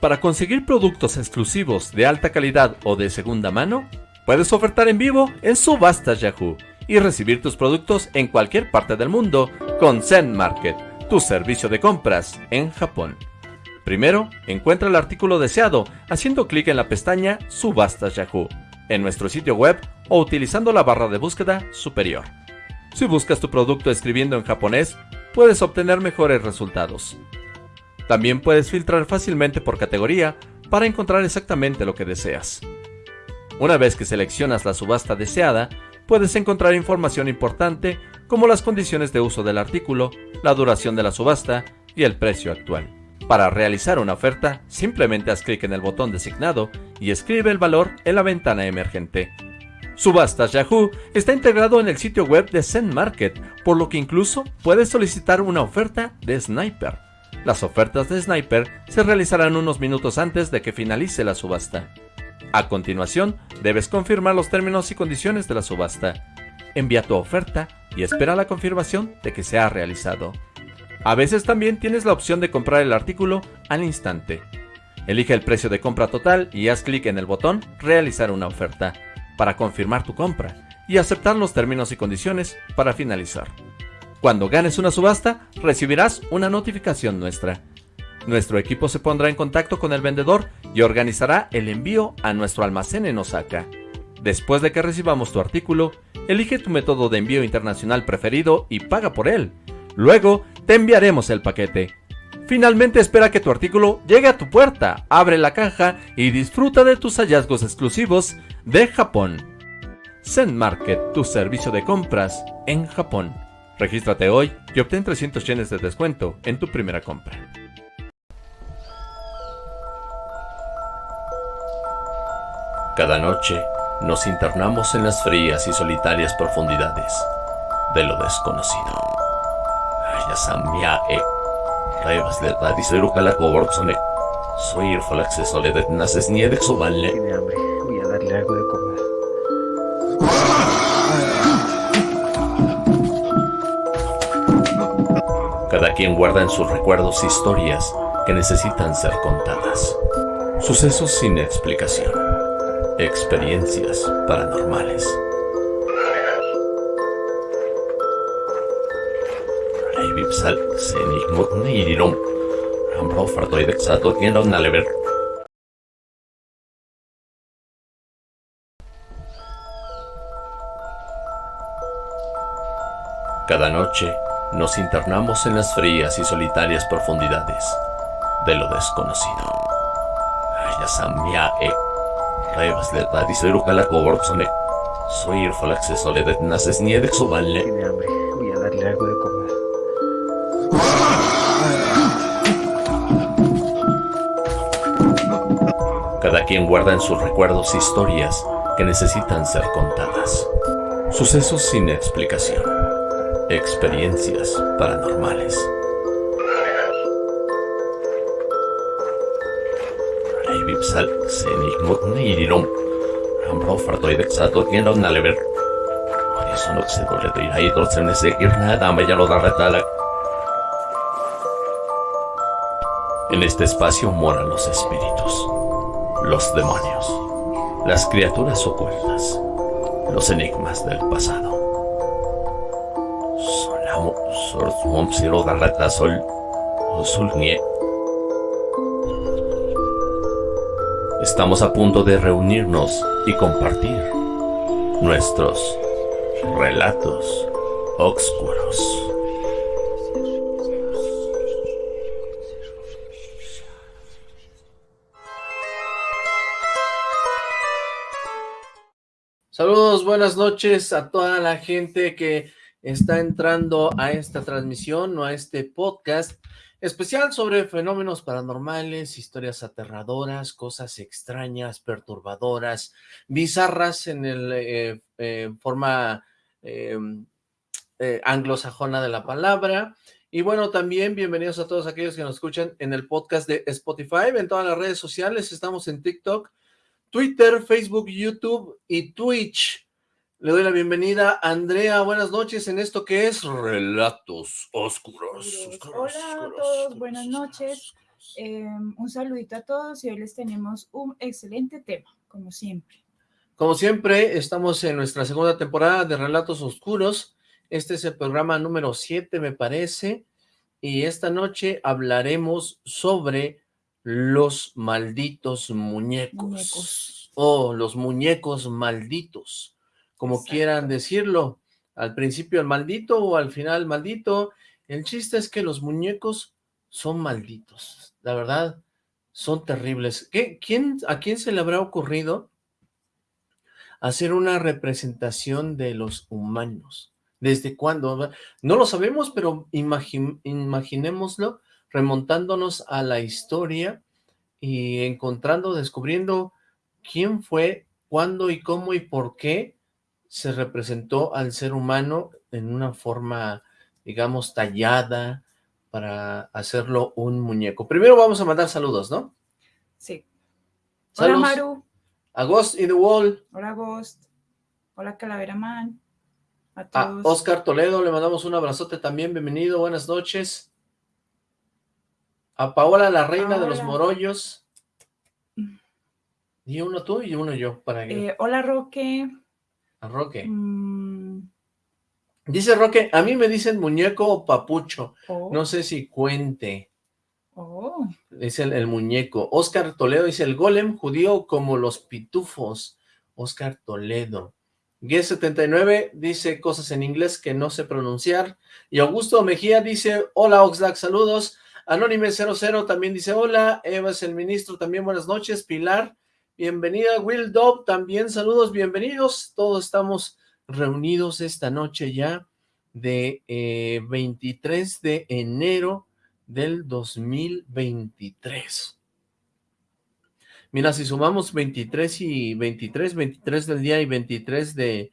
Para conseguir productos exclusivos de alta calidad o de segunda mano, puedes ofertar en vivo en Subastas Yahoo y recibir tus productos en cualquier parte del mundo con Zen Market, tu servicio de compras en Japón. Primero, encuentra el artículo deseado haciendo clic en la pestaña Subastas Yahoo en nuestro sitio web o utilizando la barra de búsqueda superior. Si buscas tu producto escribiendo en japonés, puedes obtener mejores resultados. También puedes filtrar fácilmente por categoría para encontrar exactamente lo que deseas. Una vez que seleccionas la subasta deseada, puedes encontrar información importante como las condiciones de uso del artículo, la duración de la subasta y el precio actual. Para realizar una oferta, simplemente haz clic en el botón designado y escribe el valor en la ventana emergente. Subastas Yahoo está integrado en el sitio web de Zen Market, por lo que incluso puedes solicitar una oferta de Sniper. Las ofertas de Sniper se realizarán unos minutos antes de que finalice la subasta. A continuación, debes confirmar los términos y condiciones de la subasta. Envía tu oferta y espera la confirmación de que se ha realizado. A veces también tienes la opción de comprar el artículo al instante. Elige el precio de compra total y haz clic en el botón Realizar una oferta para confirmar tu compra y aceptar los términos y condiciones para finalizar. Cuando ganes una subasta, recibirás una notificación nuestra. Nuestro equipo se pondrá en contacto con el vendedor y organizará el envío a nuestro almacén en Osaka. Después de que recibamos tu artículo, elige tu método de envío internacional preferido y paga por él. Luego, te enviaremos el paquete. Finalmente espera que tu artículo llegue a tu puerta, abre la caja y disfruta de tus hallazgos exclusivos de Japón. Zen Market, tu servicio de compras en Japón. Regístrate hoy y obtén 300 yenes de descuento en tu primera compra. Cada noche nos internamos en las frías y solitarias profundidades de lo desconocido. Soy el falaxe soledad naces voy a darle algo de quien guarda en sus recuerdos historias que necesitan ser contadas. Sucesos sin explicación. Experiencias paranormales. Cada noche nos internamos en las frías y solitarias profundidades de lo desconocido. Ayasamia e Revas de la diseruca la coborzone. Soy el falaxe soledad naces nieve subanle. Tiene hambre, voy a darle algo de comer. Cada quien guarda en sus recuerdos historias que necesitan ser contadas. Sucesos sin explicación. Experiencias paranormales. Sal, Senig, Nirom. Ambro fartoid exato tienda un alever. Eso no se dole de ir ahí, se me seguir nada, me ya lo da retala. En este espacio moran los espíritus, los demonios, las criaturas ocultas, los enigmas del pasado. Solamo, sol, som, siro, darreta, sol, sol, nie. Estamos a punto de reunirnos y compartir nuestros relatos oscuros. Saludos, buenas noches a toda la gente que está entrando a esta transmisión o a este podcast especial sobre fenómenos paranormales, historias aterradoras, cosas extrañas, perturbadoras, bizarras en el eh, forma eh, eh, anglosajona de la palabra. Y bueno, también bienvenidos a todos aquellos que nos escuchan en el podcast de Spotify, en todas las redes sociales, estamos en TikTok, Twitter, Facebook, YouTube y Twitch. Le doy la bienvenida a Andrea, buenas noches en esto que es Relatos Oscuros. Hola a todos, buenas noches. Eh, un saludito a todos y hoy les tenemos un excelente tema, como siempre. Como siempre, estamos en nuestra segunda temporada de Relatos Oscuros. Este es el programa número 7, me parece. Y esta noche hablaremos sobre los malditos muñecos. Muñecos. O los muñecos malditos, como Exacto. quieran decirlo. Al principio el maldito o al final el maldito. El chiste es que los muñecos son malditos. La verdad, son terribles. ¿Qué, quién, ¿A quién se le habrá ocurrido hacer una representación de los humanos? ¿Desde cuándo? No lo sabemos, pero imagi- imaginémoslo remontándonos a la historia y encontrando, descubriendo quién fue, cuándo y cómo y por qué se representó al ser humano en una forma, digamos, tallada para hacerlo un muñeco. Primero vamos a mandar saludos, ¿no? Sí. Saludos. Hola Maru, A Ghost in the Wall, hola Ghost, hola Calavera Man, a. Oscar Toledo, le mandamos un abrazote también, bienvenido, buenas noches. A Paola, la reina de los morollos. Y uno tú y uno yo, para que... Eh, hola Roque. A Roque. Mm, Dice Roque, a mí me dicen muñeco o papucho, oh, no sé si cuente, oh, dice el, el muñeco. Oscar Toledo dice, el golem judío como los pitufos. Oscar Toledo. G79 dice cosas en inglés que no sé pronunciar. Y Augusto Mejía dice, hola Oxlack, saludos. Anónime 00 también dice, hola. Eva es el ministro, también buenas noches. Pilar, bienvenida. Will Dobb, también saludos, bienvenidos. Todos estamos reunidos esta noche ya de eh, 23 de enero del 2023. Mira, si sumamos 23 y 23, 23 del día y 23 de,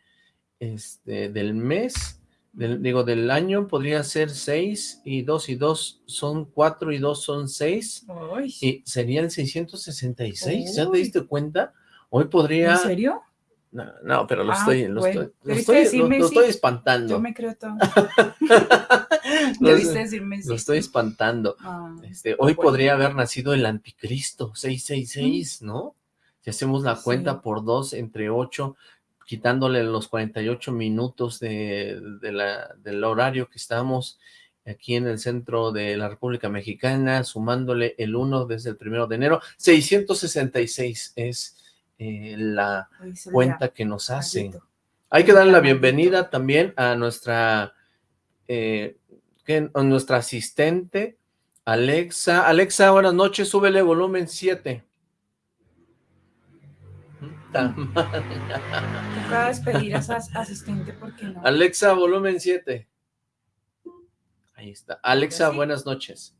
este, del mes, del, digo, del año, podría ser 6 y 2 y 2 son 4 y 2 son 6 ay, y sería el 666, ¿ya te Uy. diste cuenta? Hoy podría... ¿En serio? No, no, pero lo Ah, estoy, lo bueno. estoy, lo estoy, lo- decirme lo sí. estoy espantando. Yo me creo todo. Lo- Debiste decirme sí. lo estoy espantando. Ah, Este, hoy Bueno. podría haber nacido el anticristo, 666, ¿no? Si hacemos la Sí. cuenta por dos entre 8, quitándole los 48 minutos de, de la, del horario que estamos aquí en el centro de la República Mexicana, sumándole el 1 desde el primero de enero, 666 es eh, la cuenta que nos hace. Hay que darle la bienvenida también a nuestra, eh, a nuestra asistente, Alexa. Alexa, buenas noches, súbele volumen 7. Toca despedir a esa asistente porque no. Alexa, volumen 7. Ahí está. Alexa, sí. buenas noches.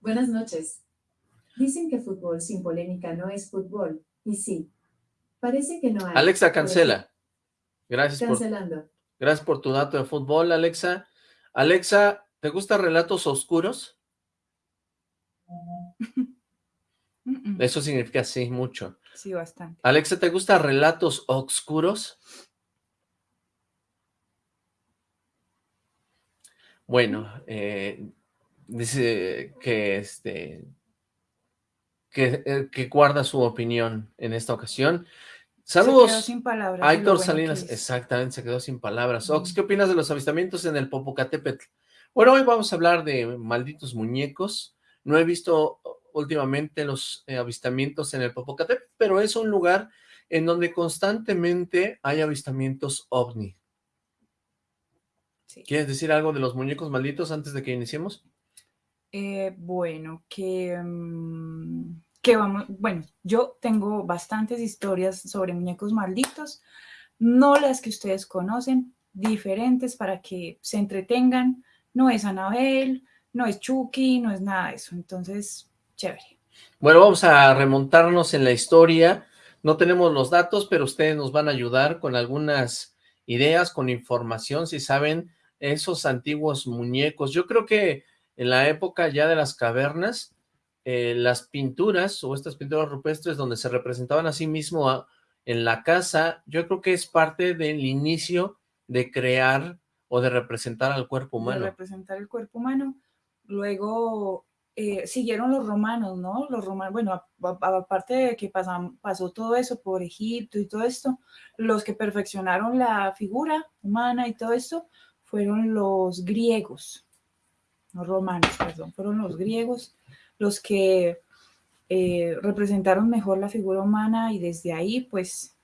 Buenas noches. Dicen que fútbol sin polémica no es fútbol, y sí. Parece que no hay. Alexa, cancela. Gracias por, Cancelando. gracias por tu dato de fútbol, Alexa. Alexa, ¿te gustan relatos oscuros? Eso significa sí, mucho. Sí, bastante. Alexa, ¿te gustan relatos oscuros? Bueno, eh, dice que este que, eh, que guarda su opinión en esta ocasión. Se quedó Saludos sin palabras. a de lo Héctor bueno Salinas. Exactamente, se quedó sin palabras. Ox. ¿qué opinas de los avistamientos en el Popocatépetl? Bueno, hoy vamos a hablar de malditos muñecos. No he visto últimamente los eh, avistamientos en el Popocatépetl, pero es un lugar en donde constantemente hay avistamientos ovni. Sí. ¿Quieres decir algo de los muñecos malditos antes de que iniciemos? Eh, bueno, que, mm, que vamos, bueno, yo tengo bastantes historias sobre muñecos malditos, no las que ustedes conocen, diferentes para que se entretengan. No es Anabel, no es Chucky, no es nada de eso. Entonces, chévere. Bueno, vamos a remontarnos en la historia. No tenemos los datos, pero ustedes nos van a ayudar con algunas ideas, con información, si saben esos antiguos muñecos. Yo creo que en la época ya de las cavernas, eh, las pinturas o estas pinturas rupestres donde se representaban a sí mismo a- en la casa, yo creo que es parte del inicio de crear o de representar al cuerpo de humano. representar el cuerpo humano. Luego eh, siguieron los romanos, ¿no? Los romanos, bueno, aparte de que pasó todo eso por Egipto y todo esto, los que perfeccionaron la figura humana y todo esto fueron los griegos, no romanos, perdón, fueron los griegos los que eh, representaron mejor la figura humana y desde ahí pues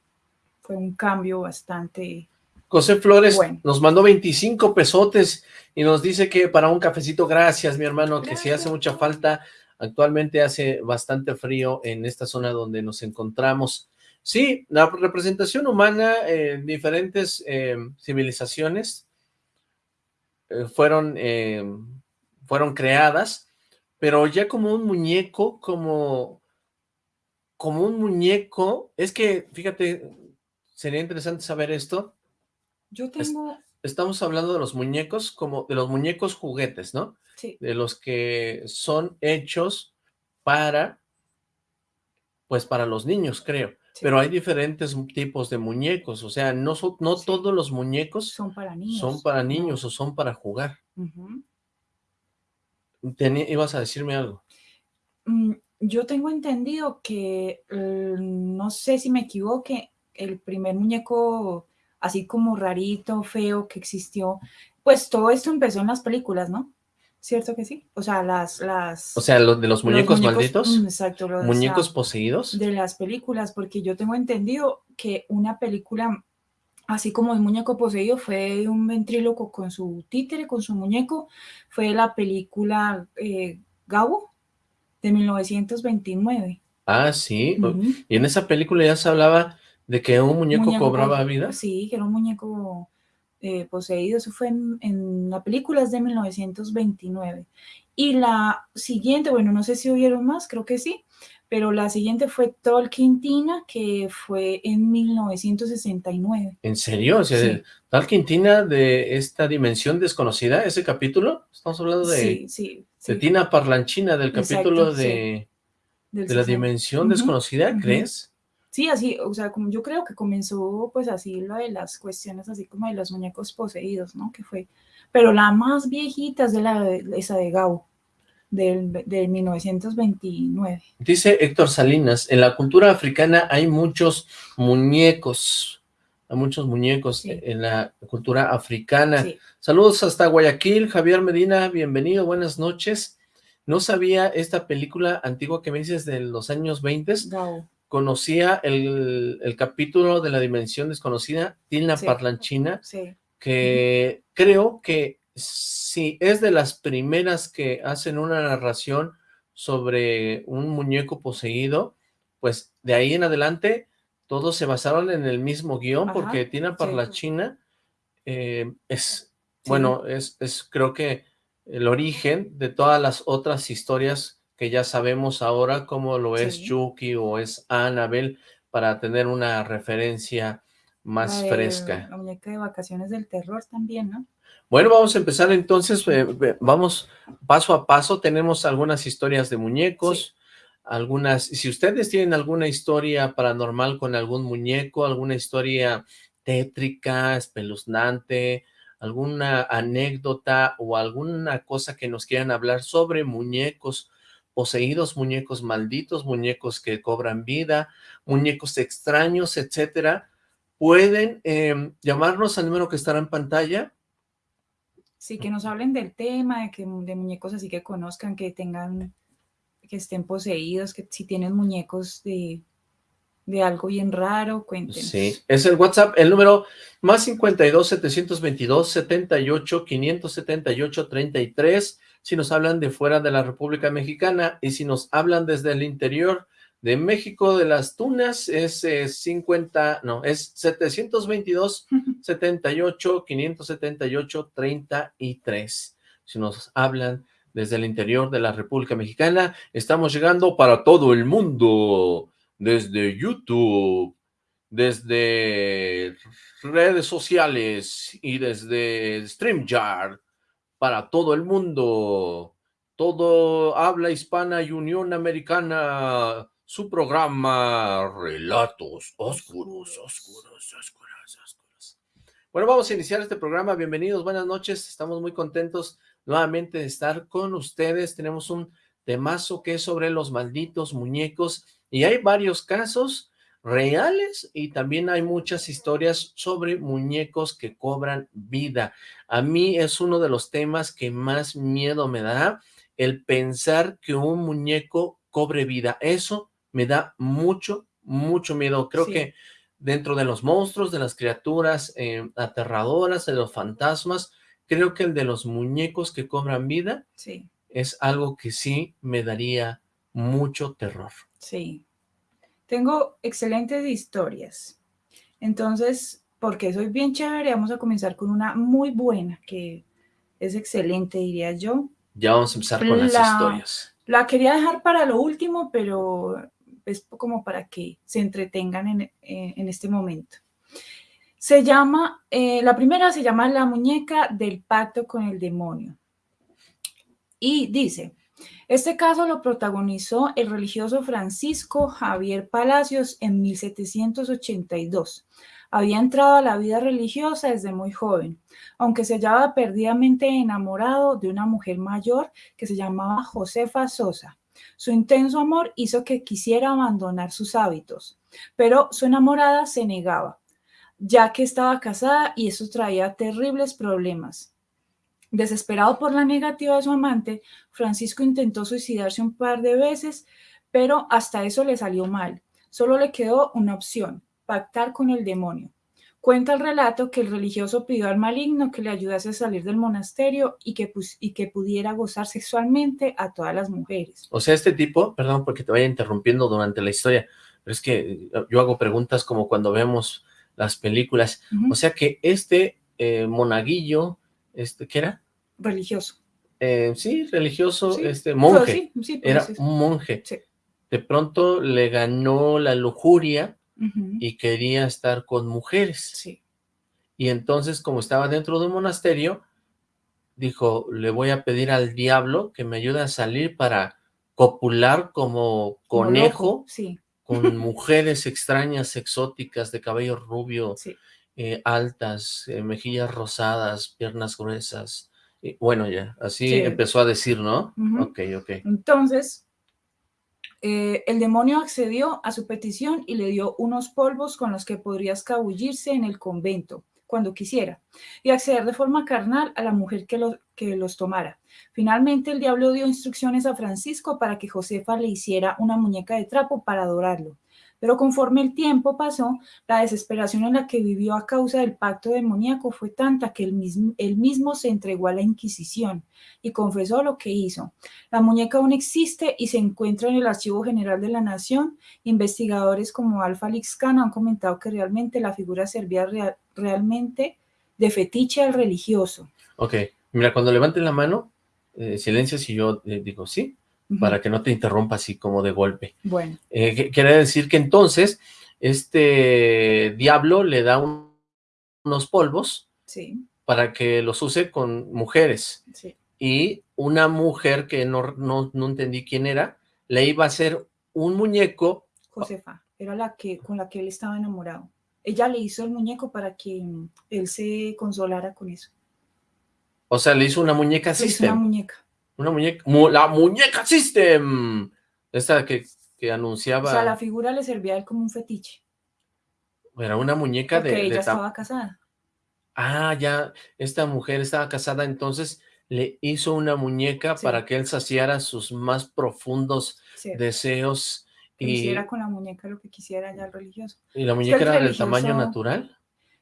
fue un cambio bastante... José Flores Bueno. nos mandó 25 pesotes y nos dice que para un cafecito, gracias mi hermano, que si hace mucha falta, actualmente hace bastante frío en esta zona donde nos encontramos. Sí, la representación humana en diferentes eh, civilizaciones eh, fueron, eh, fueron creadas, pero ya como un muñeco, como, como un muñeco, es que, fíjate, sería interesante saber esto, Yo tengo... estamos hablando de los muñecos como de los muñecos juguetes, ¿no? Sí, De los que son hechos para, pues para los niños, creo. sí, Pero hay diferentes tipos de muñecos, o sea, no, no Sí. todos los muñecos son para niños. son para niños o son para jugar. Ujú. Teni- ibas a decirme algo. Mm, Yo tengo entendido que, eh, no sé si me equivoque, el primer muñeco así como rarito, feo que existió, pues todo esto empezó en las películas, ¿no? ¿Cierto que sí? O sea, las... las O sea, lo de los los muñecos, malditos, mm, exacto, los- o sea, muñecos poseídos. de las películas, porque yo tengo entendido que una película, así como el muñeco poseído, fue un ventríloco con su títere, con su muñeco, fue la película eh, Gabo de 1929. Ah, sí. Y en esa película ya se hablaba de que un muñeco, Muñeco cobraba vida. Sí, que era un muñeco eh, poseído. Eso fue en, en la película es de 1929. Y la siguiente, bueno, no sé si hubieron más, creo que sí, pero la siguiente fue Tolkientina, que fue en 1969. ¿En serio? O sea, Sí. de esta dimensión desconocida, ese capítulo, estamos hablando de, Sí, sí, de. Tina Parlanchina, del capítulo de, la 60. dimensión desconocida. ¿crees? Sí, así, o sea, como yo creo que comenzó pues así lo de las cuestiones así como de los muñecos poseídos, ¿no? Que fue, pero la más viejita es de la esa de Gao, del, del 1929. Dice Héctor Salinas, en la cultura africana hay muchos muñecos, hay muchos muñecos Sí. en la cultura africana. Sí, Saludos hasta Guayaquil, Javier Medina, bienvenido, buenas noches. No sabía esta película antigua que me dices de los años 20, Gao. Conocía el, el capítulo de la dimensión desconocida, Tina Sí. Parlanchina, Sí, que creo que sí es de las primeras que hacen una narración sobre un muñeco poseído, pues de ahí en adelante todos se basaron en el mismo guion, Ajá, porque Tina. Parlanchina eh, es, bueno, es, es creo que el origen de todas las otras historias que ya sabemos ahora, como lo es Sí. Chucky o es Annabelle, para tener una referencia más fresca. La muñeca de vacaciones del terror también, ¿no? Bueno, vamos a empezar entonces, eh, vamos paso a paso, tenemos algunas historias de muñecos, algunas, si ustedes tienen alguna historia paranormal con algún muñeco, alguna historia tétrica, espeluznante, alguna anécdota o alguna cosa que nos quieran hablar sobre muñecos poseídos, muñecos malditos, muñecos que cobran vida, muñecos extraños, etcétera, pueden eh, llamarnos al número que estará en pantalla, Sí, que nos hablen del tema, de, que, de muñecos así que conozcan, que tengan, que estén poseídos, que si tienen muñecos de, de algo bien raro, cuéntenos. Sí, es el WhatsApp, el número más 52 722 78 578 33, si nos hablan de fuera de la República Mexicana y si nos hablan desde el interior de México de las Tunas es eh, 50, no, es 722 78 578 33. Si nos hablan desde el interior de la República Mexicana, estamos llegando para todo el mundo, desde YouTube, desde redes sociales y desde StreamYard, para todo el mundo, todo habla hispana y Unión Americana, su programa Relatos Oscuros, Oscuros, Oscuros, Oscuros. Bueno, vamos a iniciar este programa, bienvenidos, buenas noches, estamos muy contentos nuevamente de estar con ustedes, tenemos un temazo que es sobre los malditos muñecos y hay varios casos reales y también hay muchas historias sobre muñecos que cobran vida. A mí es uno de los temas que más miedo me da, el pensar que un muñeco cobre vida. Eso me da mucho, mucho miedo. Creo Sí. que dentro de los monstruos, de las criaturas eh, aterradoras, de los fantasmas, creo que el de los muñecos que cobran vida Sí, es algo que sí me daría mucho terror. sí. Tengo excelentes historias. Entonces, porque soy bien chévere, vamos a comenzar con una muy buena, que es excelente, diría yo. Ya vamos a empezar con las La- historias. La quería dejar para lo último, pero es como para que se entretengan en, eh, en este momento. Se llama, eh, la primera se llama La muñeca del pacto con el demonio. Y dice, este caso lo protagonizó el religioso Francisco Javier Palacios en 1782. Había entrado a la vida religiosa desde muy joven, aunque se hallaba perdidamente enamorado de una mujer mayor que se llamaba Josefa Sosa. Su intenso amor hizo que quisiera abandonar sus hábitos, pero su enamorada se negaba, ya que estaba casada y eso traía terribles problemas. Desesperado por la negativa de su amante, Francisco intentó suicidarse un par de veces, pero hasta eso le salió mal. Solo le quedó una opción, pactar con el demonio. Cuenta el relato que el religioso pidió al maligno que le ayudase a salir del monasterio y que, y que pudiera gozar sexualmente a todas las mujeres. O sea, este tipo, perdón porque te vaya interrumpiendo durante la historia, pero es que eh, yo hago preguntas como cuando vemos las películas. O sea que este eh, monaguillo, este, ¿qué era? Religioso. Eh, sí, religioso, Sí, este, monje. sí, sí, pues, Era un monje. De pronto le ganó la lujuria y quería estar con mujeres. Sí, Y entonces, como estaba dentro de un monasterio, dijo, le voy a pedir al diablo que me ayude a salir para copular como como conejo loco, Sí, con mujeres extrañas, exóticas, de cabello rubio, sí. Eh, altas, eh, mejillas rosadas, piernas gruesas. Y bueno, ya, así Sí. empezó a decir, ¿no? Ok, ok. Entonces, eh, el demonio accedió a su petición y le dio unos polvos con los que podría escabullirse en el convento cuando quisiera y acceder de forma carnal a la mujer que, lo- que los tomara. Finalmente, el diablo dio instrucciones a Francisco para que Josefa le hiciera una muñeca de trapo para adorarlo. Pero conforme el tiempo pasó, la desesperación en la que vivió a causa del pacto demoníaco fue tanta que él mismo, se entregó a la Inquisición y confesó lo que hizo. La muñeca aún existe y se encuentra en el Archivo General de la Nación. Investigadores como Alfa Lixcano han comentado que realmente la figura servía real- realmente de fetiche al religioso. Ok, mira, cuando levanten la mano, eh, silencio si yo eh, digo sí, Para que no te interrumpa así como de golpe. Bueno, Eh, quiere decir que entonces este diablo le da un- unos polvos sí, para que los use con mujeres sí. y una mujer que no, no, no entendí quién era, le iba a hacer un muñeco, Josefa era la que con la que él estaba enamorado. Ella le hizo el muñeco para que mm, él se consolara con eso. o sea, le hizo una muñeca Le hizo una muñeca. Una muñeca, mu- la muñeca system, esta que, que O anunciaba, sea, la figura le servía a él como un fetiche. era una muñeca Porque de, ella ta- estaba casada. Ah, ya, esta mujer estaba casada, entonces le hizo una muñeca Sí. para que él saciara sus más profundos Sí, deseos que y, hiciera con la muñeca lo que quisiera ya el religioso. y la muñeca era del tamaño natural.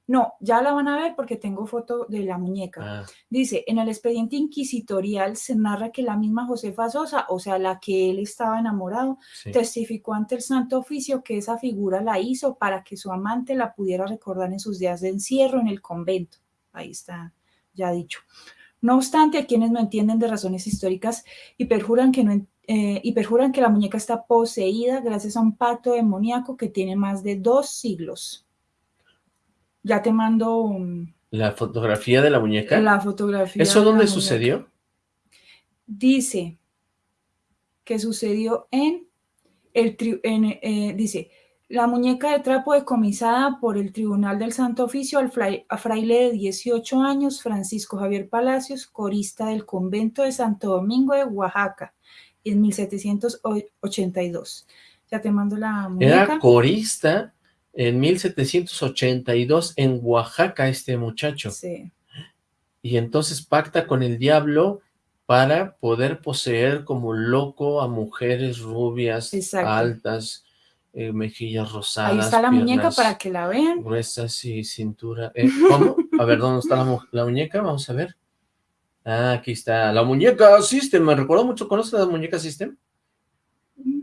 No, ya la van a ver porque tengo foto de la muñeca. Ah, Dice, en el expediente inquisitorial se narra que la misma Josefa Sosa, o sea, la que él estaba enamorado, sí. testificó ante el Santo Oficio que esa figura la hizo para que su amante la pudiera recordar en sus días de encierro en el convento. Ahí está ya dicho. No obstante, hay quienes no entienden de razones históricas y perjuran que, no, eh, y perjuran que la muñeca está poseída gracias a un pacto demoníaco que tiene más de dos siglos. Ya te mando La fotografía de la muñeca. la fotografía. ¿Eso dónde muñeca. sucedió? Dice que sucedió en el tri- en, eh, dice la muñeca de trapo decomisada por el Tribunal del Santo Oficio al fraile de 18 años, Francisco Javier Palacios, corista del convento de Santo Domingo de Oaxaca, en 1782. Ya te mando la muñeca. Era corista en 1782 en Oaxaca este muchacho. Sí. Y entonces pacta con el diablo para poder poseer como loco a mujeres rubias, Exacto. altas, eh, mejillas rosadas, Ahí está la muñeca para que la vean. gruesas y cintura. eh, ¿Cómo? A ver, ¿dónde está la, mu- la muñeca? Vamos a ver. Ah, aquí está. La muñeca System. Me recuerdo mucho. ¿Conoces la muñeca System?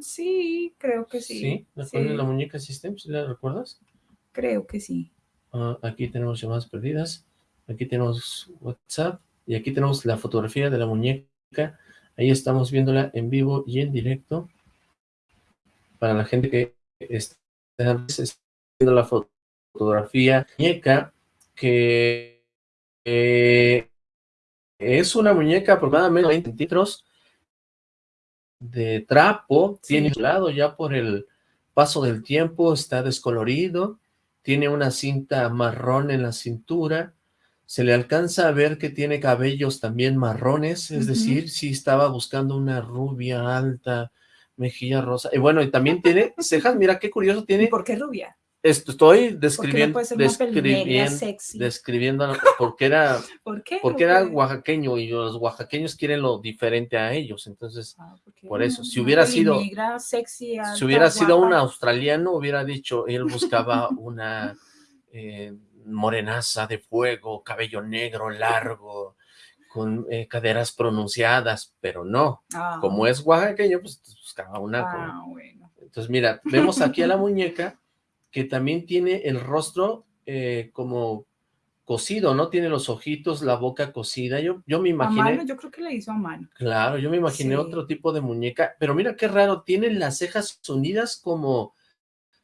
Sí, creo que sí. Sí. ¿Recuerdas sí, la muñeca System? ¿Sí la recuerdas? creo que sí. Ah, aquí tenemos llamadas perdidas. Aquí tenemos WhatsApp. Y aquí tenemos la fotografía de la muñeca. Ahí estamos viéndola en vivo y en directo. Para la gente que está viendo la fo- fotografía muñeca, que eh, es una muñeca aproximadamente 20 centímetros de trapo. Sí. Tiene un lado ya por el paso del tiempo, está descolorido. Tiene una cinta marrón en la cintura. Se le alcanza a ver que tiene cabellos también marrones, es decir, si estaba buscando una rubia alta, mejilla rosa. Y bueno, y también tiene cejas, mira qué curioso, ¿Y tiene, por qué rubia? Esto, estoy ¿Por qué no describiendo, describiendo, sexy? describiendo, porque era, ¿Por qué? porque era oaxaqueño y los oaxaqueños quieren lo diferente a ellos, entonces, Ah, por eso, si hubiera sido- sexy, alta, si hubiera sido un australiano, hubiera dicho, él buscaba una eh, morenaza de fuego, cabello negro, largo, con eh, caderas pronunciadas, pero no, Ah, como es oaxaqueño, pues buscaba una Ah, bueno. Entonces, mira, vemos aquí a la muñeca que también tiene el rostro eh, como cosido, ¿no? Tiene los ojitos, la boca cosida. Yo, yo me A imaginé, mano, yo creo que le hizo a mano. claro, yo me imaginé Sí. otro tipo de muñeca, pero mira qué raro, tiene las cejas unidas como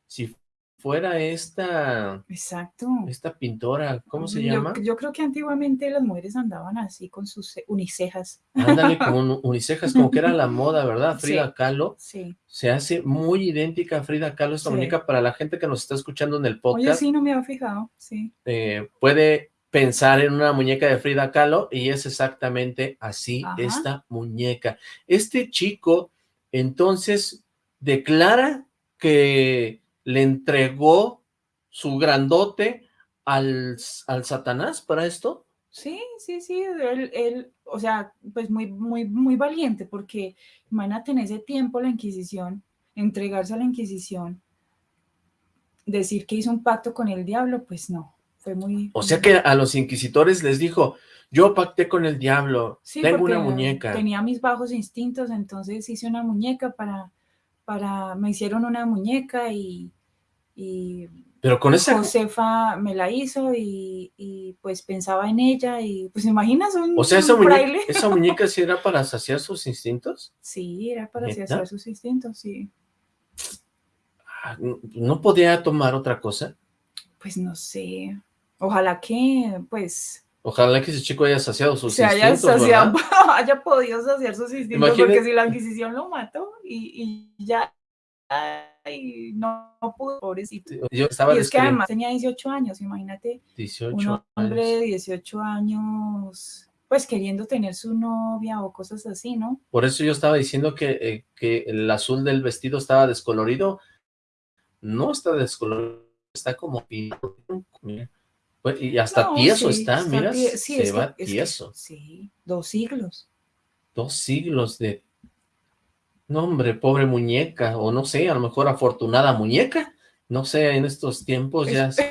si fuera esta, Exacto. esta pintora, ¿cómo se Yo- llama? Yo, creo que antiguamente las mujeres andaban así con sus ce- unicejas. Ándale, como un- unicejas, como que era la moda, ¿verdad? Frida Sí. Kahlo. Sí. Se hace muy idéntica a Frida Kahlo esta Sí. muñeca para la gente que nos está escuchando en el Oye, podcast. sí, no me había fijado. Sí. eh, puede pensar en una muñeca de Frida Kahlo y es exactamente así Ajá. esta muñeca. Este chico entonces declara que le entregó su grandote al, al Satanás para esto. Sí, sí, sí. Él, él, o sea, pues muy, muy, muy valiente, porque imagínate en ese tiempo la Inquisición, entregarse a la Inquisición, decir que hizo un pacto con el diablo, pues no. Fue muy. O sea que a los inquisitores les dijo, yo pacté con el diablo, Sí, tengo una muñeca. Tenía mis bajos instintos, entonces hice una muñeca para, para, me hicieron una muñeca y, y Pero con esa, Josefa me la hizo y, y, pues pensaba en ella y pues imaginas un, o sea, esa un muñeca, esa muñeca sí era para saciar sus instintos. Sí, era para ¿Neta? saciar sus instintos, sí. Ah, ¿No podía tomar otra cosa? Pues no sé. Ojalá que pues Ojalá que ese chico haya saciado sus se haya, saciado- haya podido saciar sus instintos, porque si la Inquisición lo mató y, y ya ay, no, no pudo, pobrecito. Yo estaba Y es que además tenía 18 años, imagínate, 18 un hombre años. de 18 años, pues queriendo tener su novia o cosas así, ¿no? Por eso yo estaba diciendo que, eh, que el azul del vestido estaba descolorido. No está descolorido, está como pintado. Mira. Pues, Y hasta No, tieso sí, está, mira, sí, se es que- va es que- tieso. sí, dos siglos. Dos siglos de... No, hombre, pobre muñeca, o no sé, a lo mejor afortunada muñeca. No sé, en estos tiempos ya sí,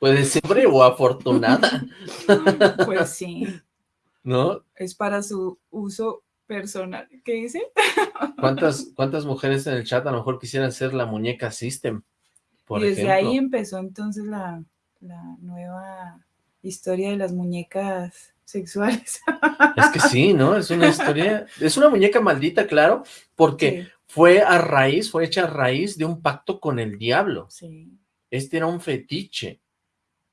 puede ser o afortunada, Pues sí, ¿no? es para su uso personal. ¿Qué dice? ¿Cuántas, ¿Cuántas mujeres en el chat a lo mejor quisieran ser la muñeca System? Por y desde ejemplo. ahí empezó entonces la, la nueva historia de las muñecas sexuales. Es que sí, ¿no? Es una historia, es una muñeca maldita, claro, porque Sí, fue a raíz, fue hecha a raíz de un pacto con el diablo. sí. Este era un fetiche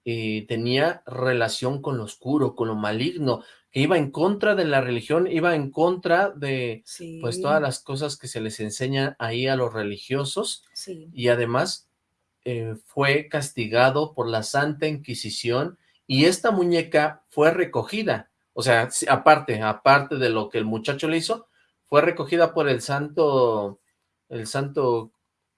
y tenía relación con lo oscuro, con lo maligno, que iba en contra de la religión, iba en contra de sí, pues todas las cosas que se les enseña ahí a los religiosos sí. y además eh, fue castigado por la Santa Inquisición y esta muñeca fue recogida. O sea, aparte, aparte de lo que el muchacho le hizo, fue recogida por el santo, el santo,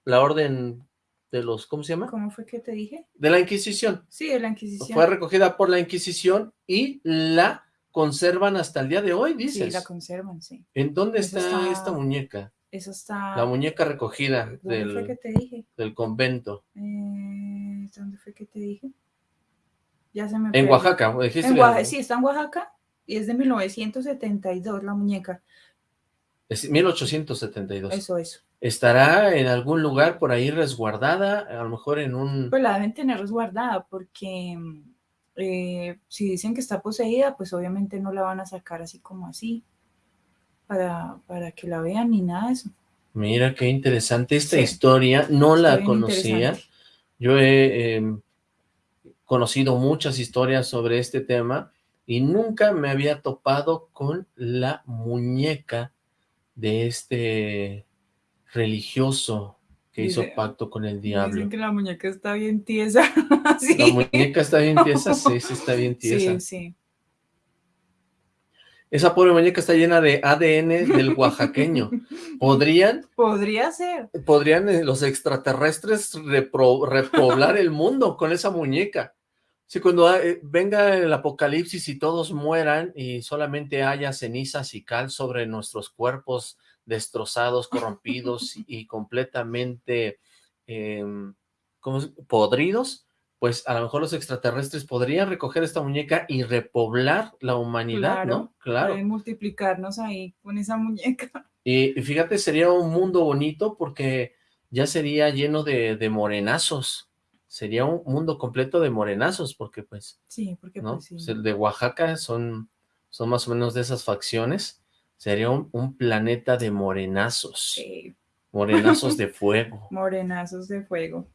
la orden de los, ¿cómo se llama? ¿Cómo fue que te dije? De la Inquisición. Sí, de la Inquisición. Fue recogida por la Inquisición y la conservan hasta el día de hoy, dices. Sí, la conservan, sí. ¿En dónde está, está- esta muñeca? Eso está... La muñeca recogida ¿Dónde fue que del, te dije? del convento. Eh, ¿Dónde fue que te dije? Ya se me En fue. Oaxaca, dijiste. En Oaxaca, sí, está en Oaxaca y es de 1972 la muñeca. Es 1872. Eso, eso. ¿Estará en algún lugar por ahí resguardada? A lo mejor en un... Pues la deben tener resguardada porque eh, si dicen que está poseída, pues obviamente no la van a sacar así como así para, para que la vean ni nada de eso. Mira, qué interesante esta Sí. historia. No Está la conocía. Yo he eh, conocido muchas historias sobre este tema y nunca me había topado con la muñeca de este religioso que hizo Dice- pacto con el diablo. Dicen que la muñeca está bien tiesa. sí. La muñeca está bien tiesa, sí, sí está bien tiesa. Sí, sí. Esa pobre muñeca está llena de ADN del oaxaqueño. ¿Podrían, Podría ser. podrían eh, los extraterrestres repro- repoblar el mundo con esa muñeca? Si cuando eh, venga el apocalipsis y todos mueran y solamente haya cenizas y cal sobre nuestros cuerpos destrozados, corrompidos y completamente ¿cómo es? podridos, pues a lo mejor los extraterrestres podrían recoger esta muñeca y repoblar la humanidad, ¿no? Claro. Pueden multiplicarnos ahí con esa muñeca. Y, y fíjate, sería un mundo bonito porque ya sería lleno de, de morenazos. Sería un mundo completo de morenazos, porque pues, Sí, porque ¿no? pues sí. Pues el de Oaxaca son, son más o menos de esas facciones. Sería un, un planeta de morenazos. Sí, Morenazos de fuego. morenazos de fuego.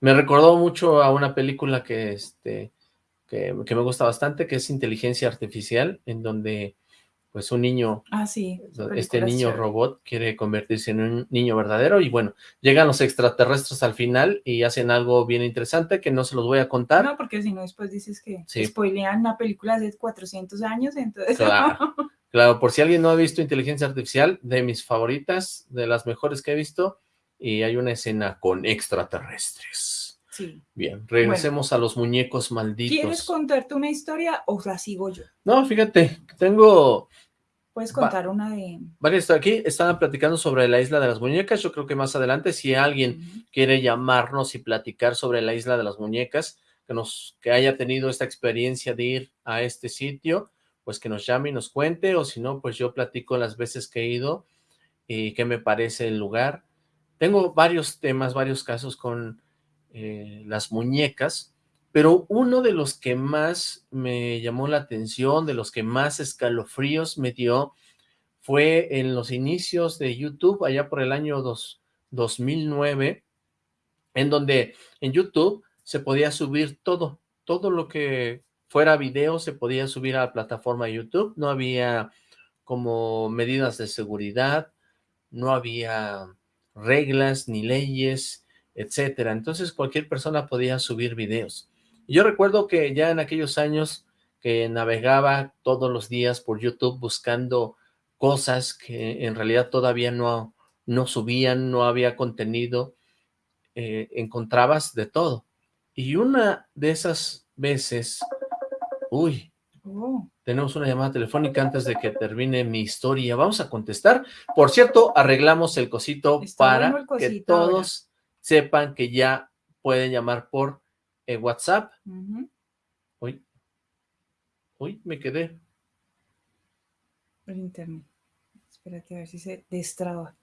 Me recordó mucho a una película que, este, que, que me gusta bastante, que es Inteligencia Artificial, en donde pues un niño Ah, sí. esa este niño chévere. robot quiere convertirse en un niño verdadero y bueno, llegan los extraterrestres al final y hacen algo bien interesante que no se los voy a contar. No, porque si no después dices que Sí. spoilean una película de hace 400 años, entonces... Claro. Claro, por si alguien no ha visto Inteligencia Artificial, de mis favoritas, de las mejores que he visto, y hay una escena con extraterrestres. sí. Bien, regresemos a los muñecos malditos. ¿Quieres contarte una historia o la sigo yo? No, fíjate, tengo Puedes Va. contar una de... varias aquí, estaban platicando sobre la isla de las muñecas, yo creo que más adelante, si alguien quiere llamarnos y platicar sobre la isla de las muñecas, que nos que haya tenido esta experiencia de ir a este sitio, pues que nos llame y nos cuente, o si no, pues yo platico las veces que he ido y qué me parece el lugar. Tengo varios temas, varios casos con eh, las muñecas, pero uno de los que más me llamó la atención, de los que más escalofríos me dio, fue en los inicios de YouTube, allá por el año dos- 2009, en donde en YouTube se podía subir todo, todo lo que fuera video se podía subir a la plataforma YouTube, no había como medidas de seguridad, no había reglas ni leyes, etcétera. Entonces cualquier persona podía subir videos. Y Yo recuerdo que ya en aquellos años que navegaba todos los días por YouTube buscando cosas que en realidad todavía no, no subían, no había contenido, eh, encontrabas de todo. Y una de esas veces, uy, Oh, tenemos una llamada telefónica antes de que termine mi historia. Vamos a contestar. Por cierto, arreglamos el cosito Está para que ahora. todos sepan que ya pueden llamar por eh, WhatsApp. ujú. Uy, uy, me quedé. El internet. Espérate a ver si se destraba.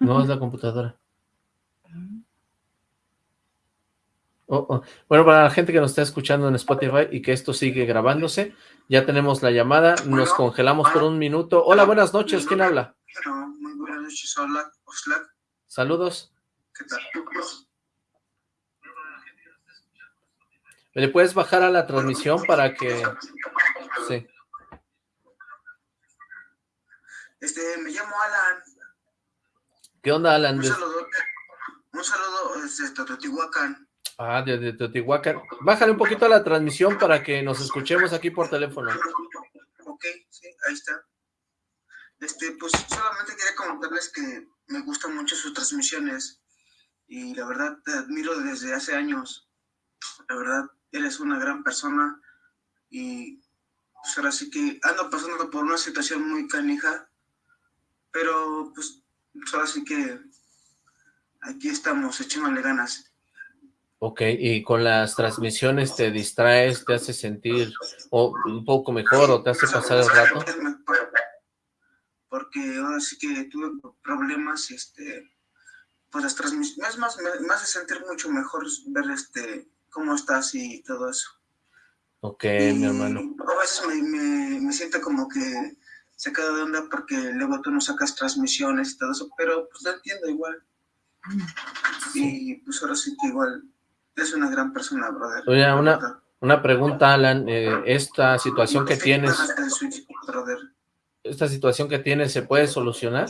No es la computadora. Oh, oh. Bueno, para la gente que nos está escuchando en Spotify y que esto sigue grabándose, ya tenemos la llamada, nos congelamos por un minuto. Hola, buenas noches, ¿quién habla? Muy buenas noches, hola, Oxlack, Saludos. ¿qué tal? ¿Le puedes bajar a la transmisión para que... Sí. Este, me llamo Alan, ¿Qué onda, Alan? un saludo, un saludo desde Teotihuacán. Ah, desde Teotihuacán. Bájale un poquito a la transmisión para que nos escuchemos aquí por teléfono. Ok, sí, ahí está. Este, pues solamente quería comentarles que me gustan mucho sus transmisiones y la verdad te admiro desde hace años. La verdad, eres una gran persona y pues ahora sí que ando pasando por una situación muy canija, pero pues ahora sí que aquí estamos echándole ganas. Ok, y con las transmisiones te distraes, te hace sentir o, un poco mejor o te hace pasar el rato. Porque ahora sí que tuve problemas, este, pues las transmisiones, es más, me hace sentir mucho mejor ver este, cómo estás y todo eso. Ok, Y mi hermano. A veces me, me, me siento como que se queda de onda porque luego tú no sacas transmisiones y todo eso, pero pues lo entiendo igual. Y pues ahora sí que igual es una gran persona, brother. Oye, una-. Una pregunta, Alan, eh, esta situación que tienes, esta situación que tienes, ¿se puede solucionar?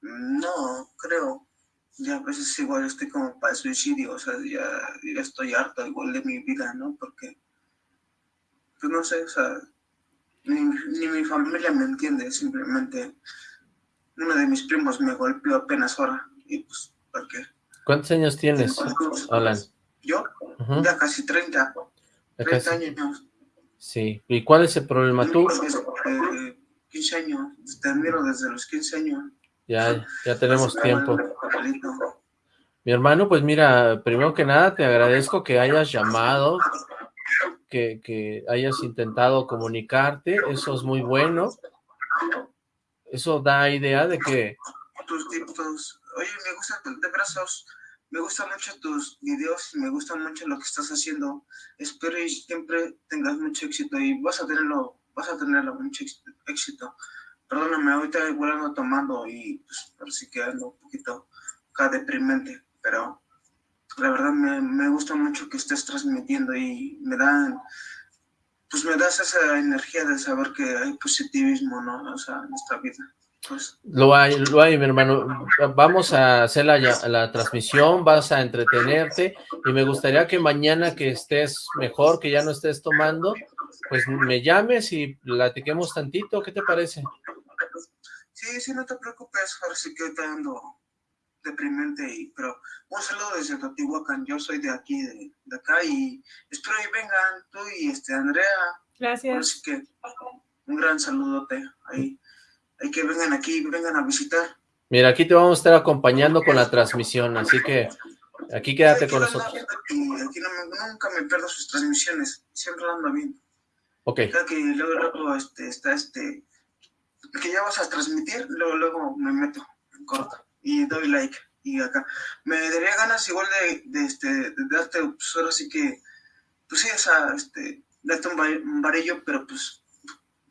No, creo. Ya a veces igual estoy como para el suicidio, o sea, ya, ya estoy harto igual de mi vida, ¿no? Porque, pues no sé, o sea, ni, ni mi familia me entiende, simplemente uno de mis primos me golpeó apenas ahora, y pues, ¿para qué? ¿Cuántos años tienes, Alan? Yo, ya casi 30, ya 30 casi. años. Sí, ¿y cuál es el problema? Tú, Eh, 15 años, te admiro desde los 15 años. ya, ya tenemos tiempo. Mi hermano, pues mira, primero que nada te agradezco que hayas llamado, que, que hayas intentado comunicarte, eso es muy bueno. Eso da idea de que, tus tipos. Oye, me gusta, de brazos, me gustan mucho tus videos, me gusta mucho lo que estás haciendo. Espero y siempre tengas mucho éxito y vas a tenerlo, vas a tenerlo mucho éxito. Perdóname, ahorita igual ando tomando y pues parece que ando un poquito acá deprimente, pero la verdad me, me gusta mucho que estés transmitiendo y me dan, pues me das esa energía de saber que hay positivismo, ¿no? O sea, en esta vida. Pues, Lo hay, lo hay, mi hermano. Vamos a hacer la, ya- la transmisión, vas a entretenerte y me gustaría que mañana que estés mejor, que ya no estés tomando, pues me llames y platiquemos tantito, ¿qué te parece? Sí, sí, no te preocupes, ahora sí que te ando deprimente, y, pero un saludo desde Teotihuacán, yo soy de aquí, de, de acá, y espero que vengan tú y este Andrea, Gracias. sí que un gran saludote, ahí, hay que vengan aquí, vengan a visitar. Mira, aquí te vamos a estar acompañando con la transmisión, así que aquí quédate Aquí con nosotros. Y aquí no me- nunca me pierdo sus transmisiones, siempre lo ando viendo. Ok, Cada que luego, luego este, está este, que ya vas a transmitir, luego, luego me meto en corto y doy like. Y acá, me daría ganas igual de, de, este, de darte, pues ahora sí que, pues sí, esa, este, darte un, varillo, pero pues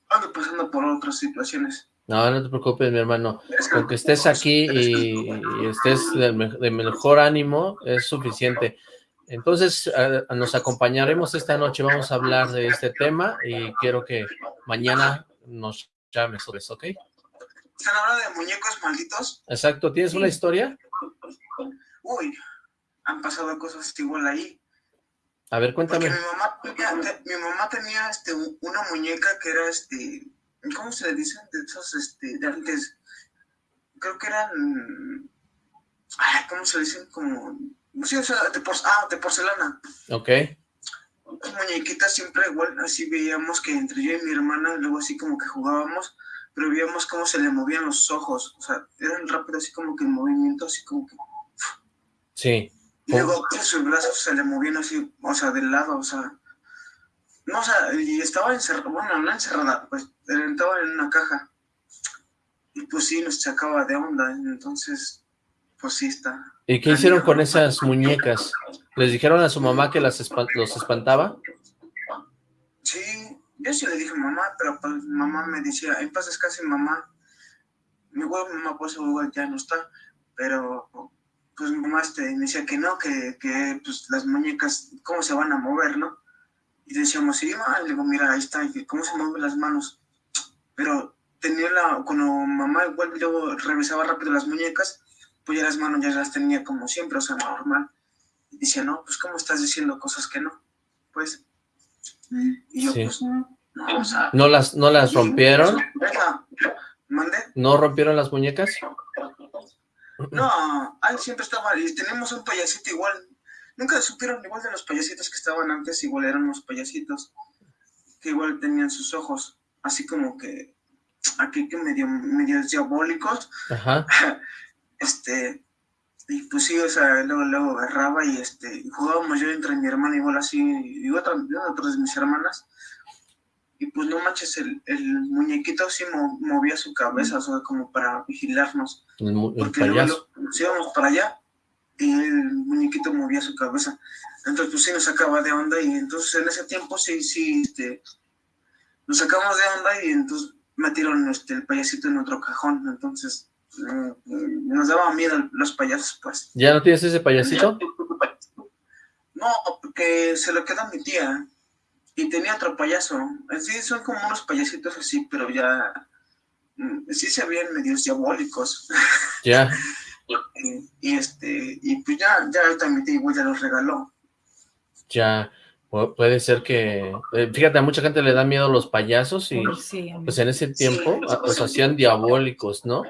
ando pasando por otras situaciones. no, no te preocupes, mi hermano. Con que estés aquí y, y estés de, de mejor ánimo es suficiente. Entonces, eh, nos acompañaremos esta noche, vamos a hablar de este tema y quiero que mañana nos llames sobre eso, ¿ok? ¿Están hablando de muñecos malditos? Exacto, ¿tienes una historia? Uy, han pasado cosas igual ahí. A ver, Porque cuéntame. mi mamá, tenía- te- mi mamá tenía este, una muñeca que era, este, ¿cómo se le dicen? De esos, este, de antes. Creo que eran, ay, ¿cómo se le dicen? Como, sí, o sea, de, por- ah, de porcelana. Ok, Las muñequitas siempre igual, así veíamos que entre yo y mi hermana, luego así como que jugábamos, pero veíamos cómo se le movían los ojos. O sea, eran rápido, así como que el movimiento, así como que sí. Y luego que sus brazos se le movían así, o sea, del lado, o sea. No, o sea, y estaba encerrada, bueno, no encerrada, pues estaba en una caja. Y pues sí, nos sacaba de onda, entonces, pues sí está. ¿Y qué hicieron con esas muñecas? ¿Les dijeron a su mamá que las espan- los espantaba? Sí, yo sí le dije mamá, pero pues mamá me decía, en paz descanse mamá. Mi güey, mamá, pues igual ya no está, pero pues mi mamá este, me decía que no, que, que pues las muñecas, ¿cómo se van a mover, no? Y decíamos, sí, ma, le mira, ahí está, ¿cómo se mueven las manos? Pero tenía la, cuando mamá igual luego revisaba rápido las muñecas, pues ya las manos ya las tenía como siempre, o sea, normal. Y decía, no, pues ¿cómo estás diciendo cosas que no? Pues, y yo, Sí. pues, No, o sea, ¿No las, no las rompieron? ¿No rompieron las muñecas? No, ahí siempre estaba, y tenemos un payasito igual. Nunca supieron igual de los payasitos que estaban antes, igual eran unos payasitos que igual tenían sus ojos, así como que aquí que medio, medio diabólicos. Ajá. Este, y pues sí, o sea, luego, luego agarraba y este, jugábamos yo entre mi hermana igual así, y otra, y otras de mis hermanas. Y pues no manches, el, el muñequito sí mo- movía su cabeza, o sea, como para vigilarnos. El, mu- el Porque luego nos íbamos para allá y el muñequito movía su cabeza. Entonces, pues sí nos sacaba de onda y entonces en ese tiempo sí, sí, este, nos sacamos de onda y entonces metieron este, el payasito en otro cajón. Entonces, nos daba miedo los payasos, pues. ¿Ya no tienes ese payasito? No, porque se lo quedó mi tía y tenía otro payaso. Sí, son como unos payasitos así, pero ya mm, sí se veían medios diabólicos. Ya. Y, y, este, y pues ya, ya ahorita mi tía igual ya los regaló. Ya. Pu- Puede ser que... eh, Fíjate, a mucha gente le da miedo los payasos y sí, pues en ese tiempo Sí. los hacían diabólicos, ¿no?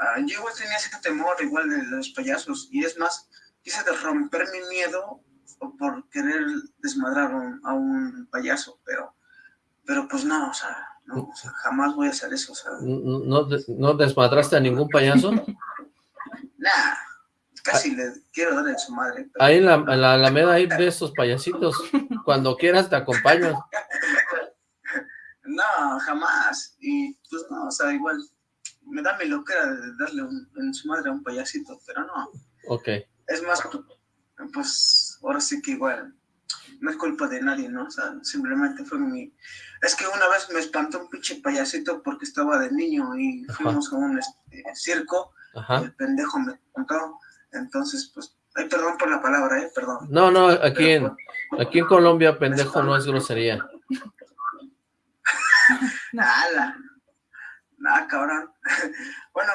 Ah, yo igual tenía ese temor igual de los payasos. Y es más, quise de romper mi miedo por querer desmadrar a un, a un payaso, pero, pero pues no, o sea, no, o sea, jamás voy a hacer eso, o sea, ¿No, no de- no desmadraste a ningún payaso? nah, casi le quiero dar en su madre. pero- Ahí en la, en la Alameda hay de estos payasitos. Cuando quieras te acompaño. No, jamás. Y pues no, o sea, igual me da mi loquera de darle un- en su madre a un payasito, pero no. Ok. Es más, pues ahora sí que igual no es culpa de nadie, ¿no? O sea, simplemente fue mi... Es que una vez me espantó un pinche payasito porque estaba de niño y Ajá. fuimos a un este, circo y Ajá. el pendejo me espantó. Entonces, pues, ay, perdón por la palabra, ¿eh? Perdón. No, no, aquí Pero, en, pues, aquí en Colombia, pendejo, no es grosería. Nada. Nada, cabrón. bueno,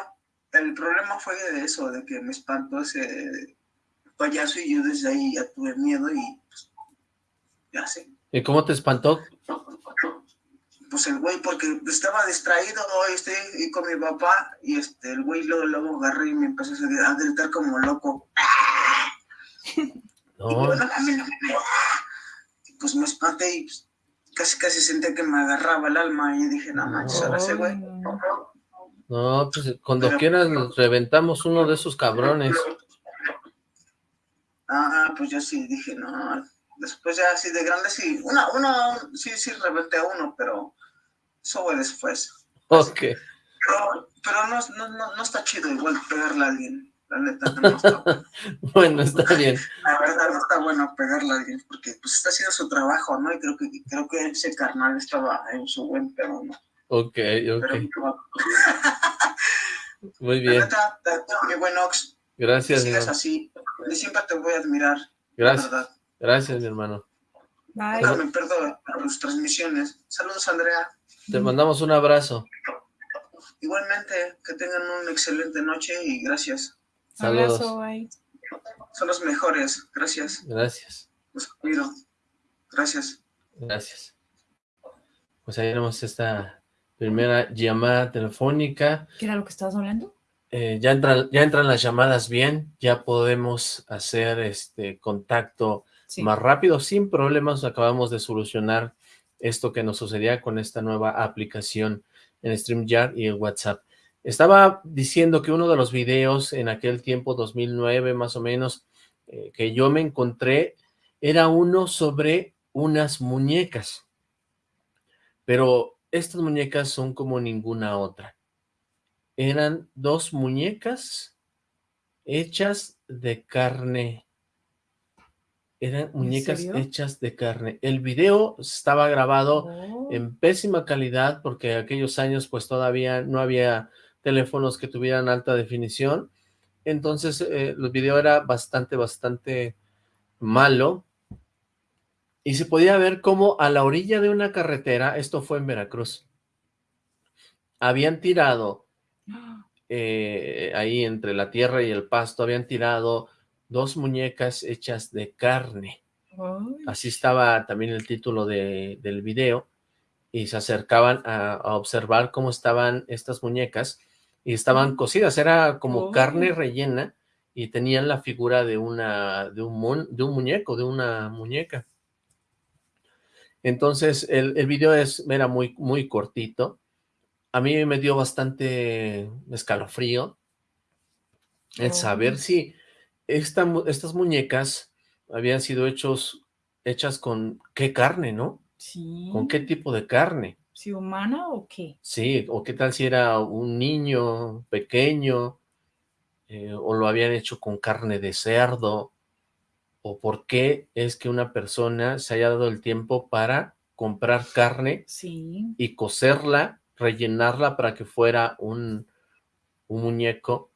el problema fue de eso, de que me espantó ese payaso y yo desde ahí ya tuve miedo y pues, ya sé. ¿Y cómo te espantó? Pues el güey, porque estaba distraído hoy estoy y con mi papá y este, el güey luego, luego agarré y me empezó a gr- a gritar como loco. Y No, yo, "No mames, no mames". Y pues me espanté y pues, casi casi sentí que me agarraba el alma y dije, no manches, ahora ese güey. No. pues cuando quieras reventamos uno de esos cabrones. Ah, pues yo sí dije, no. Después ya así de grande sí, una, una, sí, sí reventé a uno, pero eso fue después. Ok. Pero, pero no, no, no, no está chido igual pegarle a alguien, la neta, no está bueno. Bueno, está bien. La verdad no está bueno pegarle a alguien, porque pues está haciendo su trabajo, ¿no? Y creo que, creo que ese carnal estaba en su buen pedo, ¿no? Ok, ok. Muy bien. neta, mi buen Ox, que Gracias, mi sigas así, y siempre te voy a admirar, Gracias, gracias, mi hermano. Bye. Me pierdo tus transmisiones. Saludos, Andrea. Te mandamos un abrazo. Igualmente, que tengan una excelente noche y gracias. Saludos. Abrazo, bye. Son los mejores. Gracias. Gracias, Los admiro. Gracias. gracias. Pues ahí tenemos esta primera llamada telefónica. ¿Qué era lo que estabas hablando? Eh, ya, entran, ya entran las llamadas bien, ya podemos hacer este contacto Sí. más rápido, sin problemas. Acabamos de solucionar esto que nos sucedía con esta nueva aplicación en StreamYard y en WhatsApp. Estaba diciendo que uno de los videos en aquel tiempo, 2009 más o menos, eh, que yo me encontré, era uno sobre unas muñecas. Pero estas muñecas son como ninguna otra. Eran dos muñecas hechas de carne. Eran muñecas hechas de carne. El video estaba grabado Oh. en pésima calidad porque aquellos años pues todavía no había teléfonos que tuvieran alta definición. Entonces eh, el video era bastante, bastante malo. Y se podía ver como a la orilla de una carretera, esto fue en Veracruz, habían tirado eh, ahí entre la tierra y el pasto, habían tirado dos muñecas hechas de carne. Así estaba también el título de- del video y se acercaban a, a observar cómo estaban estas muñecas y estaban cocidas, era como Oh. carne rellena y tenían la figura de una de un, mon- de un muñeco, de una muñeca. Entonces el, el video es, era muy, muy cortito. A mí me dio bastante escalofrío el Oh. saber si esta estas muñecas habían sido hechos, hechas con qué carne, ¿no? sí. ¿Con qué tipo de carne? ¿Si humana o qué? Sí, o qué tal si era un niño pequeño, eh, o lo habían hecho con carne de cerdo, o por qué es que una persona se haya dado el tiempo para comprar carne Sí. y cocerla, rellenarla para que fuera un, un muñeco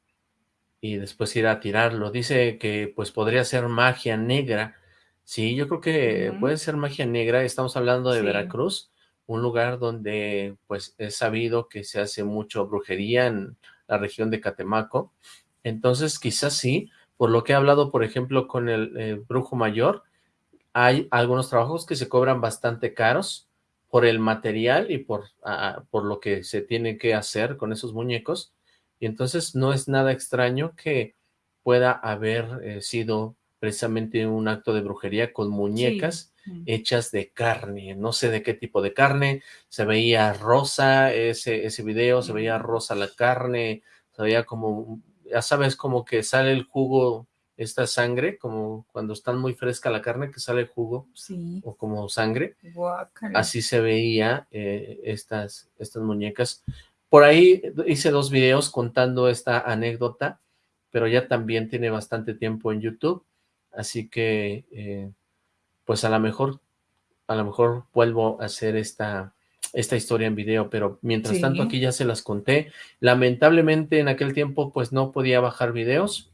y después ir a tirarlo. Dice que pues podría ser magia negra. Sí, yo creo que puede ser magia negra. Estamos hablando de Sí. Veracruz, un lugar donde pues es sabido que se hace mucho brujería en la región de Catemaco. Entonces quizás sí, por lo que he hablado, por ejemplo, con el eh, brujo mayor, hay algunos trabajos que se cobran bastante caros por el material y por, ah, por lo que se tiene que hacer con esos muñecos. Y entonces no es nada extraño que pueda haber eh, sido precisamente un acto de brujería con muñecas Mm. hechas de carne, no sé de qué tipo de carne, se veía rosa ese, ese video, se veía Mm. rosa la carne, se veía como, ya sabes, como que sale el jugo, esta sangre, como cuando están muy fresca la carne, que sale el jugo, Sí. o como sangre, así se veía eh, estas, estas muñecas. Por ahí hice dos videos contando esta anécdota, pero ya también tiene bastante tiempo en YouTube, así que eh, pues a lo mejor, a lo mejor vuelvo a hacer esta, esta historia en video, pero mientras Sí. tanto aquí ya se las conté. Lamentablemente en aquel tiempo pues no podía bajar videos,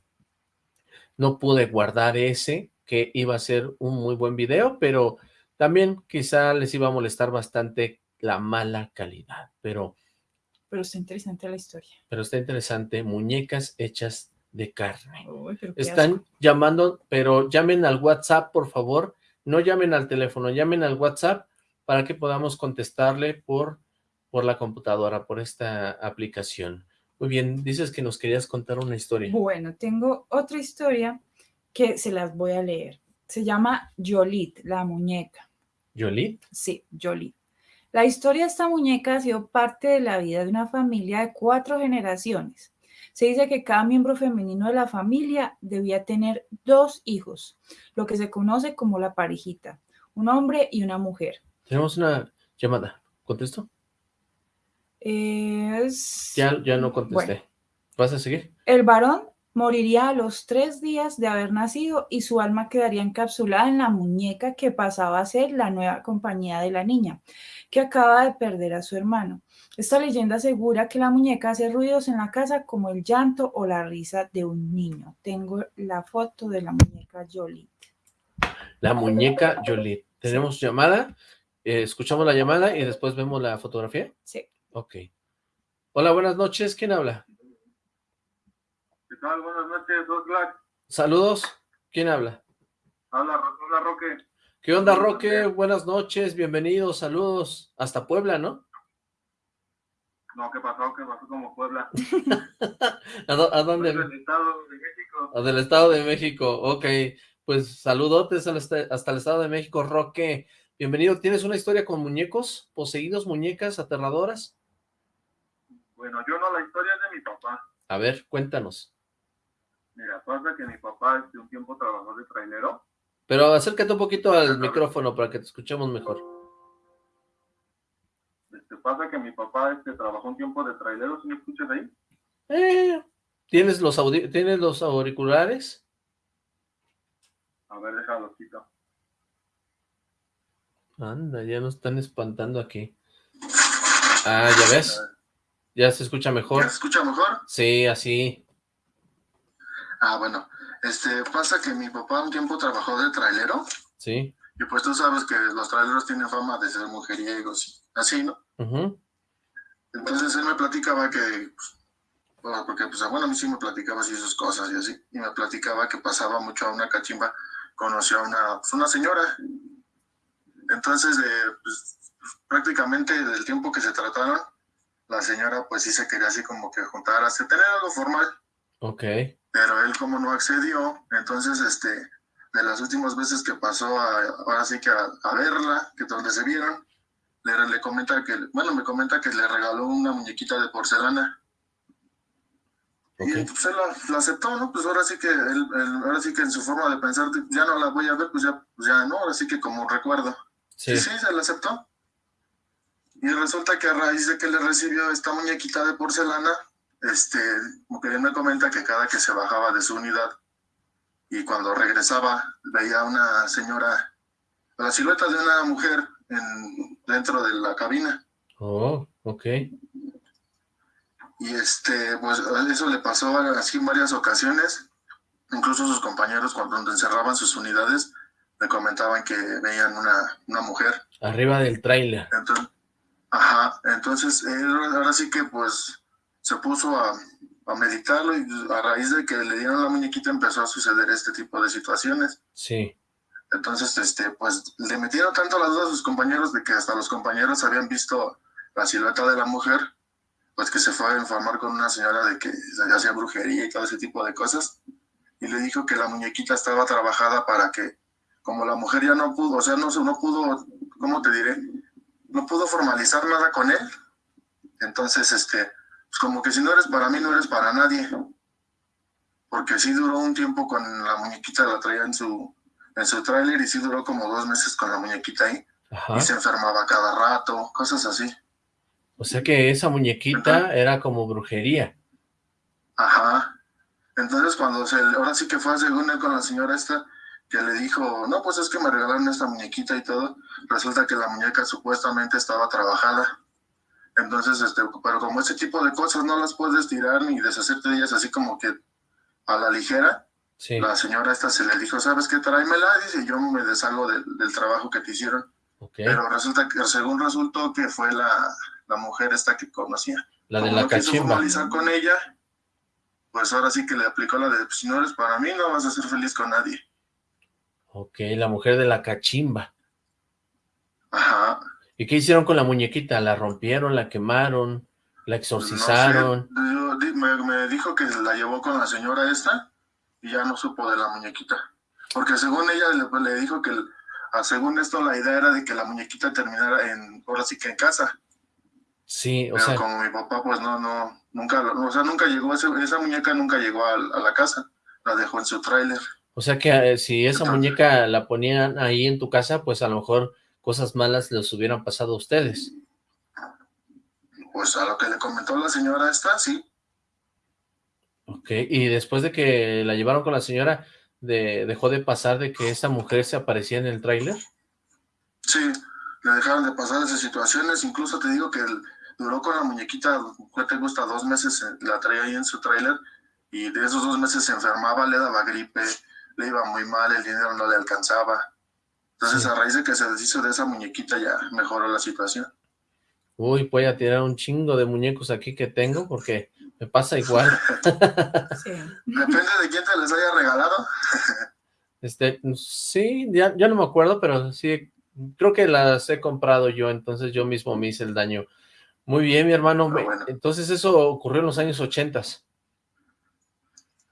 no pude guardar ese, que iba a ser un muy buen video, pero también quizá les iba a molestar bastante la mala calidad, pero, Pero está interesante la historia. pero está interesante, muñecas hechas de carne. Uy, Están asco. llamando, pero llamen al WhatsApp, por favor. No llamen al teléfono, llamen al WhatsApp para que podamos contestarle por, por la computadora, por esta aplicación. Muy bien, dices que nos querías contar una historia. Bueno, tengo otra historia que se las voy a leer. Se llama Yolit, la muñeca. ¿Yolit? Sí, Yolit. La historia de esta muñeca ha sido parte de la vida de una familia de cuatro generaciones. Se dice que cada miembro femenino de la familia debía tener dos hijos, lo que se conoce como la parejita, un hombre y una mujer. Tenemos una llamada. ¿Contesto? Es... Ya, ya no contesté. Bueno. ¿Vas a seguir? El varón moriría a los tres días de haber nacido y su alma quedaría encapsulada en la muñeca que pasaba a ser la nueva compañía de la niña, que acaba de perder a su hermano. Esta leyenda asegura que la muñeca hace ruidos en la casa como el llanto o la risa de un niño. Tengo la foto de la muñeca Jolie. La muñeca Yolit. ¿Tenemos llamada? Eh, escuchamos la llamada y después vemos la fotografía. Sí. Ok. Hola, buenas noches. ¿Quién habla? ¿Qué tal? Buenas noches, Oxlack. Saludos. ¿Quién habla? Habla, habla Roque. ¿Qué onda, Roque? Buenas noches, bienvenidos, saludos. Hasta Puebla, ¿no? No, ¿qué pasó? ¿Qué pasó como Puebla? ¿A, dó- a dónde? Del Estado de México. Ah, Del Estado de México. Ok, pues saludotes al este- hasta el Estado de México, Roque. Bienvenido. ¿Tienes una historia con muñecos? ¿Poseídos muñecas aterradoras? Bueno, yo no, la historia es de mi papá. A ver, cuéntanos. Mira, pasa que mi papá este, un tiempo trabajó de trailero. Pero acércate un poquito al micrófono para que te escuchemos mejor. Este, pasa que mi papá este, trabajó un tiempo de trailero, ¿sí me escuchas ahí? Eh, ¿tienes, los ¿Tienes los auriculares? A ver, déjalo, chica. Anda, ya nos están espantando aquí. Ah, ¿ya ves? ¿Ya se escucha mejor? ¿Ya se escucha mejor? Sí, así. Ah, bueno. Este, pasa que mi papá un tiempo trabajó de trailero Sí. y pues tú sabes que los traileros tienen fama de ser mujeriegos así, ¿no? Entonces él me platicaba que, pues, bueno, porque pues bueno, a mí sí me platicaba así sus cosas y así, y me platicaba que pasaba mucho a una cachimba conoció a una, pues, una señora. Entonces, eh, pues, prácticamente del tiempo que se trataron, la señora pues sí se quería así como que juntar, hasta tener algo formal. Ok. Pero él como no accedió, entonces este, de las últimas veces que pasó a, ahora sí que a, a verla, que donde se vieron, le, le comenta que, bueno, me comenta que le regaló una muñequita de porcelana. Y Ok. pues él la, la aceptó, ¿no? Pues ahora sí que él, él- ahora sí que en su forma de pensar, ya no la voy a ver, pues ya, pues ya no, ahora sí que como recuerdo. Sí. Sí, se la aceptó. Y resulta que a raíz de que le recibió esta muñequita de porcelana, este, él me comenta que cada que se bajaba de su unidad y cuando regresaba veía a una señora, la silueta de una mujer en, dentro de la cabina. Oh, ok. Y este, pues eso le pasó así en varias ocasiones. Incluso sus compañeros cuando encerraban sus unidades me comentaban que veían una, una mujer Arriba del tráiler. Entonces, ajá, entonces él ahora sí que pues se puso a, a meditarlo y a raíz de que le dieron la muñequita empezó a suceder este tipo de situaciones. Sí. Entonces, este, pues le metieron tanto las dudas a sus compañeros de que hasta los compañeros habían visto la silueta de la mujer, pues que se fue a informar con una señora de que se hacía brujería y todo ese tipo de cosas. Y le dijo que la muñequita estaba trabajada para que, como la mujer ya no pudo, o sea, no, no pudo, ¿cómo te diré? No pudo formalizar nada con él. Entonces, este, pues como que si no eres para mí, no eres para nadie. Porque sí duró un tiempo con la muñequita, la traía en su, en su tráiler y sí duró como dos meses con la muñequita ahí. Ajá. Y se enfermaba cada rato, cosas así. O sea que esa muñequita era como brujería. Ajá. Entonces cuando se, ahora sí que fue según él con la señora esta, que le dijo, no, pues es que me regalaron esta muñequita y todo, resulta que la muñeca supuestamente estaba trabajada. Entonces, este, pero como ese tipo de cosas no las puedes tirar ni deshacerte de ellas así como que a la ligera, Sí. la señora esta se le dijo, ¿sabes qué? Tráemela, dice, yo me deshago del, del trabajo que te hicieron. Pero resulta que, según resultó que fue la, la mujer esta que conocía. La de la no quiso formalizar con ella, pues ahora sí que le aplicó la de, pues, si no eres para mí, no vas a ser feliz con nadie. Ok, la mujer de la cachimba. Ajá. ¿Y qué hicieron con la muñequita? ¿La rompieron, la quemaron, la exorcizaron? No sé, me, me dijo que la llevó con la señora esta y ya no supo de la muñequita. Porque según ella le, le dijo que, ah, según esto, la idea era de que la muñequita terminara en, ahora sí que en casa. Sí, o Pero sea, como mi papá, pues no, no, nunca, o sea, nunca llegó, ese- esa muñeca nunca llegó a, a la casa. La dejó en su tráiler. O sea que eh, si esa muñeca la ponían ahí en tu casa, pues a lo mejor cosas malas les hubieran pasado a ustedes. Pues a lo que le comentó la señora esta, sí. Ok, y después de que la llevaron con la señora, de- dejó de pasar de que esa mujer se aparecía en el tráiler. Sí, le dejaron de pasar esas situaciones. Incluso te digo que duró con la muñequita, ¿qué te gusta? Dos meses, eh, la traía ahí en su tráiler y de esos dos meses se enfermaba, le daba gripe, le iba muy mal, el dinero no le alcanzaba. Entonces, Sí. a raíz de que se deshizo de esa muñequita, ya mejoró la situación. Uy, voy a tirar un chingo de muñecos aquí que tengo porque me pasa igual. Sí. Depende de quién te les haya regalado. Este, sí, ya, ya no me acuerdo, pero sí, creo que las he comprado yo, entonces yo mismo me hice el daño. Muy bien, mi hermano. Bueno. Entonces eso ocurrió en los años ochentas.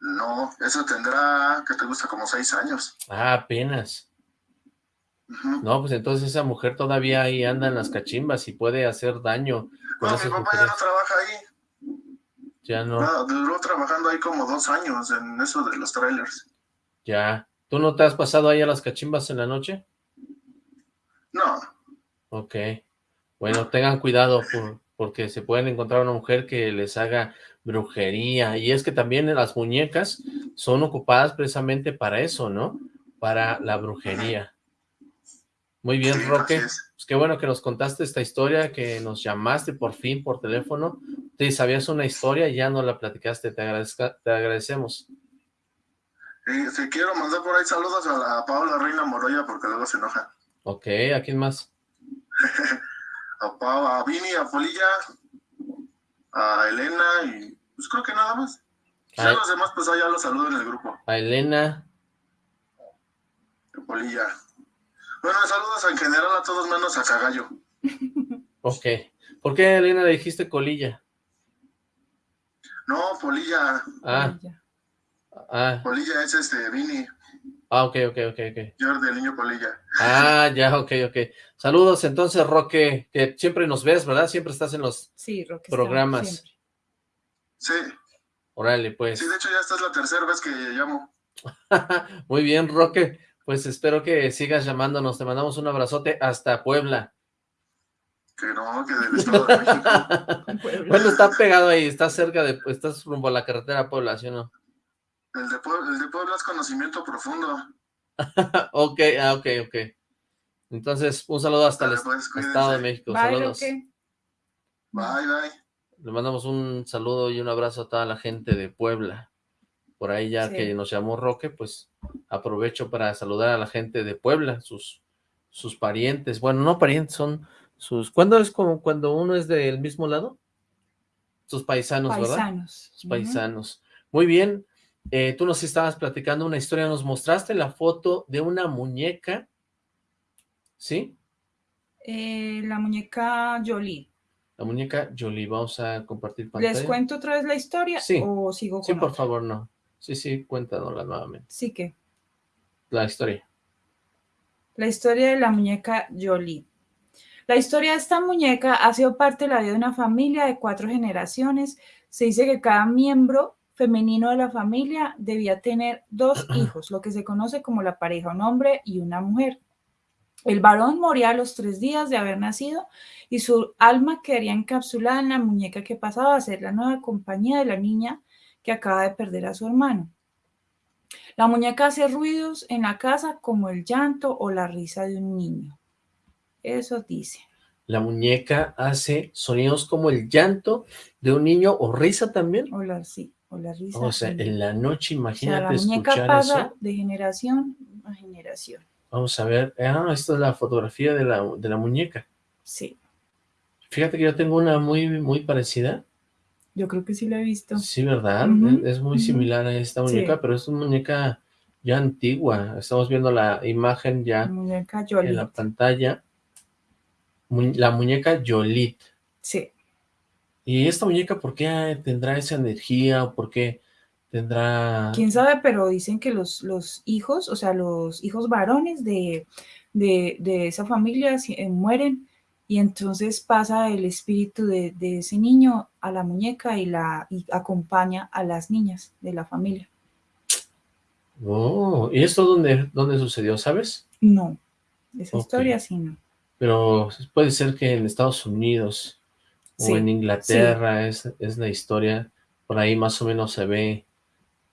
No, eso tendrá, que te gusta? Como seis años. Ah, apenas. No, pues entonces esa mujer todavía ahí anda en las cachimbas y puede hacer daño con No, mi papá ya no trabaja ahí. Ya no, No, duró trabajando ahí como dos años en eso de los trailers. ya. ¿Tú no te has pasado ahí a las cachimbas en la noche? No, Ok. Bueno, tengan cuidado por- porque se pueden encontrar una mujer que les haga brujería. Y es que también las muñecas son ocupadas precisamente para eso, ¿no? Para la brujería. Muy bien, Sí, Roque. Pues qué bueno que nos contaste esta historia, que nos llamaste por fin por teléfono. Te sabías una historia y ya no la platicaste. Te, agradezca- te agradecemos. Eh, te quiero mandar por ahí saludos a, la, a Reina Moroya porque luego se enoja. Ok, ¿a quién más? A Pau, a Vini, a Polilla, a Elena y pues creo que nada más. Ya Ay. los demás pues allá los saludo en el grupo. A Elena. Polilla. Bueno, saludos en general a todos menos a Cagallo. Ok. ¿Por qué, Elena, le dijiste colilla? No, Polilla. Ah, Ya. ah, Polilla es este, Vini. Ah, ok, ok, ok, ok. Jordi, el niño Polilla. Ah, ya, ok, ok. Saludos entonces, Roque, que siempre nos ves, ¿verdad? Siempre estás en los... Sí, Roque. está Programas. siempre. Sí, Órale, pues. sí, de hecho ya esta es la tercera vez que llamo. Muy bien, Roque. Pues espero que sigas llamándonos. Te mandamos un abrazote hasta Puebla. Que no, que del Estado de México. Bueno, está pegado ahí, está cerca de... Estás rumbo a la carretera Puebla, ¿sí o no? El de, Puebla, el de Puebla es conocimiento profundo. ok, ah, ok, ok. Entonces, un saludo hasta el Dale, pues. Estado de México. Bye, Saludos. Bye, bye. Le mandamos un saludo y un abrazo a toda la gente de Puebla. Por ahí ya Sí. que nos llamó Roque, pues aprovecho para saludar a la gente de Puebla, sus, sus parientes. Bueno, no parientes, son sus... ¿Cuándo es como cuando uno es del mismo lado? Sus paisanos, ¿verdad? Paisanos. Sus paisanos. Muy bien. Eh, tú nos estabas platicando una historia, nos mostraste la foto de una muñeca, ¿sí? Eh, la muñeca Jolie. La muñeca Jolie. Vamos a compartir pantalla. ¿Les cuento otra vez la historia Sí. o sigo con Sí, por otra? favor, no. Sí, sí, cuéntanosla nuevamente. Sí que. La historia. La historia de la muñeca Jolie. La historia de esta muñeca ha sido parte de la vida de una familia de cuatro generaciones. Se dice que cada miembro femenino de la familia debía tener dos hijos, lo que se conoce como la pareja, un hombre y una mujer. El varón moría a los tres días de haber nacido y su alma quedaría encapsulada en la muñeca que pasaba a ser la nueva compañía de la niña que acaba de perder a su hermano. La muñeca hace ruidos en la casa como el llanto o la risa de un niño. Eso dice. La muñeca hace sonidos como el llanto de un niño o risa también. O la, sí, o la risa. O sea, en la noche, niño. O sea, imagínate la muñeca escuchar pasa eso. de generación a generación. Vamos a ver. Ah, esta es la fotografía de la, de la muñeca. Sí, Fíjate que yo tengo una muy, muy parecida. yo creo que sí lo he visto. Sí, ¿verdad? Es, es muy similar a esta muñeca, Sí. pero es una muñeca ya antigua. Estamos viendo la imagen La ya muñeca en la pantalla. La muñeca Yolit. Sí, ¿Y esta muñeca por qué tendrá esa energía o por qué tendrá... quién sabe, pero dicen que los, los hijos, o sea, los hijos varones de, de, de esa familia eh, mueren y entonces pasa el espíritu de, de ese niño a la muñeca y, la, y acompaña a las niñas de la familia. Oh, ¿y esto dónde, dónde sucedió, sabes? No, esa historia sí no. Pero puede ser que en Estados Unidos Sí, o en Inglaterra es, es la historia, por ahí más o menos se ve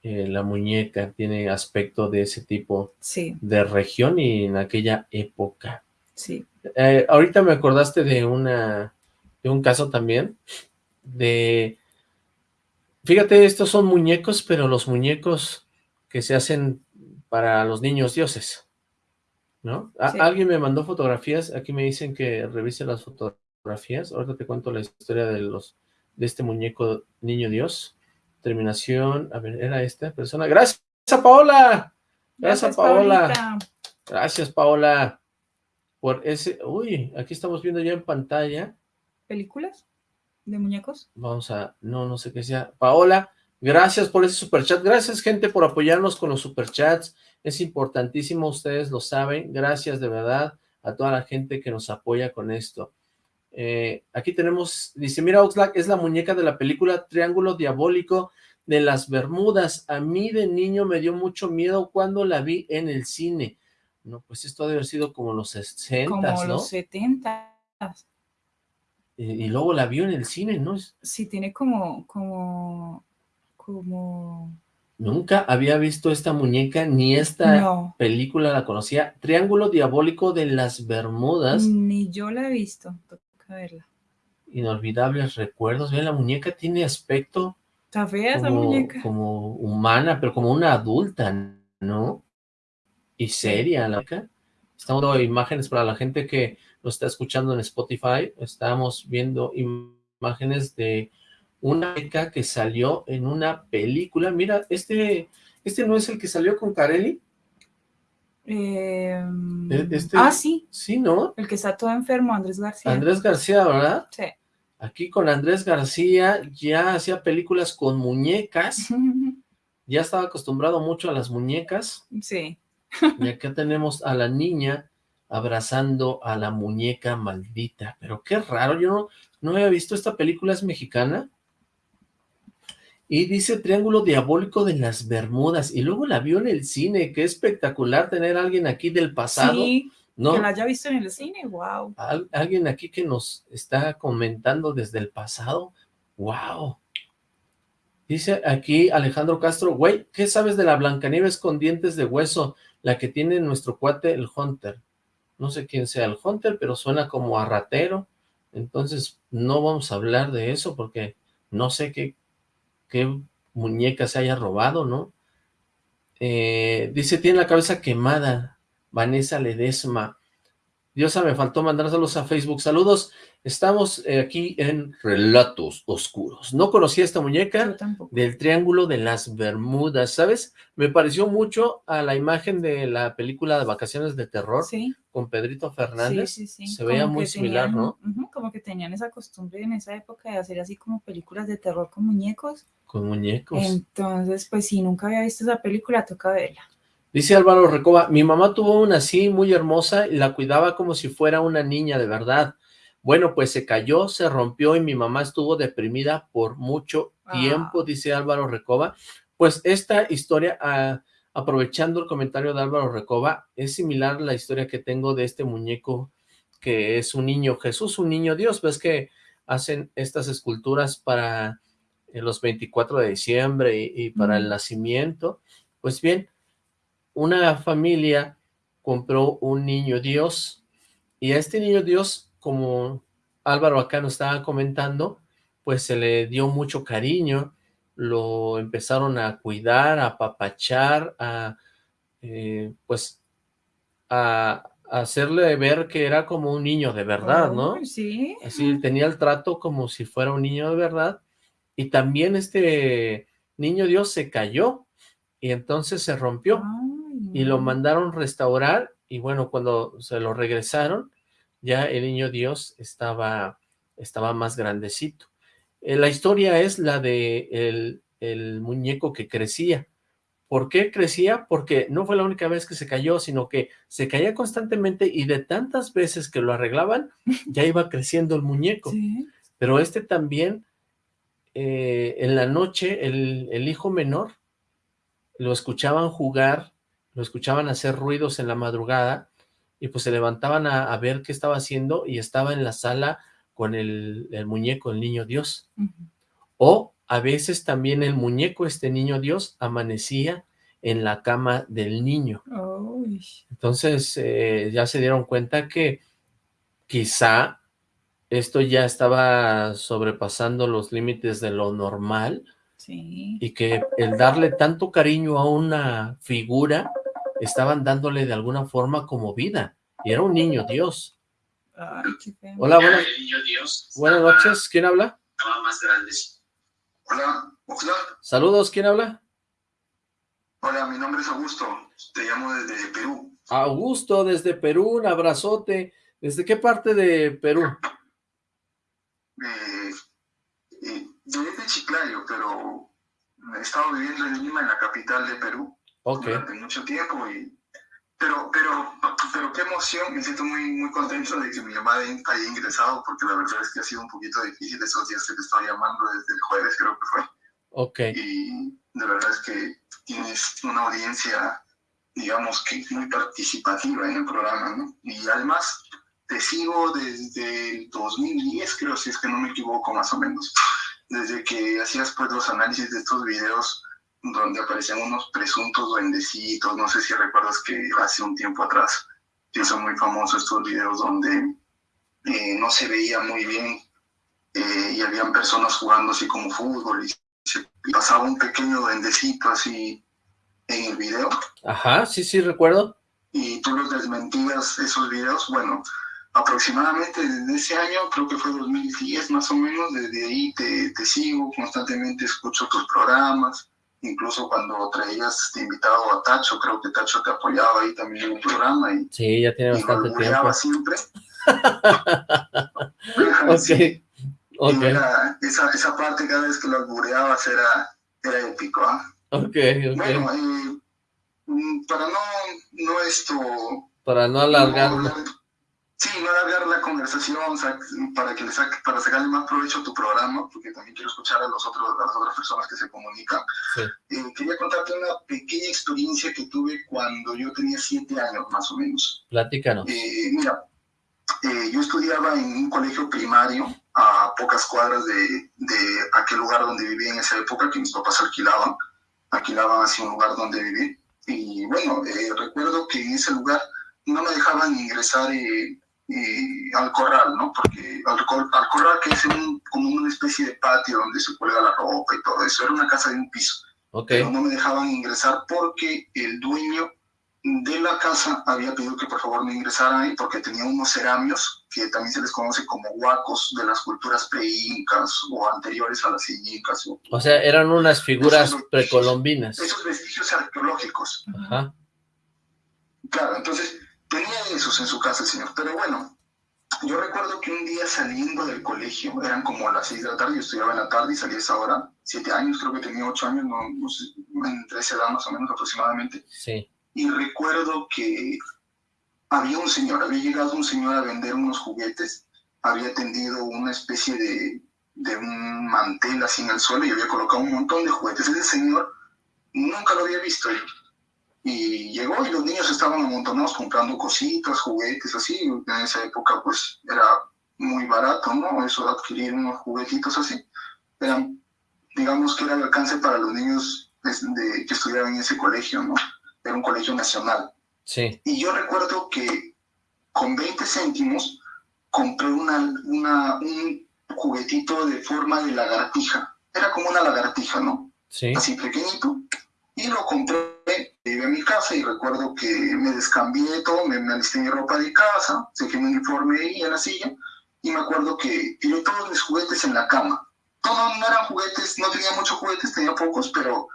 eh, la muñeca, tiene aspecto de ese tipo Sí, de región y en aquella época. sí. Eh, ahorita me acordaste de una de un caso también de fíjate, estos son muñecos, pero los muñecos que se hacen para los niños dioses, ¿no? Sí. Alguien me mandó fotografías, aquí me dicen que revise las fotografías, ahorita te cuento la historia de los de este muñeco niño dios. Terminación, a ver, era esta persona. Gracias, Paola. Gracias, Paola. Paulita. Gracias, Paola, por ese... Uy, aquí estamos viendo ya en pantalla. ¿Películas de muñecos? Vamos a... No, no sé qué sea. Paola, gracias por ese superchat. Gracias, gente, por apoyarnos con los superchats. Es importantísimo, ustedes lo saben. Gracias, de verdad, a toda la gente que nos apoya con esto. Eh, aquí tenemos... Dice, mira, Oxlack, es la muñeca de la película Triángulo Diabólico de las Bermudas. A mí de niño me dio mucho miedo cuando la vi en el cine. No, pues esto debe haber sido como los 60, Como ¿no? los 70. Y, y luego la vio en el cine, ¿no? Sí, tiene como, como, como, Nunca había visto esta muñeca ni esta no, película la conocía. Triángulo Diabólico de las Bermudas. ni yo la he visto, toca verla. Inolvidables recuerdos. Ve, la muñeca tiene aspecto Está fea esa como, muñeca. como humana, pero como una adulta, ¿no? Y seria la muñeca. Estamos viendo imágenes para la gente que lo está escuchando en Spotify. Estamos viendo im- imágenes de una muñeca que salió en una película. Mira, este, este no es el que salió con Carelli. Eh, E- este- Ah, sí, Sí, ¿no? el que está todo enfermo, Andrés García. Andrés García, ¿verdad? Sí. Aquí con Andrés García ya hacía películas con muñecas, ya estaba acostumbrado mucho a las muñecas, Sí. y acá tenemos a la niña abrazando a la muñeca maldita, pero qué raro, yo no, no había visto esta película, es mexicana, y dice Triángulo Diabólico de las Bermudas, y luego la vio en el cine, qué espectacular tener a alguien aquí del pasado, Sí, ¿no? que la haya visto en el cine, wow. Al- alguien aquí que nos está comentando desde el pasado. ¡Wow! Dice aquí Alejandro Castro, güey, ¿qué sabes de la Blancanieves con dientes de hueso? La que tiene nuestro cuate, el Hunter. No sé quién sea el Hunter, pero suena como a ratero. Entonces, no vamos a hablar de eso porque no sé qué, qué muñeca se haya robado, ¿no? Eh, dice, tiene la cabeza quemada. Vanessa Ledesma. Diosa, me faltó mandárselos a Facebook. Saludos, estamos eh, aquí en Relatos Oscuros. No conocía esta muñeca del Triángulo de las Bermudas, ¿sabes? Me pareció mucho a la imagen de la película de Vacaciones de Terror Sí, con Pedrito Fernández. sí, sí. Se veía muy similar, ¿no? como que tenían esa costumbre en esa época de hacer así como películas de terror con muñecos. Con muñecos. Entonces, pues si nunca había visto esa película, toca verla. Dice Álvaro Recoba, mi mamá tuvo una así muy hermosa y la cuidaba como si fuera una niña de verdad. Bueno, pues se cayó, se rompió y mi mamá estuvo deprimida por mucho tiempo, Ah. dice Álvaro Recoba. Pues esta historia, ah, aprovechando el comentario de Álvaro Recoba, es similar a la historia que tengo de este muñeco que es un niño Jesús, un niño Dios. Ves que hacen estas esculturas para eh, los 24 de diciembre y, y para el nacimiento. Pues bien, una familia compró un niño Dios y a este niño Dios, como Álvaro acá nos estaba comentando, pues se le dio mucho cariño, lo empezaron a cuidar, a apapachar, a eh, pues a, a hacerle ver que era como un niño de verdad, ¿no? Sí. Así tenía el trato como si fuera un niño de verdad. Y también este niño Dios se cayó y entonces se rompió Ay, y lo mandaron restaurar y bueno, cuando se lo regresaron, ya el niño Dios estaba, estaba más grandecito. Eh, la historia es la de el, el muñeco que crecía. ¿Por qué crecía? Porque no fue la única vez que se cayó, sino que se caía constantemente y de tantas veces que lo arreglaban, ya iba creciendo el muñeco. Sí. Pero este también, eh, en la noche, el, el hijo menor, lo escuchaban jugar, lo escuchaban hacer ruidos en la madrugada, y pues se levantaban a, a ver qué estaba haciendo, y estaba en la sala con el, el muñeco, el niño Dios. O a veces también el muñeco, este niño Dios, amanecía en la cama del niño. Entonces eh, ya se dieron cuenta que quizá esto ya estaba sobrepasando los límites de lo normal sí. y que el darle tanto cariño a una figura estaban dándole de alguna forma como vida. Y era un niño Dios. Ay, qué feo. Hola, buenas, buenas noches. ¿Quién habla? Hola, hola. Saludos, ¿quién habla? Hola, mi nombre es Augusto. Te llamo desde Perú. Augusto, desde Perú, un abrazote. ¿Desde qué parte de Perú? Eh, soy de Chiclayo, pero he estado viviendo en Lima, en la capital de Perú, durante mucho tiempo. Y, pero, pero, pero qué emoción. Me siento muy, muy contento de que mi llamada haya ingresado, porque la verdad es que ha sido un poquito difícil esos días que te estoy llamando desde el jueves, creo que fue. ok. y de verdad es que tienes una audiencia, digamos que muy participativa en el programa, ¿no? Y además te sigo desde el 2010, creo, si es que no me equivoco, más o menos, desde que hacías pues los análisis de estos videos donde aparecían unos presuntos duendecitos, no sé si recuerdas que hace un tiempo atrás se hizo muy famoso estos videos donde eh, no se veía muy bien eh, y habían personas jugando así como fútbol y se pasaba un pequeño duendecito así en el video Ajá, sí, sí, recuerdo. y tú los desmentías esos videos, bueno, aproximadamente desde ese año, creo que fue 2010 más o menos, desde ahí te, te sigo, constantemente escucho tus programas incluso cuando traías de invitado a Tacho, creo que Tacho te apoyaba ahí también en un programa y, Sí, ya tiene y bastante tiempo. siempre. Ok, Sí. ok, esa, esa parte cada vez que lo albureabas era, era épico, ¿ah? ok, ok. Bueno, eh, mm, para no, no esto... Para no alargarlo. Sí, no alargar la conversación, sac- para que le saque, para sacarle más provecho a tu programa, porque también quiero escuchar a, los otros, a las otras personas que se comunican. Sí. Eh, quería contarte una pequeña experiencia que tuve cuando yo tenía siete años, más o menos. Platícanos. Eh, mira, eh, yo estudiaba en un colegio primario a pocas cuadras de, de aquel lugar donde vivía en esa época, que mis papás alquilaban, alquilaban así un lugar donde vivir. Y bueno, eh, recuerdo que en ese lugar no me dejaban ingresar eh, eh, al corral, ¿no? Porque al, cor- al corral, que es un- como una especie de patio donde se cuelga la ropa y todo eso, era una casa de un piso Ok, pero no me dejaban ingresar porque el dueño de la casa había pedido que por favor me ingresara ahí porque tenía unos ceramios que también se les conoce como huacos de las culturas pre-incas o anteriores a las incas o o sea, eran unas figuras precolombinas. esos vestigios arqueológicos. Ajá, Claro, entonces tenía esos en su casa el señor, pero bueno, yo recuerdo que un día saliendo del colegio, eran como las seis de la tarde, yo estudiaba en la tarde y salí a esa hora, siete años, creo que tenía ocho años, no, no sé, entre esa edad más o menos aproximadamente, sí, y recuerdo que había un señor, había llegado un señor a vender unos juguetes, había tendido una especie de, de un mantel así en el suelo y había colocado un montón de juguetes. Ese señor nunca lo había visto yo. Y llegó y los niños estaban amontonados comprando cositas, juguetes, así. En esa época pues era muy barato, ¿no? Eso de adquirir unos juguetitos así. Eran, digamos que era el alcance para los niños de, que estudiaban en ese colegio, ¿no? Era un colegio nacional. sí, Y yo recuerdo que con 20 céntimos compré una, una, un juguetito de forma de lagartija. Era como una lagartija, ¿no? sí, Así pequeñito. Y lo compré, llegué a mi casa y recuerdo que me descambié todo, me, me alisté mi ropa de casa, saqué mi uniforme ahí en la silla y me acuerdo que tiré todos mis juguetes en la cama. No, no, eran juguetes, no tenía muchos juguetes, tenía pocos, pero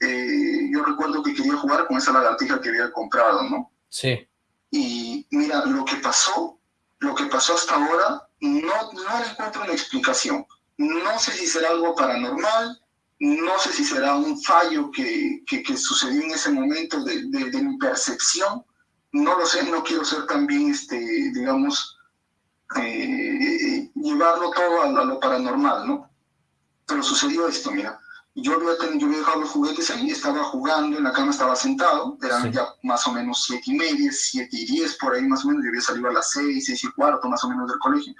eh, yo recuerdo que quería jugar con esa lagartija que había comprado, ¿no? sí, Y mira, lo que pasó, lo que pasó hasta ahora, no, no encuentro una explicación. No sé si será algo paranormal, no sé si será un fallo que, que, que sucedió en ese momento de, de, de mi percepción. No lo sé, no quiero ser también, este, digamos, eh, llevarlo todo a, a lo paranormal, ¿no? Pero sucedió esto, mira. Yo había, yo había dejado los juguetes ahí, estaba jugando, en la cama estaba sentado, eran Sí. ya más o menos siete y media, siete y diez, por ahí más o menos, yo había salido a las seis, seis y cuarto más o menos del colegio.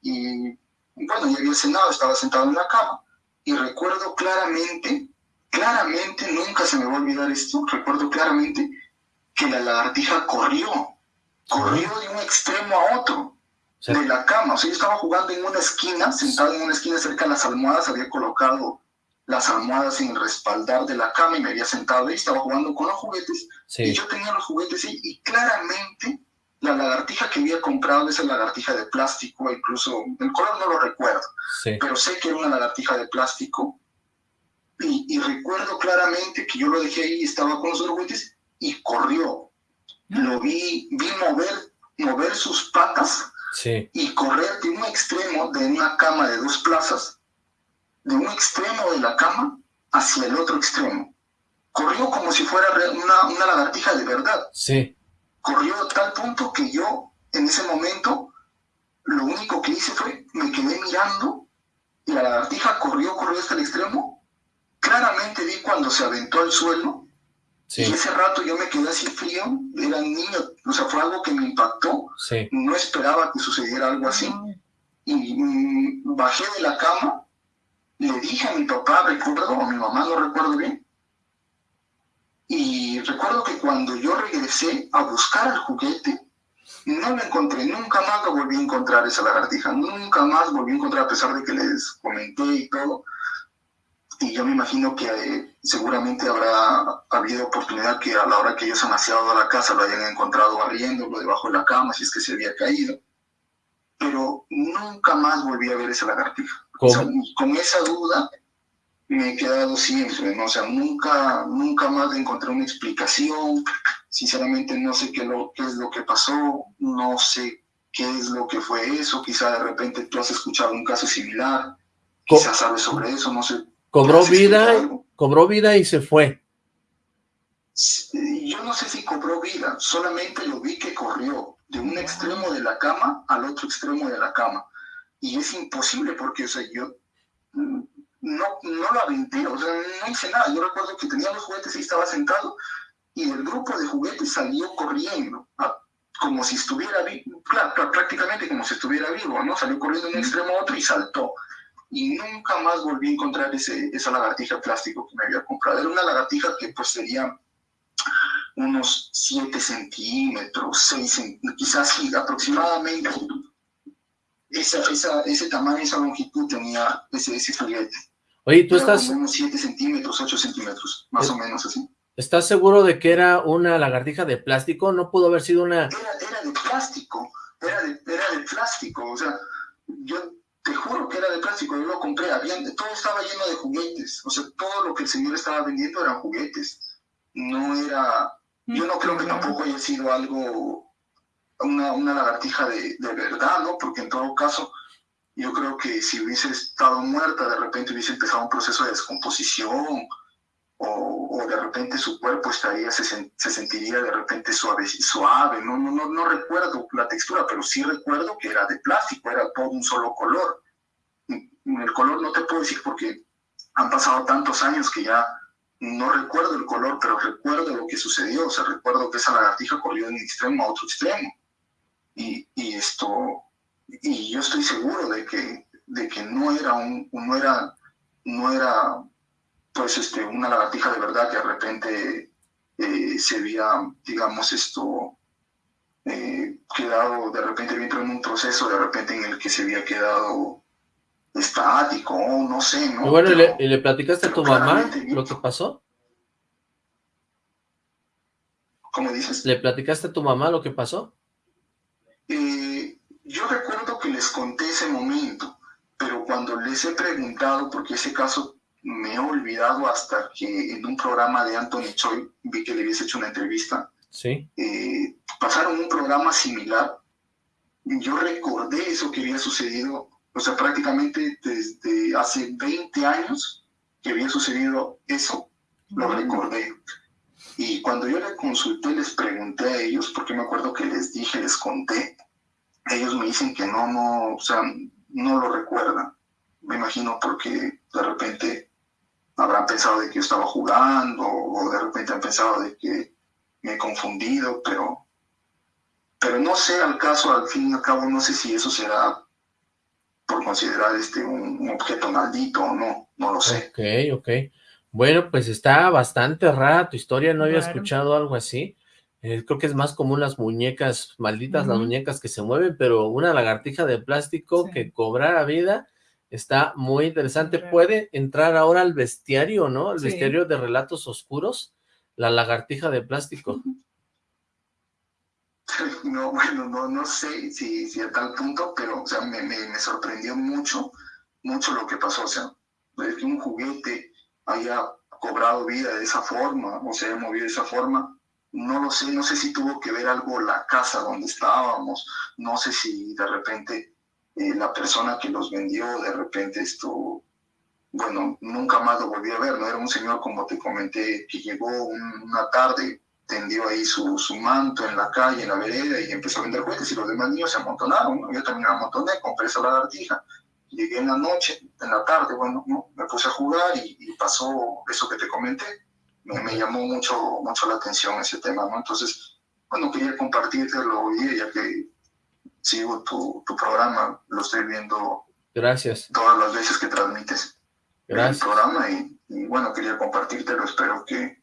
Y bueno, ya había cenado, estaba sentado en la cama. Y recuerdo claramente, claramente, nunca se me va a olvidar esto, recuerdo claramente que la lagartija corrió, corrió de un extremo a otro de la cama. O sea, yo estaba jugando en una esquina, sentado en una esquina cerca de las almohadas, había colocado las almohadas en el respaldar de la cama y me había sentado ahí, estaba jugando con los juguetes y yo tenía los juguetes ahí y claramente la lagartija que había comprado, esa lagartija de plástico, incluso el color no lo recuerdo, sí, pero sé que era una lagartija de plástico y, y recuerdo claramente que yo lo dejé ahí, estaba con los otros juguetes y corrió. Lo vi, vi mover, mover sus patas sí, y correr de un extremo de una cama de dos plazas, de un extremo de la cama hacia el otro extremo. Corrió como si fuera una, una lagartija de verdad. sí, Corrió a tal punto que yo, en ese momento, lo único que hice fue, me quedé mirando y la lagartija corrió, corrió hasta el extremo. Claramente vi cuando se aventó al suelo y sí, ese rato yo me quedé así frío, era niño, o sea, fue algo que me impactó, sí, no esperaba que sucediera algo así. Y mm, bajé de la cama, le dije a mi papá, recuerdo, o a mi mamá, no recuerdo bien, y recuerdo que cuando yo regresé a buscar el juguete, no lo encontré, nunca más lo volví a encontrar esa lagartija, nunca más volví a encontrar a pesar de que les comenté y todo. Y yo me imagino que eh, seguramente habrá habido oportunidad que a la hora que ellos han aseado a la casa lo hayan encontrado barriéndolo debajo de la cama, si es que se había caído. Pero nunca más volví a ver esa lagartija. O con esa duda, me he quedado siempre, ¿no? O sea, nunca, nunca más encontré una explicación, sinceramente no sé qué, lo, qué es lo que pasó, no sé qué es lo que fue eso, quizá de repente tú has escuchado un caso similar, quizás sabes sobre eso, no sé. Cobró vida, cobró vida y se fue. Yo no sé si cobró vida, solamente lo vi que corrió de un extremo de la cama al otro extremo de la cama. Y es imposible porque, o sea, yo mm, no, no lo aventé, o sea, no hice nada. Yo recuerdo que tenía los juguetes y estaba sentado y el grupo de juguetes salió corriendo, como si estuviera vivo, prácticamente como si estuviera vivo, ¿no? Salió corriendo de un extremo a otro y saltó. Y nunca más volví a encontrar ese, esa lagartija plástico que me había comprado. Era una lagartija que pues sería unos 7 centímetros, 6 quizás sí, aproximadamente esa, esa, ese tamaño, esa longitud tenía ese, ese juguete. Oye, tú estás... unos 7 centímetros, 8 centímetros, más o menos así. ¿Estás seguro de que era una lagartija de plástico? ¿No pudo haber sido una...? Era, era de plástico, era de, era de plástico, o sea, yo te juro que era de plástico, yo lo compré, había, todo estaba lleno de juguetes, o sea, todo lo que el señor estaba vendiendo eran juguetes, no era yo no creo que tampoco haya sido algo, una, una lagartija de, de, verdad, ¿no? Porque en todo caso, yo creo que si hubiese estado muerta, de repente hubiese empezado un proceso de descomposición, o, de repente su cuerpo estaría, se, se, sentiría de repente suave, suave. No, no, no, no recuerdo la textura, pero sí recuerdo que era de plástico, era todo un solo color. El color no te puedo decir porque han pasado tantos años que ya no recuerdo el color, pero recuerdo lo que sucedió, o sea, recuerdo que esa lagartija corrió de un extremo a otro extremo. Y, y, esto, y yo estoy seguro de que, de que no era un, no era, no era, pues, este, una lagartija de verdad que de repente eh, se había, digamos, esto, eh, quedado de repente dentro en un proceso de repente en el que se había quedado estático, no sé, ¿no? Y bueno, ¿y le, platicaste a tu mamá lo que pasó? ¿Cómo dices? ¿Le platicaste a tu mamá lo que pasó? Eh, yo recuerdo que les conté ese momento, pero cuando les he preguntado, porque ese caso me he olvidado hasta que en un programa de Anthony Choi vi que le habías hecho una entrevista. Sí. Eh, pasaron un programa similar. Yo recordé eso que había sucedido o sea, prácticamente desde hace 20 años que había sucedido eso, lo recordé. Y cuando yo le consulté, les pregunté a ellos, porque me acuerdo que les dije, les conté, ellos me dicen que no, no, o sea, no lo recuerdan. Me imagino porque de repente habrán pensado de que yo estaba jugando o de repente han pensado de que me he confundido, pero, pero no sé al caso, al fin y al cabo, no sé si eso será por considerar este un, objeto maldito o no, no lo sé. Ok, ok. Bueno, pues está bastante rara tu historia, no había escuchado algo así. Eh, creo que es más común las muñecas malditas, las muñecas que se mueven, pero una lagartija de plástico que cobrara vida está muy interesante. Puede entrar ahora al bestiario, ¿no? Al bestiario de relatos oscuros, la lagartija de plástico. No, bueno, no, no sé si, si a tal punto, pero o sea, me, me, sorprendió mucho, mucho lo que pasó. O sea, que un juguete haya cobrado vida de esa forma, o se haya movido de esa forma, no lo sé, no sé si tuvo que ver algo la casa donde estábamos, no sé si de repente eh, la persona que los vendió, de repente esto, bueno, nunca más lo volví a ver, no era un señor como te comenté, que llegó una tarde, tendió ahí su, su, manto en la calle, en la vereda, y empezó a vender juguetes, y los demás niños se amontonaron, Yo también me amontoné, compré esa lagartija, llegué en la noche, en la tarde, bueno, me puse a jugar y, pasó eso que te comenté, me, me, llamó mucho, mucho la atención ese tema, ¿no? Entonces, bueno, quería compartirlo hoy, ya que sigo tu, tu programa, lo estoy viendo Gracias. todas las veces que transmites Gracias. el programa, y, y bueno, quería compartírtelo, espero que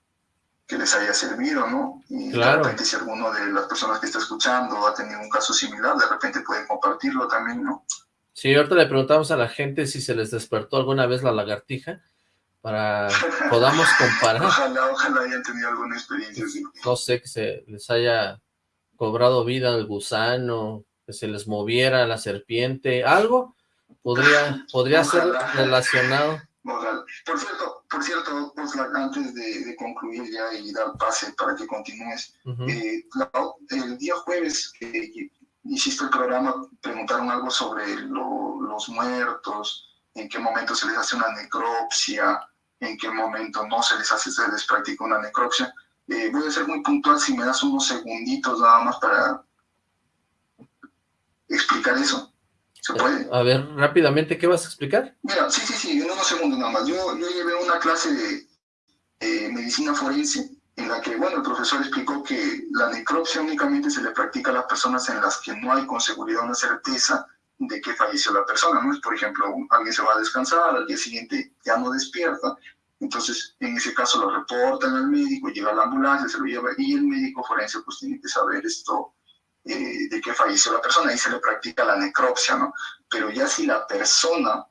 que les haya servido, ¿no? Y de repente si alguno de las personas que está escuchando ha tenido un caso similar, de repente pueden compartirlo también, ¿no? Sí, ahorita le preguntamos a la gente si se les despertó alguna vez la lagartija, para podamos comparar. ojalá, ojalá hayan tenido alguna experiencia así. No sé, que se les haya cobrado vida el gusano, que se les moviera la serpiente, algo podría, podría ser relacionado. Por cierto, por cierto, antes de, de concluir ya y dar pase para que continúes, eh, la- el día jueves que hiciste el programa, preguntaron algo sobre lo- los muertos, en qué momento se les hace una necropsia, en qué momento no se les hace, se les practica una necropsia. Eh, voy a ser muy puntual si me das unos segunditos nada más para explicar eso. ¿Se puede? A ver, rápidamente, ¿qué vas a explicar? Mira, sí, sí, sí, en unos segundos nada más. Yo, yo llevé una clase de eh, medicina forense en la que, bueno, el profesor explicó que la necropsia únicamente se le practica a las personas en las que no hay con seguridad una certeza de que falleció la persona, ¿no? Por ejemplo, alguien se va a descansar, al día siguiente ya no despierta, entonces en ese caso lo reportan al médico, llega la ambulancia, se lo lleva, y el médico forense pues tiene que saber esto, eh, de que falleció la persona, y se le practica la necropsia, ¿no? Pero ya si la persona,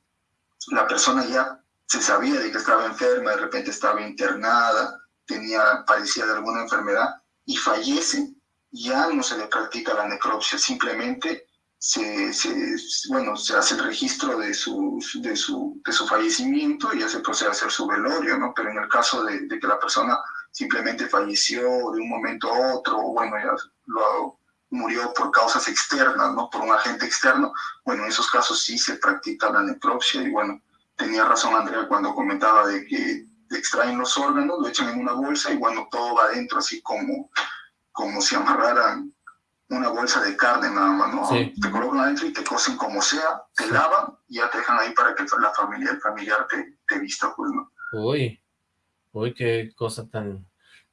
la persona ya se sabía de que estaba enferma, de repente estaba internada, tenía, padecía de alguna enfermedad y fallece, ya no se le practica la necropsia, simplemente se, se- bueno, se hace el registro de su, de su, de su fallecimiento y ya se procede a hacer su velorio, ¿no? Pero en el caso de, de que la persona simplemente falleció de un momento a otro, o bueno, ya lo, murió por causas externas, ¿no? Por un agente externo, bueno, en esos casos sí se practica la necropsia y bueno, tenía razón Andrea cuando comentaba de que extraen los órganos, lo echan en una bolsa y bueno, todo va adentro así como, como si amarraran una bolsa de carne nada más, ¿no? Sí. Te colocan adentro y te cosen como sea, te Sí. lavan y ya te dejan ahí para que la familia, el familiar te, te vista, pues, ¿no? Uy, uy, qué cosa tan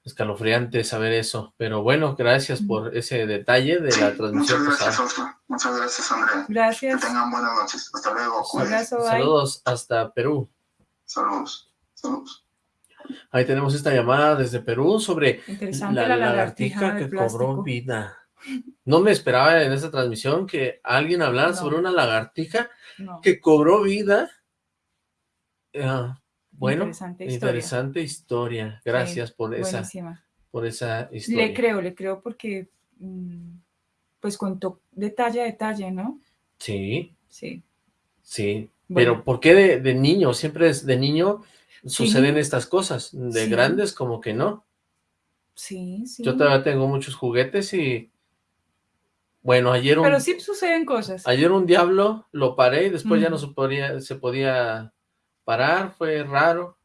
escalofriante saber eso. Pero bueno, gracias por ese detalle de la transmisión muchas gracias. Oscar. Muchas gracias, Andrea. Que Gracias. tengan buenas noches. Hasta luego. Un abrazo, bye. Saludos hasta Perú. Saludos. Saludos. Ahí tenemos esta llamada desde Perú sobre la, la, lagartija lagartija que plástico. cobró vida. No me esperaba en esta transmisión que alguien hablara No. sobre una lagartija No. que cobró vida. Ah, bueno, Interesante historia. interesante historia. Gracias por esa, por esa historia. Le creo, le creo porque mm, pues contó detalle a detalle, ¿no? Sí, Sí. sí. Bueno. Pero ¿por qué de, de niño? Siempre es de niño suceden estas cosas. De Sí. grandes como que no. Sí, sí. Yo todavía tengo muchos juguetes y... Bueno, ayer un, Pero sí suceden cosas. ayer un diablo lo paré y después ya no se podía, se podía parar, fue raro.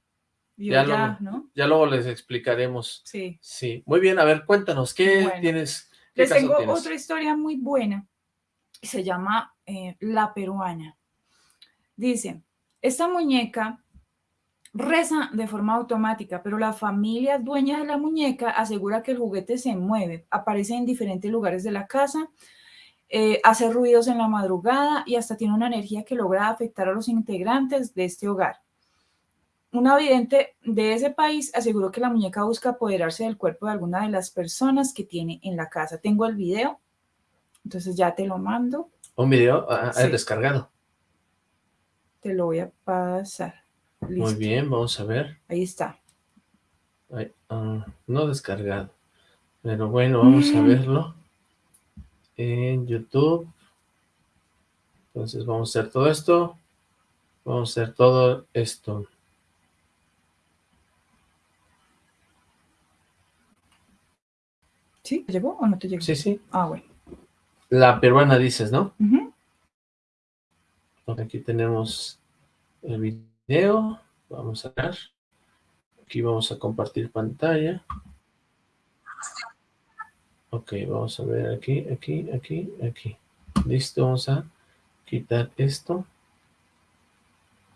Ya ya, lo- ¿no? Ya luego les explicaremos. Sí. Sí, muy bien, a ver, cuéntanos, ¿qué Bueno, tienes? ¿Qué Les tengo tienes? otra historia muy buena. Se llama eh, La Peruana. Dice, esta muñeca reza de forma automática, pero la familia dueña de la muñeca asegura que el juguete se mueve, aparece en diferentes lugares de la casa, eh, hace ruidos en la madrugada y hasta tiene una energía que logra afectar a los integrantes de este hogar. Un vidente de ese país aseguró que la muñeca busca apoderarse del cuerpo de alguna de las personas que tiene en la casa. Tengo el video, entonces ya te lo mando, Un video ah, ah, Sí. descargado. te lo voy a pasar. Muy bien, vamos a ver. ahí está. Ay, ah, no descargado. Pero bueno, vamos a Mm. verlo en YouTube. Entonces vamos a hacer todo esto. Vamos a hacer todo esto. ¿Sí? ¿Te llegó o no te llegó? Sí, sí. Ah, bueno. La peruana dices, ¿no? Ujú. Aquí tenemos el video. Vamos a ver. Aquí vamos a compartir pantalla. Ok, vamos a ver aquí, aquí, aquí, aquí. Listo, vamos a quitar esto.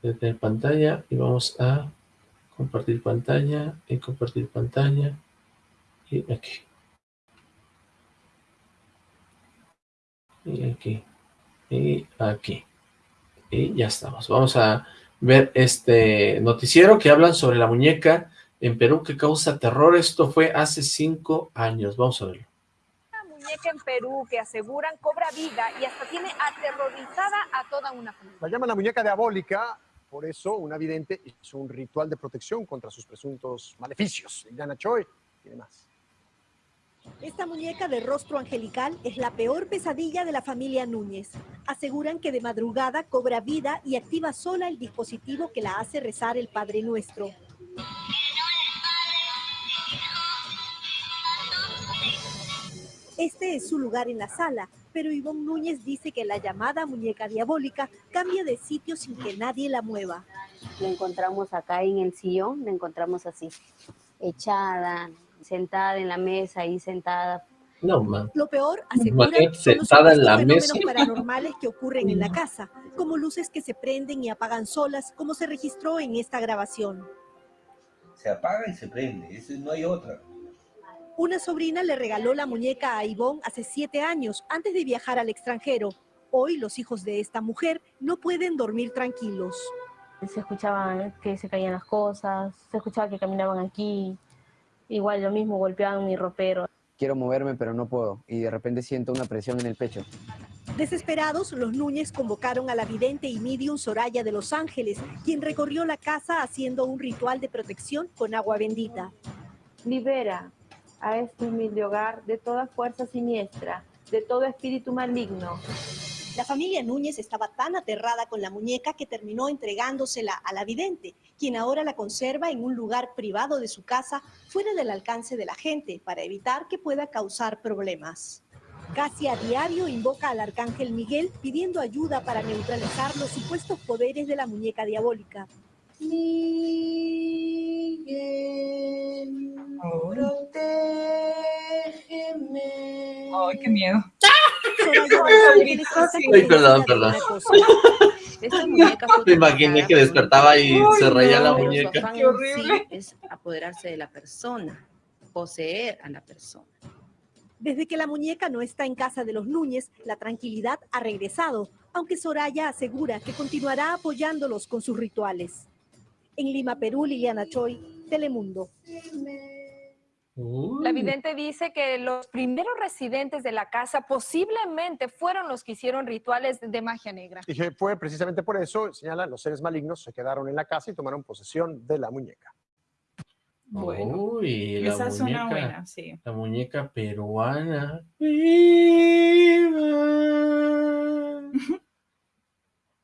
Desde pantalla y vamos a compartir pantalla y compartir pantalla y aquí. Y aquí. Y aquí. Y ya estamos. Vamos a ver este noticiero que hablan sobre la muñeca en Perú que causa terror. Esto fue hace cinco años. Vamos a verlo. Una muñeca en Perú que aseguran cobra vida y hasta tiene aterrorizada a toda una familia. La llaman la muñeca diabólica, por eso una vidente hizo un ritual de protección contra sus presuntos maleficios. Liliana Choi tiene más. Esta muñeca de rostro angelical es la peor pesadilla de la familia Núñez. Aseguran que de madrugada cobra vida y activa sola el dispositivo que la hace rezar el Padre Nuestro. Este es su lugar en la sala, pero Ivonne Núñez dice que la llamada muñeca diabólica cambia de sitio sin que nadie la mueva. La encontramos acá en el sillón, la encontramos así, echada, sentada en la mesa, ahí sentada. No, man. Lo peor, aseguran, sentada en la fenómenos mesa. paranormales que ocurren en la casa, como luces que se prenden y apagan solas, como se registró en esta grabación. Se apaga y se prende, ese no hay otra. Una sobrina le regaló la muñeca a Ivonne hace siete años, antes de viajar al extranjero. Hoy los hijos de esta mujer no pueden dormir tranquilos. Se escuchaban que se caían las cosas, se escuchaba que caminaban aquí, igual lo mismo golpeaban mi ropero. Quiero moverme, pero no puedo, y de repente siento una presión en el pecho. Desesperados, los Núñez convocaron a la vidente y medium Soraya de Los Ángeles, quien recorrió la casa haciendo un ritual de protección con agua bendita. Libera a este humilde hogar de toda fuerza siniestra, de todo espíritu maligno. La familia Núñez estaba tan aterrada con la muñeca que terminó entregándosela a la vidente, quien ahora la conserva en un lugar privado de su casa, fuera del alcance de la gente, para evitar que pueda causar problemas. Casi a diario invoca al arcángel Miguel pidiendo ayuda para neutralizar los supuestos poderes de la muñeca diabólica. Ay, qué miedo. Ay, perdón, perdón. Me imaginé que despertaba y se reía la muñeca. en sí es apoderarse de la persona, poseer a la persona. Desde que la muñeca no está en casa de los Núñez, la tranquilidad ha regresado, aunque Soraya asegura que continuará apoyándolos con sus rituales. En Lima, Perú, Liliana Choi, Telemundo. La vidente dice que los primeros residentes de la casa posiblemente fueron los que hicieron rituales de magia negra. Y que fue precisamente por eso, señalan, los seres malignos se quedaron en la casa y tomaron posesión de la muñeca. Bueno, Uy, la esa suena muñeca, buena, sí. La muñeca peruana.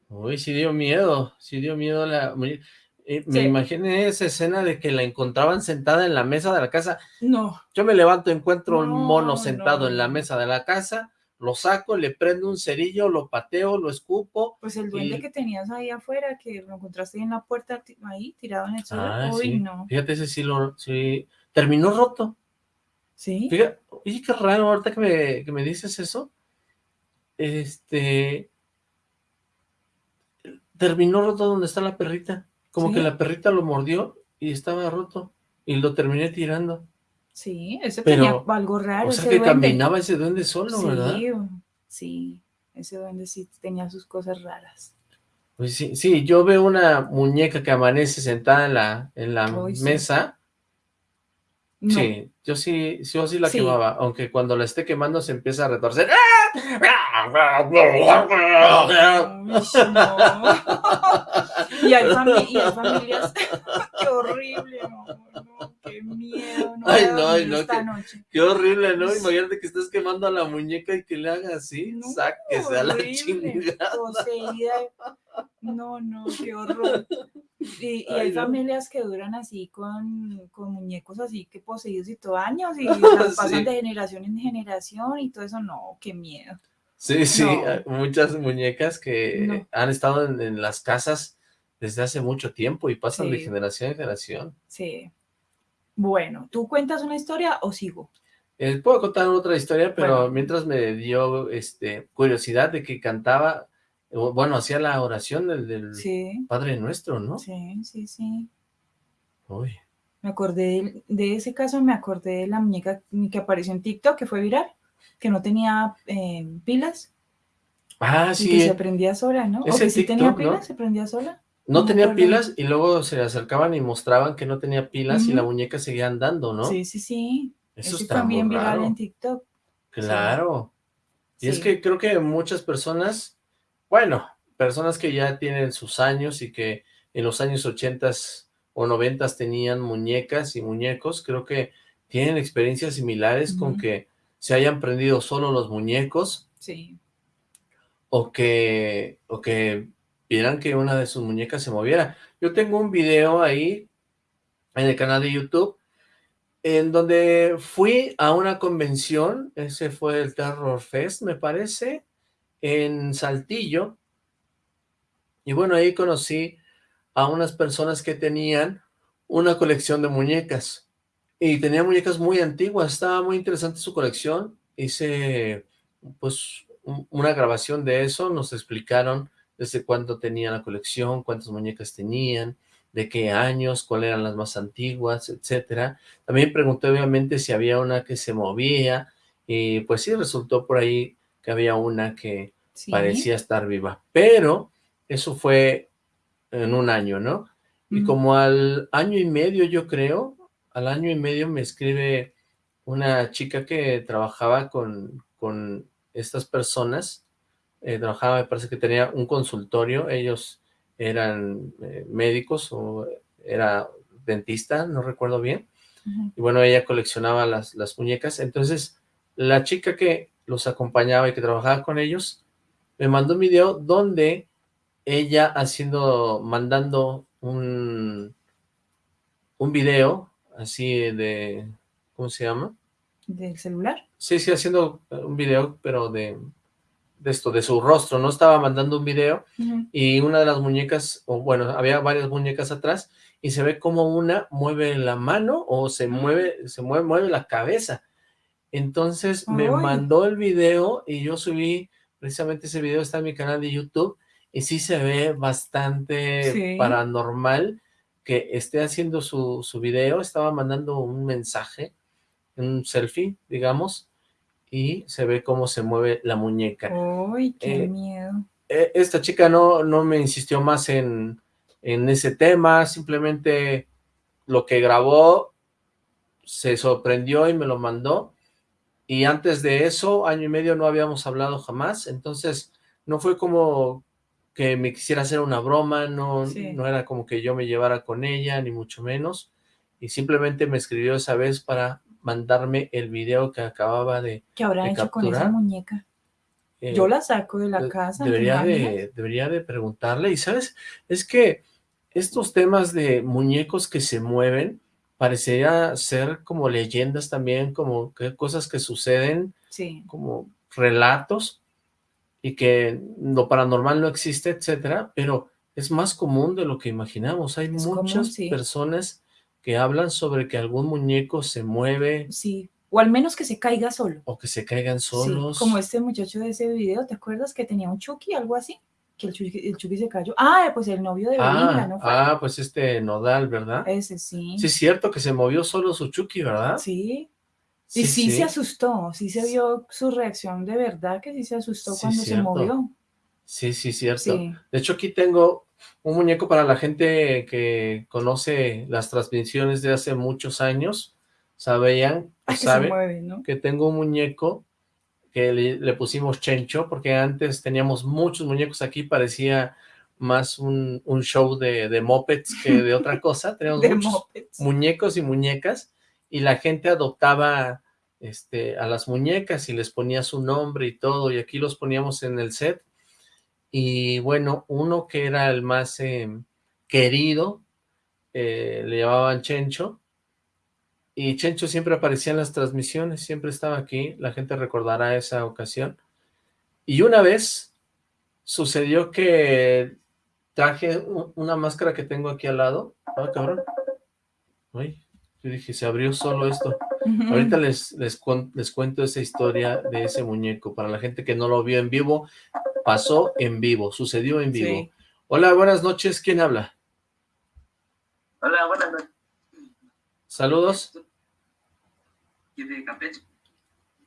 Uy, sí dio miedo, sí dio miedo la muñeca. Eh, me imaginé esa escena de que la encontraban sentada en la mesa de la casa. No. Yo me levanto, encuentro un No, mono sentado no, en la mesa de la casa, lo saco, le prendo un cerillo, lo pateo, lo escupo. Pues el duende y- que tenías ahí afuera, que lo encontraste en la puerta ahí, tirado en el suelo. Ah, Uy, sí. no. Fíjate, ese sí lo... Sí. Terminó roto. Sí. Fíjate, oye, qué raro, ahorita que me, que me dices eso. Este... Terminó roto donde está la perrita. Como que la perrita lo mordió y estaba roto. Y lo terminé tirando. Sí, ese Pero, tenía algo raro. o sea ese que duende. caminaba ese duende solo, sí, ¿verdad? Sí, ese duende sí tenía sus cosas raras. Pues sí, sí, yo veo una muñeca que amanece sentada en la, en la Uy, sí. mesa. No. Sí, yo sí, yo sí la Sí. quemaba, aunque cuando la esté quemando se empieza a retorcer. Y hay, fami- y hay familias. qué horrible, no, no, qué miedo. No Ay, no, ay, no, esta qué, noche. qué horrible, ¿no? Imagínate que estés quemando a la muñeca y que le haga así, sáquese a la chingada. poseída. No, no, qué horror. Y, y hay Ay, no. familias que duran así con, con muñecos así que poseídos y todo años y las pasan Sí. de generación en generación y todo eso, no, qué miedo. Sí, sí, No. muchas muñecas que No. han estado en, en las casas desde hace mucho tiempo y pasan de generación en generación. Sí. Bueno, ¿tú cuentas una historia o sigo? Eh, puedo contar otra historia, pero Bueno. mientras me dio este curiosidad de que cantaba, bueno, hacía la oración del, del Sí. Padre Nuestro, ¿no? Sí, sí, sí. Uy, Me acordé de, de ese caso, me acordé de la muñeca que apareció en TikTok, que fue viral, que no tenía eh, pilas Ah, y sí. que se prendía sola, ¿no? O que sí tenía pilas, se prendía sola. No tenía pilas y luego se le acercaban y mostraban que no tenía pilas y la muñeca seguía andando, ¿no? Sí, sí, sí. Eso Ese está bien muy viral raro. en TikTok. Claro. Y es que creo que muchas personas, bueno, personas que ya tienen sus años y que en los años ochentas o noventas tenían muñecas y muñecos, creo que tienen experiencias similares con que se hayan prendido solo los muñecos Sí. o que, o que vieran que una de sus muñecas se moviera. Yo tengo un video ahí en el canal de YouTube en donde fui a una convención, ese fue el Terror Fest, me parece, en Saltillo, y bueno, ahí conocí a unas personas que tenían una colección de muñecas, y tenía muñecas muy antiguas, estaba muy interesante su colección, hice pues un- una grabación de eso, nos explicaron desde cuándo tenían la colección, cuántas muñecas tenían, de qué años, cuáles eran las más antiguas, etcétera. También pregunté obviamente si había una que se movía, y pues sí, resultó por ahí que había una que Sí. parecía estar viva, pero eso fue en un año, ¿no? Y como al año y medio, yo creo, al año y medio me escribe una chica que trabajaba con, con estas personas, eh, trabajaba, me parece que tenía un consultorio, ellos eran eh, médicos o era dentista, no recuerdo bien, y bueno, ella coleccionaba las, las muñecas, entonces la chica que los acompañaba y que trabajaba con ellos, me mandó un video donde ella haciendo, mandando un, un video así de, ¿cómo se llama? ¿Del celular? Sí, sí, haciendo un video, pero de, de esto, de su rostro, ¿no? Estaba mandando un video y una de las muñecas, o bueno, había varias muñecas atrás y se ve como una mueve la mano o se mueve, se mueve, mueve la cabeza. Entonces me mandó el video y yo subí, precisamente ese video está en mi canal de YouTube y sí se ve bastante Sí. paranormal que esté haciendo su, su video, estaba mandando un mensaje, un selfie, digamos, y se ve cómo se mueve la muñeca. Uy, qué Eh, miedo. eh, esta chica no, no me insistió más en, en ese tema, simplemente lo que grabó se sorprendió y me lo mandó, y antes de eso, año y medio no habíamos hablado jamás, entonces no fue como que me quisiera hacer una broma, no, Sí. no era como que yo me llevara con ella, ni mucho menos, y simplemente me escribió esa vez para mandarme el video que acababa de, ¿Qué habrá de hecho con esa capturar. muñeca? Eh, Yo la saco de la de- casa. ¿te Debería de, debería de preguntarle. Y sabes, es que estos temas de muñecos que se mueven parecería ser como leyendas también, como que cosas que suceden, Sí. como relatos, y que lo paranormal no existe, etcétera, pero es más común de lo que imaginamos. Hay Es común, muchas sí. personas que hablan sobre que algún muñeco se mueve Sí. O al menos que se caiga solo. o que se caigan Sí, solos. como este muchacho de ese video, ¿te acuerdas que tenía un Chucky, algo así? Que el Chucky, el Chucky se cayó. Ah, pues el novio de Belinda, Ah, ¿no fue? ah, pues este Nodal, ¿verdad? Ese sí. Sí, es cierto que se movió solo su Chucky, ¿verdad? Sí. Sí, y sí, sí. se asustó, sí se vio su reacción de verdad, que sí se asustó Sí, cuando se movió. Sí, sí, cierto. Sí. De hecho, aquí tengo un muñeco para la gente que conoce las transmisiones de hace muchos años. Sabían, Ay, que saben mueve, ¿no? que tengo un muñeco que le, le pusimos Chencho, porque antes teníamos muchos muñecos aquí, parecía más un, un show de, de mopeds que de otra cosa. Teníamos muchos mopeds. muñecos y muñecas, y la gente adoptaba este, a las muñecas y les ponía su nombre y todo, y aquí los poníamos en el set. Y bueno, uno que era el más eh, querido, eh, le llamaban Chencho, y Chencho siempre aparecía en las transmisiones, siempre estaba aquí, la gente recordará esa ocasión. Y una vez sucedió que traje una máscara que tengo aquí al lado. Ah, cabrón. Uy, yo dije, se abrió solo esto. Ahorita les, les, les cuento esa historia de ese muñeco. Para la gente que no lo vio en vivo, pasó en vivo, sucedió en vivo. Sí. Hola, buenas noches, ¿quién habla? Hola, buenas noches. Saludos. ¿Quién de Campeche?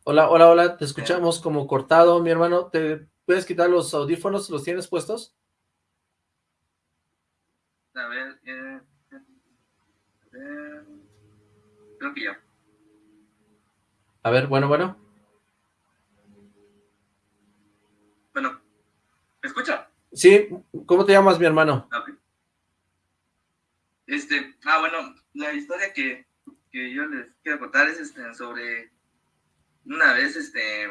Hola, hola, hola, te escuchamos como cortado, mi hermano. ¿Te puedes quitar los audífonos? ¿Los tienes puestos? A ver, eh, a ver, creo que ya. A ver, bueno. Bueno, ¿me escucha? Sí, ¿cómo te llamas, mi hermano? Este, ah, bueno, la historia que que yo les quiero contar es este, sobre una vez, este,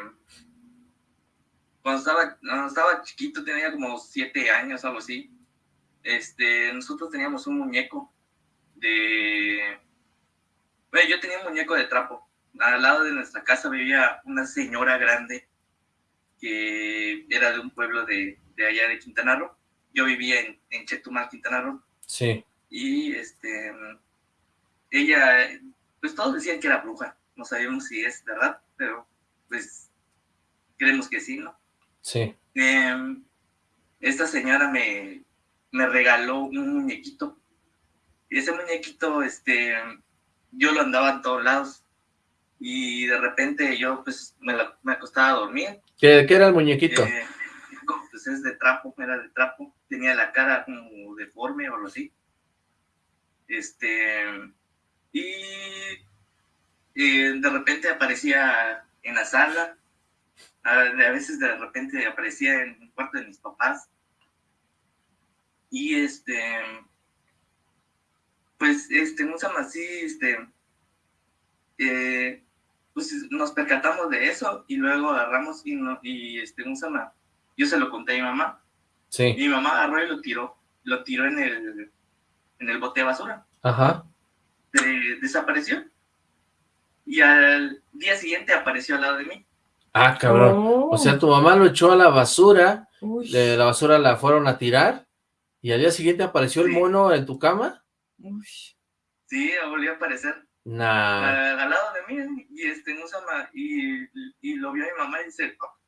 cuando estaba, cuando estaba chiquito, tenía como siete años, algo así, este, nosotros teníamos un muñeco de, yo tenía un muñeco de trapo. Al lado de nuestra casa vivía una señora grande que era de un pueblo de, de allá de Quintana Roo. Yo vivía en, en Chetumal, Quintana Roo. Sí. Y este, ella, pues todos decían que era bruja. No sabíamos si es verdad, pero pues creemos que sí, ¿no? Sí. Em, esta señora me, me regaló un muñequito. Y ese muñequito, este, yo lo andaba en todos lados. Y de repente yo, pues, me, la- me acostaba a dormir. ¿Qué, qué era el muñequito? Eh, pues es de trapo, era de trapo. Tenía la cara como deforme o algo así. Este, y eh, de repente aparecía en la sala. A, veces de repente aparecía en el cuarto de mis papás. Y este, pues, este, llama así, este, eh, pues nos percatamos de eso y luego agarramos y, no, y este, ¿cómo se llama? Yo se lo conté a mi mamá. Sí. Y mi mamá agarró y lo tiró, lo tiró en el, en el bote de basura. Ajá. De- desapareció. Y al día siguiente apareció al lado de mí. Ah, cabrón. Oh. O sea, tu mamá lo echó a la basura, de la basura la fueron a tirar, y al día siguiente apareció el mono en tu cama. Sí, volvió a aparecer. Nah. a- al lado de mí y este no se llama y, y lo vio mi mamá y dice "Oh, ¿por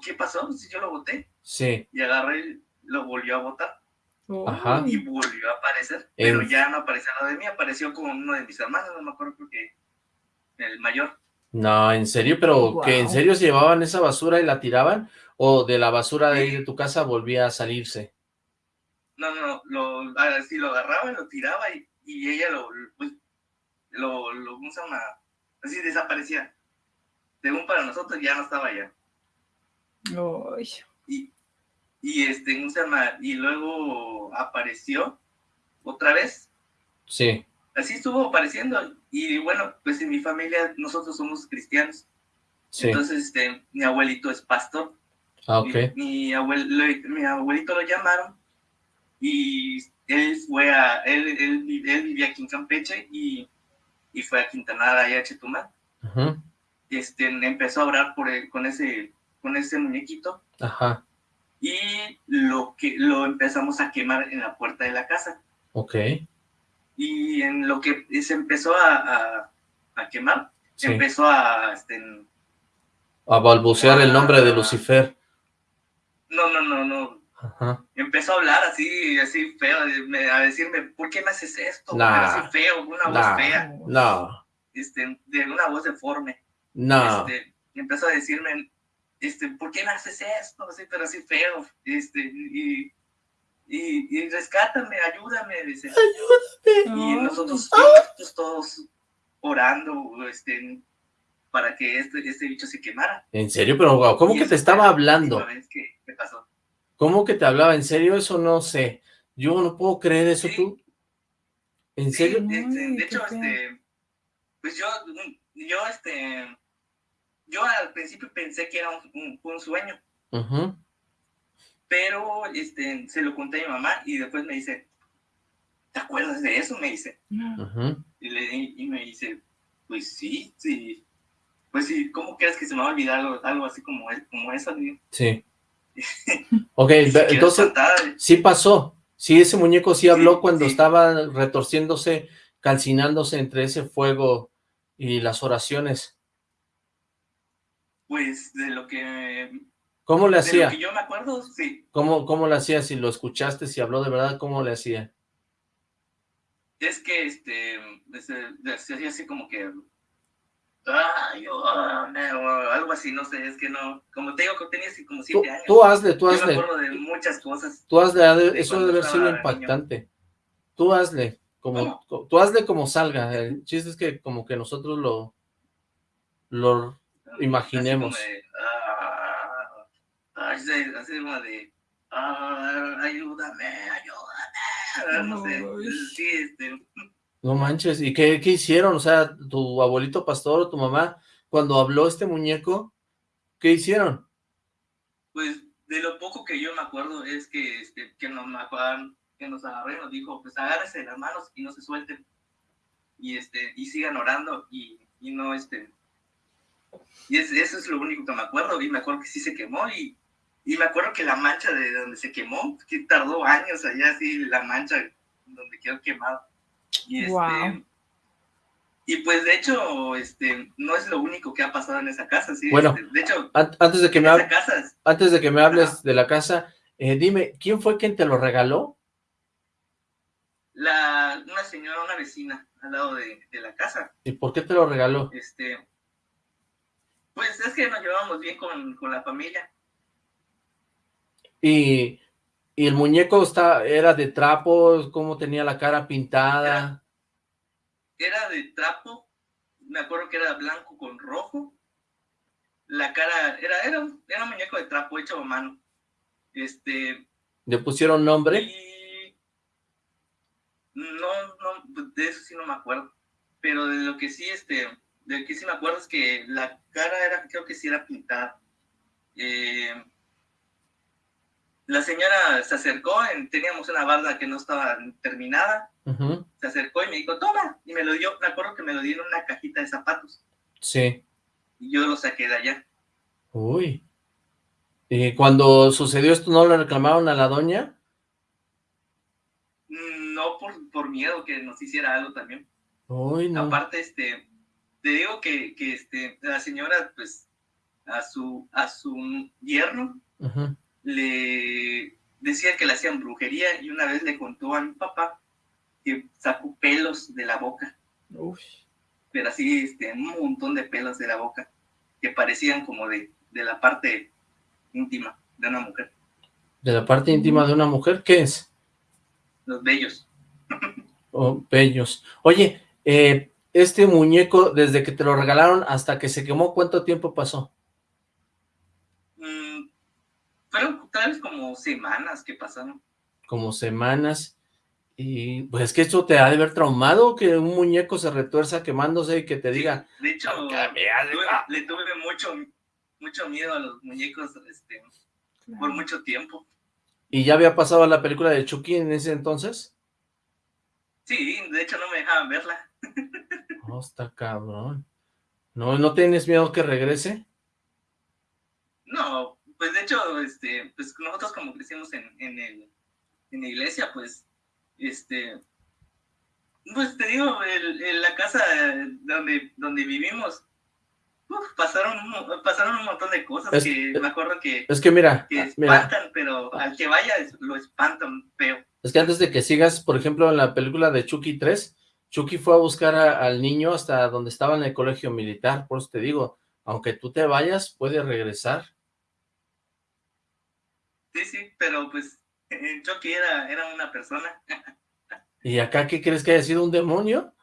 qué pasó? si yo lo boté Sí. y agarré y lo volvió a botar Ajá. y volvió a aparecer pero ya no apareció lado de mí apareció con uno de mis hermanos no me acuerdo creo que el mayor No, en serio, pero que en serio se llevaban esa basura y la tiraban, o de la basura de ahí de tu casa volvía a salirse. no no no lo así lo agarraba y lo tiraba y, y ella lo pues, lo lo ¿cómo se llama? así desaparecía según para nosotros ya no estaba allá y, y este, ¿cómo se llama? Y luego apareció otra vez, Sí. así estuvo apareciendo, y bueno, pues en mi familia nosotros somos cristianos, Sí. entonces este, mi abuelito es pastor, Ah, ok. mi, mi abuel- mi abuelito lo llamaron, y él fue a, él, él, vi- él vivía aquí en Campeche, y, y fue a Quintana, allá a Chetumal, este, empezó a orar por el- con ese, con ese muñequito, Ajá. y lo que lo empezamos a quemar en la puerta de la casa Ok. y en lo que se empezó a, a- a quemar Sí. empezó a este, A balbucear el nombre de Lucifer. no no no no Ajá. empezó a hablar así así feo a decirme ¿por qué me haces esto? ¿Por qué Nah. feo una voz Nah. fea No. este de una voz deforme No. este, empezó a decirme, este, ¿por qué me haces esto? Así, pero así feo, este, y, y, y rescátame, ayúdame, dice. Ayúdame. Y nosotros, nosotros todos orando, este, para que este, este bicho se quemara. En serio, pero wow, ¿cómo Y que te estaba la hablando? que pasó. ¿Cómo que te hablaba? ¿En serio? Eso no sé. Yo no puedo creer eso tú. ¿En serio? Este, de hecho, este, pues yo, yo, este, yo al principio pensé que era un, un- un sueño, pero este, se lo conté a mi mamá y después me dice, ¿te acuerdas de eso? Me dice. Y, le- y- me dice, pues sí, sí. Pues sí, ¿cómo crees que se me va a olvidar algo, algo así como, como eso? Digo, Sí. Ok, entonces, espantada. sí pasó. Sí, ese muñeco sí habló cuando estaba retorciéndose, calcinándose entre ese fuego y las oraciones. Pues de lo que... ¿Cómo le de hacía? lo que yo me acuerdo, sí. ¿Cómo, cómo le hacía? Si lo escuchaste, si habló de verdad, ¿cómo le hacía? Es que, este, se, hacía así como que... Ay, oh, no, algo así, no sé, es que no... Como te digo, que tenía así como Tú, siete años. tú hazle, tú Yo hazle. me acuerdo de muchas cosas. Tú hazle, ha de- de eso debe haber sido niño. impactante. Tú hazle, como, co- tú hazle como salga. El chiste es que como que nosotros lo, lo imaginemos. Así como de, ah, así, así como de, ah, ayúdame, ayúdame. No sé, sí, este, No manches, ¿y qué, qué hicieron? O sea, tu abuelito pastor o tu mamá, cuando habló este muñeco, ¿qué hicieron? Pues de lo poco que yo me acuerdo es que, este, que nos agarraron, que nos agarró y nos dijo, pues agárrense las manos y no se suelten. Y este, y sigan orando y, y no este. Y es- eso es lo único que me acuerdo. Y me acuerdo que sí se quemó y, y me acuerdo que la mancha de donde se quemó, que tardó años allá así, la mancha donde quedó quemado. Y este, Guau. y pues de hecho, este, no es lo único que ha pasado en esa casa, sí. Bueno, este, de hecho, An- antes de que me, esa hab- casa es- antes de que me hables de la casa, eh, dime, ¿quién fue quien te lo regaló? la, una señora, una vecina al lado de, de la casa. ¿Y por qué te lo regaló? Este, pues es que nos llevábamos bien con, con la familia. Y, y el muñeco está, era de trapo, cómo tenía la cara pintada. Era de trapo, me acuerdo que era blanco con rojo. La cara, era, era, un- era un muñeco de trapo hecho a mano. Este, ¿Le pusieron nombre? y no, no, de eso sí no me acuerdo. Pero de lo que sí, este, de lo que sí me acuerdo es que la cara era, creo que sí era pintada. Eh, la señora se acercó, en- teníamos una barda que no estaba terminada, se acercó y me dijo, toma, y me lo dio, me acuerdo que me lo dio en una cajita de zapatos, Sí. y yo lo saqué de allá. Uy. ¿Y cuando sucedió esto no le reclamaron a la doña? Mm, No por, por miedo que nos hiciera algo también. Uy, no. Aparte, este, te digo que, que este, la señora, pues, a su, a su yerno le decía que le hacían brujería y una vez le contó a mi papá que sacó pelos de la boca. Pero así, este, un montón de pelos de la boca que parecían como de, de la parte íntima de una mujer, ¿De la parte íntima de una mujer? ¿Qué es? los bellos. Oh, bellos. Oye, eh, este muñeco, desde que te lo regalaron hasta que se quemó, ¿cuánto tiempo pasó? Mm, fueron tal vez como semanas que pasaron. Como semanas. Y pues es que esto te ha de haber traumado, que un muñeco se retuerza quemándose y que te diga, De hecho, tuve- le tuve mucho, mucho miedo a los muñecos este, por mucho tiempo. ¿y ya había pasado la película de Chucky en ese entonces? Sí, de hecho no me dejaban verla. Oh, está cabrón. ¿No, ¿No tienes miedo que regrese? No, pues de hecho, este, pues nosotros como crecimos en, en, el, en la iglesia, pues, este, pues te digo, el- el- la casa donde, donde vivimos, uf, pasaron, pasaron un montón de cosas Es- que me acuerdo que, Es que mira, que mira, espantan, pero al que vaya es- lo espantan feo. es que antes de que sigas, por ejemplo, en la película de Chucky 3, Chucky fue a buscar a- al niño hasta donde estaba en el colegio militar, por eso te digo, aunque tú te vayas, puede regresar. Sí, sí, pero pues Chucky era, era una persona. ¿Y acá qué crees que haya sido un demonio?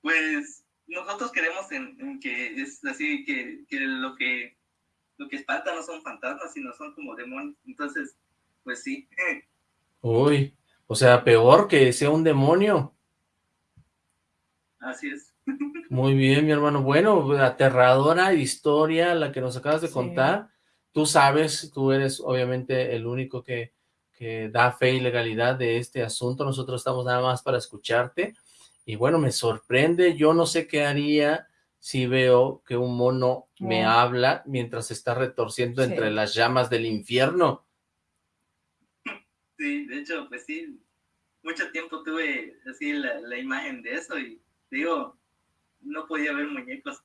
Pues nosotros creemos en, en que es así, que, que lo que lo que espanta no son fantasmas, sino son como demonios. Entonces, pues sí. Uy, o sea, peor que sea un demonio. Así es. Muy bien, mi hermano. Bueno, aterradora historia la que nos acabas de Sí. contar. Tú sabes, tú eres obviamente el único que, que da fe y legalidad de este asunto. Nosotros estamos nada más para escucharte. Y bueno, me sorprende. Yo no sé qué haría si veo que un mono me Oh. habla mientras se está retorciendo Sí. entre las llamas del infierno. Sí, de hecho, pues sí. Mucho tiempo tuve así la, la imagen de eso y digo, no podía ver muñecos.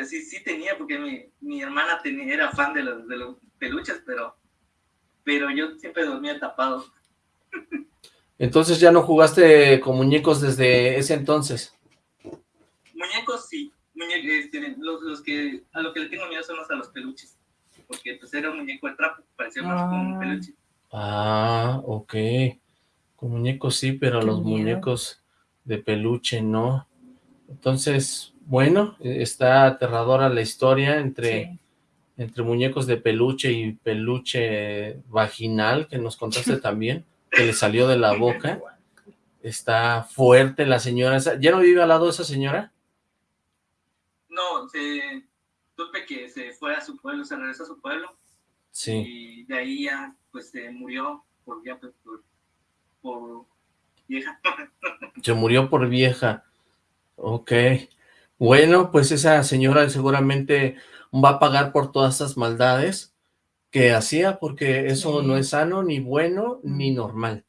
Así sí tenía, porque mi, mi hermana tenía, era fan de los, de los peluches, pero, pero yo siempre dormía tapado. Entonces ya no jugaste con muñecos desde ese entonces. Muñecos sí, muñe- este, los, los que a lo que le tengo miedo son los a los peluches, porque pues era un muñeco de trapo, parecía más como un Ah. peluche. Ah, ok. Con muñecos sí, pero Qué los miedo. muñecos de peluche no. Entonces, bueno, eh, está aterradora la historia entre, entre muñecos de peluche y peluche vaginal que nos contaste también, que le salió de la boca. Está fuerte la señora. ¿Ya no vive al lado de esa señora? No, se, supe que se fue a su pueblo, se regresó a su pueblo Sí. y de ahí ya pues se murió por, ya, pues, por, por vieja. Se murió por vieja. Ok. Bueno, pues esa señora seguramente va a pagar por todas esas maldades que hacía, porque eso Sí. no es sano, ni bueno, ni normal.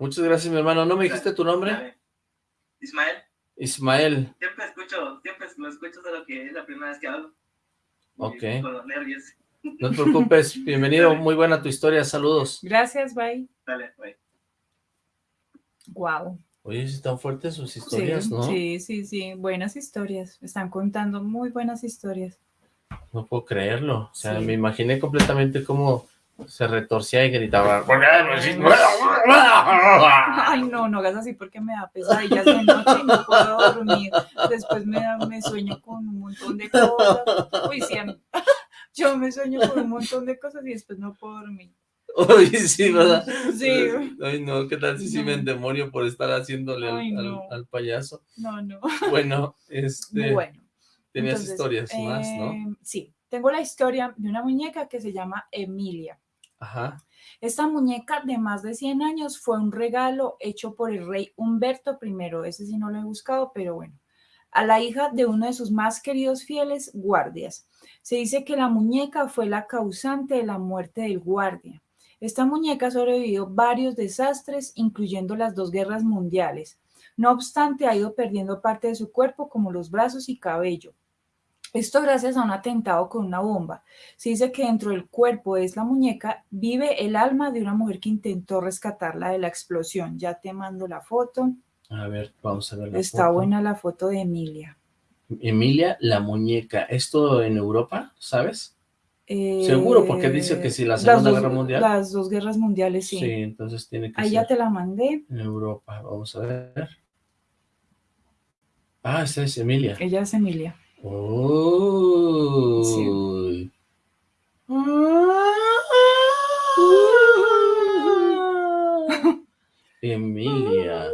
Muchas gracias, mi hermano. ¿No me dijiste tu nombre? Ismael, Ismael. siempre escucho, siempre lo escucho, solo que es la primera vez que hablo. Ok. Con los nervios. No te preocupes. Bienvenido. Muy buena tu historia. Saludos. Gracias, bye. Dale, güey. Wow. Oye, están fuertes sus historias, sí, ¿no? sí, sí, sí. Buenas historias. Están contando muy buenas historias. No puedo creerlo. O sea, Sí. me imaginé completamente cómo se retorcía y gritaba. Ay, no, no hagas así porque me da pesadillas de noche y no puedo dormir. Después me, da- me sueño con un montón de cosas. Uy, sí, yo me sueño con un montón de cosas y después no puedo dormir. Uy, sí, ¿verdad? Sí. Ay, no, ¿qué tal si sí me No. endemonio por estar haciéndole al, Ay, al- no. al payaso? No, no. Bueno, este... Bueno. Tenías Entonces, historias más, ¿no? eh, Sí, tengo la historia de una muñeca que se llama Emilia. Ajá. Esta muñeca de más de 100 años fue un regalo hecho por el rey Humberto I. Ese sí no lo he buscado, pero bueno. A la hija de uno de sus más queridos fieles guardias. Se dice que la muñeca fue la causante de la muerte del guardia. Esta muñeca sobrevivió varios desastres, incluyendo las dos guerras mundiales. No obstante, ha ido perdiendo parte de su cuerpo, como los brazos y cabello. Esto gracias a un atentado con una bomba. Se dice que dentro del cuerpo de la muñeca vive el alma de una mujer que intentó rescatarla de la explosión. Ya te mando la foto. A ver, vamos a ver la Está foto. buena la foto de Emilia. Emilia la muñeca. ¿Esto en Europa, sabes? Seguro, porque dice que si la Eh, Segunda dos- Guerra Mundial. Las dos guerras mundiales, sí. Sí, entonces tiene que Ahí ser ya te la mandé. en Europa. Vamos a ver. Ah, esta es Emilia. Ella es Emilia. Uy. Emilia.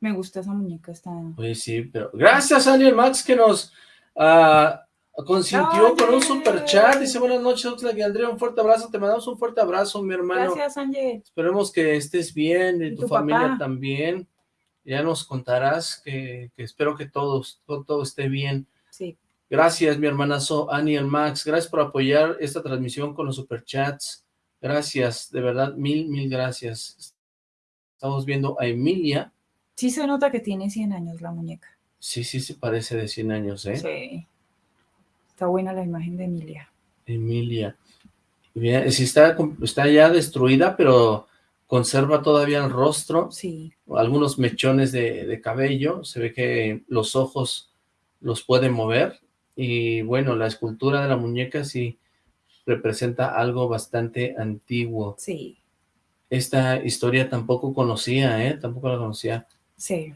Me gusta esa muñeca, está. Oye, sí, pero gracias a Daniel Max que nos ah, consintió con un super chat. Dice buenas noches, Oxlack y Andrea, un fuerte abrazo. Te mandamos un fuerte abrazo, mi hermano. Gracias, Ángel. Esperemos que estés bien y tu, tu familia papá? también. Ya nos contarás que, que espero que todos, todo, todo esté bien. Sí. Gracias, mi hermanazo Aniel Max. Gracias por apoyar esta transmisión con los superchats. Gracias, de verdad, mil, mil gracias. Estamos viendo a Emilia. Sí se nota que tiene 100 años la muñeca. Sí, sí, se parece de 100 años, ¿eh? Sí. Está buena la imagen de Emilia. Emilia. Bien, sí está, está ya destruida, pero conserva todavía el rostro. Sí. Algunos mechones de, de cabello. Se ve que los ojos los puede mover. Y bueno, la escultura de la muñeca sí representa algo bastante antiguo. Sí. Esta historia tampoco conocía, ¿eh? Tampoco la conocía. Sí.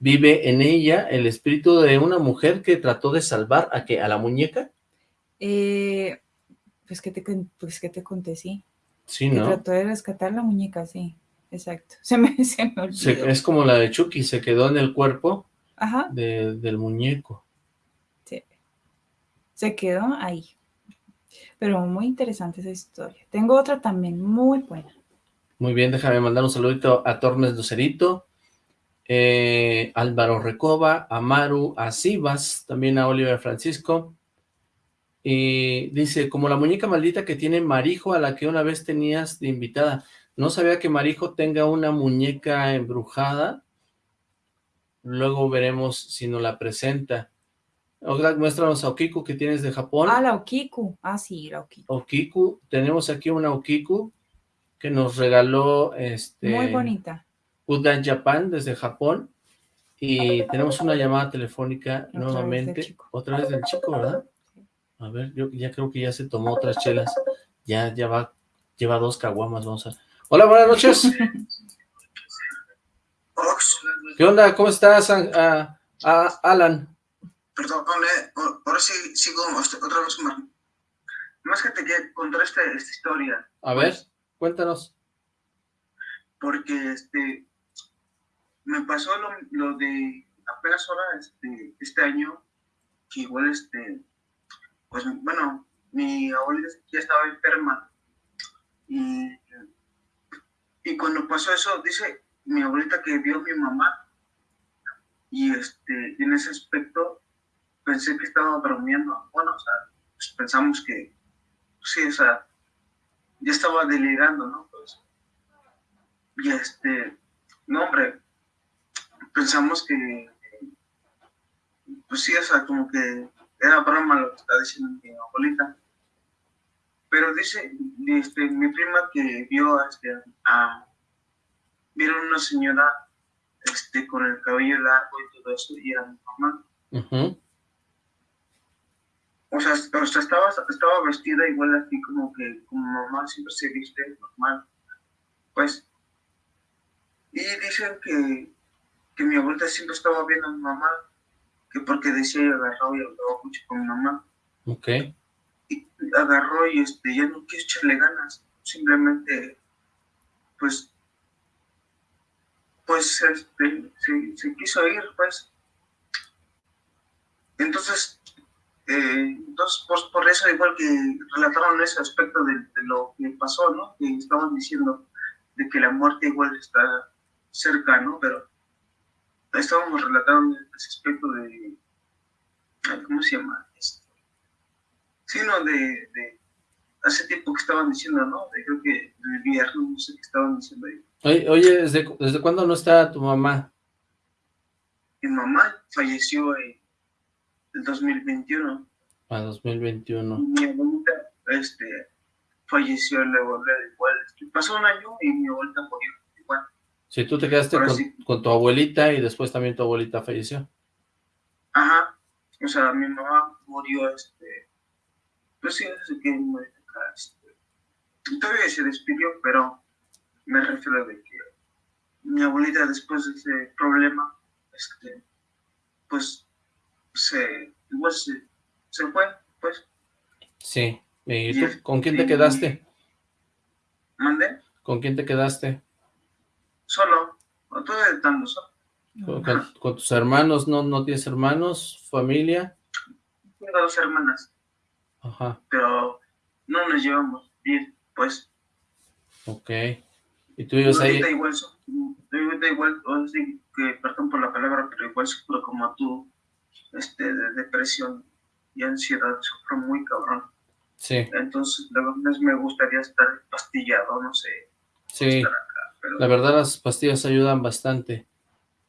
Vive en ella el espíritu de una mujer que trató de salvar a que a la muñeca. Eh, pues que te, pues que te conté, sí. Sí, Que ¿no? trató de rescatar la muñeca, sí. Exacto. Se me, se me olvidó. Se- es como la de Chucky, se quedó en el cuerpo Ajá. de- del muñeco. Sí. Se quedó ahí. Pero muy interesante esa historia. Tengo otra también muy buena. Muy bien, déjame mandar un saludito a Tormes Lucerito, eh, Álvaro Recoba, a Maru, a Sivas, también a Oliver Francisco. Y dice, como la muñeca maldita que tiene Marijo, a la que una vez tenías de invitada. No sabía que Marijo tenga una muñeca embrujada. Luego veremos si nos la presenta. Oxlack, muéstranos a Okiku que tienes de Japón. Ah, la Okiku. Ah, sí, la Okiku. Okiku, tenemos aquí una Okiku que nos regaló este Muy bonita. Good Night Japan desde Japón y tenemos una llamada telefónica nuevamente, otra vez del chico, ¿verdad? A ver, yo ya creo que ya se tomó otras chelas, ya, ya va, lleva dos caguamas, vamos a... Hola, buenas noches. ¿Qué onda? ¿Cómo estás, An- a- a- Alan? Perdón, eh, ahora sí sigo este, otra vez más. Más que te quiero contar esta, esta historia. A ver. Cuéntanos. Porque este me pasó lo, lo de apenas ahora este, este año, que igual este, pues bueno, mi abuelita ya estaba enferma. Y, y cuando pasó eso, dice mi abuelita que vio a mi mamá. Y este, en ese aspecto pensé que estaba bromeando. Bueno, o sea, pues pensamos que, sí, o sea, ya estaba delirando, ¿no? Pues, y este, no, hombre, pensamos que, pues sí, o sea, como que era broma lo que está diciendo mi abuelita. Pero dice, este, mi prima que vio este, a, vieron una señora este, con el cabello largo y todo eso, y era mi mamá. O sea, o sea estaba, estaba vestida igual así como que como mamá siempre se viste normal. Pues, y dicen que, que mi abuelita siempre estaba viendo a mi mamá, que porque decía y agarró y hablaba mucho con mi mamá. Ok. Y agarró y este, ya no quiso echarle ganas, simplemente, pues, pues, este, se, se quiso ir, pues. Entonces, eh, entonces, pues, por eso, igual que relataron ese aspecto de, de, lo que pasó, ¿no? Que estaban diciendo de que la muerte igual está cerca, ¿no? Pero estábamos relatando ese aspecto de, ¿cómo se llama? Este, sí, no, de, de, hace tiempo que estaban diciendo, ¿no? De, creo que el viernes, no sé qué estaban diciendo ahí. Oye, oye ¿desde, ¿desde cuándo no está tu mamá? Mi mamá falleció en el 2021. A 2021. Mi abuelita, este, falleció luego de igual. Este, pasó un año y mi abuelita murió igual. Sí, tú te quedaste con, sí. con, tu abuelita y después también tu abuelita falleció. Ajá. O sea, mi mamá murió, este, pues sí, desde que murió acá, este, todavía se despidió, pero me refiero de que mi abuelita después de ese problema, este, pues se, igual se, se fue, pues. Sí. ¿Y tú, con quién te quedaste? ¿Mandé? ¿Con quién te quedaste? Solo, estoy estando solo. ¿Con, tus hermanos? ¿No, ¿No tienes hermanos? ¿Familia? Tengo dos hermanas. Ajá. Pero no nos llevamos bien, pues. Ok. ¿Y tú vives ahí? Ahorita igual, ahorita igual, sea, que, perdón por la palabra, pero igual sufro como tú, este, de depresión y ansiedad, sufro muy cabrón. Sí. Entonces, la verdad me gustaría estar pastillado, no sé. Sí. Acá. La verdad las pastillas ayudan bastante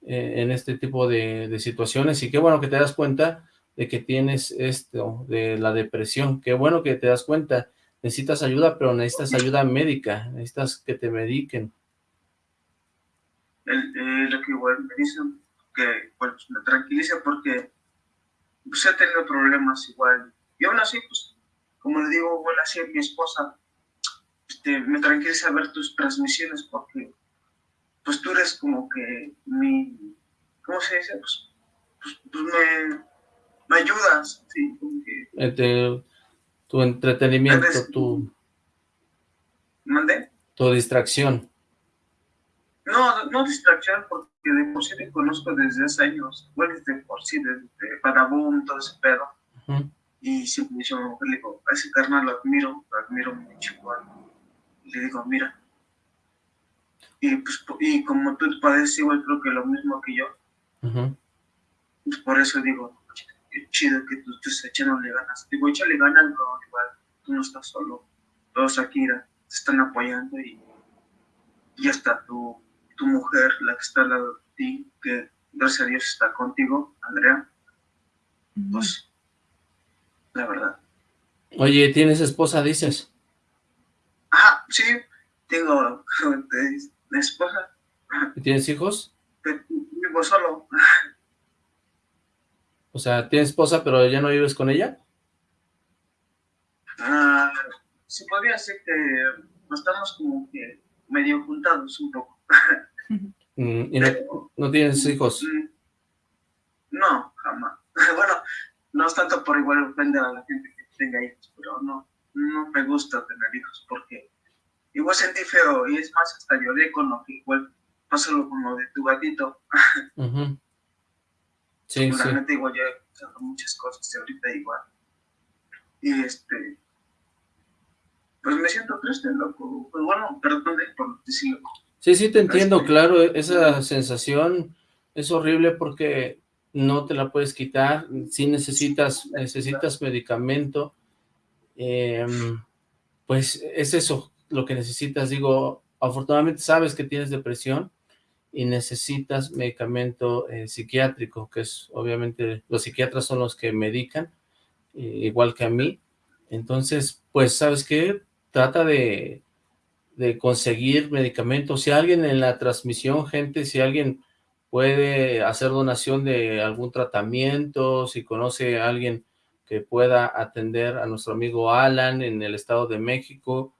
eh, en este tipo de, situaciones y qué bueno que te das cuenta de que tienes esto, de la depresión. Qué bueno que te das cuenta. Necesitas ayuda, pero necesitas ayuda médica. Necesitas que te mediquen. Eh, lo que igual me dicen, que pues, me tranquiliza porque pues, he tenido problemas igual. Y aún así, pues, como le digo, igual así mi esposa, este, me tranquiliza ver tus transmisiones porque pues tú eres como que mi, ¿cómo se dice? Pues, pues, pues me, me, ayudas, sí, como que... Este, tu entretenimiento, eres, tu... ¿Mandé? Tu distracción. No, no distracción, porque de por sí te conozco desde hace años, bueno, desde por sí, desde Badabun, todo ese pedo. Uh -huh. Y siempre yo le digo, a ese carnal lo admiro, lo admiro mucho. Y le digo, mira, y, pues, y como tú padeces igual creo que lo mismo que yo, uh -huh. pues por eso digo, qué chido que tú estés echándole ganas. Digo, échale ganas, no, igual, tú no estás solo, todos aquí te están apoyando y, y hasta tu, tu mujer, la que está al lado de ti, que gracias a Dios está contigo, Andrea, uh -huh. pues, la verdad. Oye, ¿tienes esposa, dices? Sí, tengo esposa. ¿Y tienes hijos? Vivo solo. O sea, ¿tienes esposa pero ya no vives con ella? Ah, sí podría ser que estamos como que medio juntados un poco. Mm, ¿Y no, no, tienes hijos? No, jamás. bueno, no es tanto por igual ofender a la gente que tenga hijos, pero no, no me gusta tener hijos porque igual sentí feo, y es más, hasta lloré con lo que igual pasó lo- con lo de tu gatito. Ujú. Sí, neta igual yo he muchas cosas y ahorita igual. Y este, pues me siento triste, loco. Pues bueno, perdón por decirlo. Sí, sí, te entiendo, claro, e- esa sensación es horrible porque no te la puedes quitar, si necesitas, necesitas medicamento, em, pues es eso lo que necesitas, digo, afortunadamente sabes que tienes depresión y necesitas medicamento eh, psiquiátrico, que es obviamente, los psiquiatras son los que medican, eh, igual que a mí, entonces, pues, ¿sabes qué? Trata de, de conseguir medicamentos. Si alguien en la transmisión, gente, si alguien puede hacer donación de algún tratamiento, si conoce a alguien que pueda atender a nuestro amigo Alan en el Estado de México,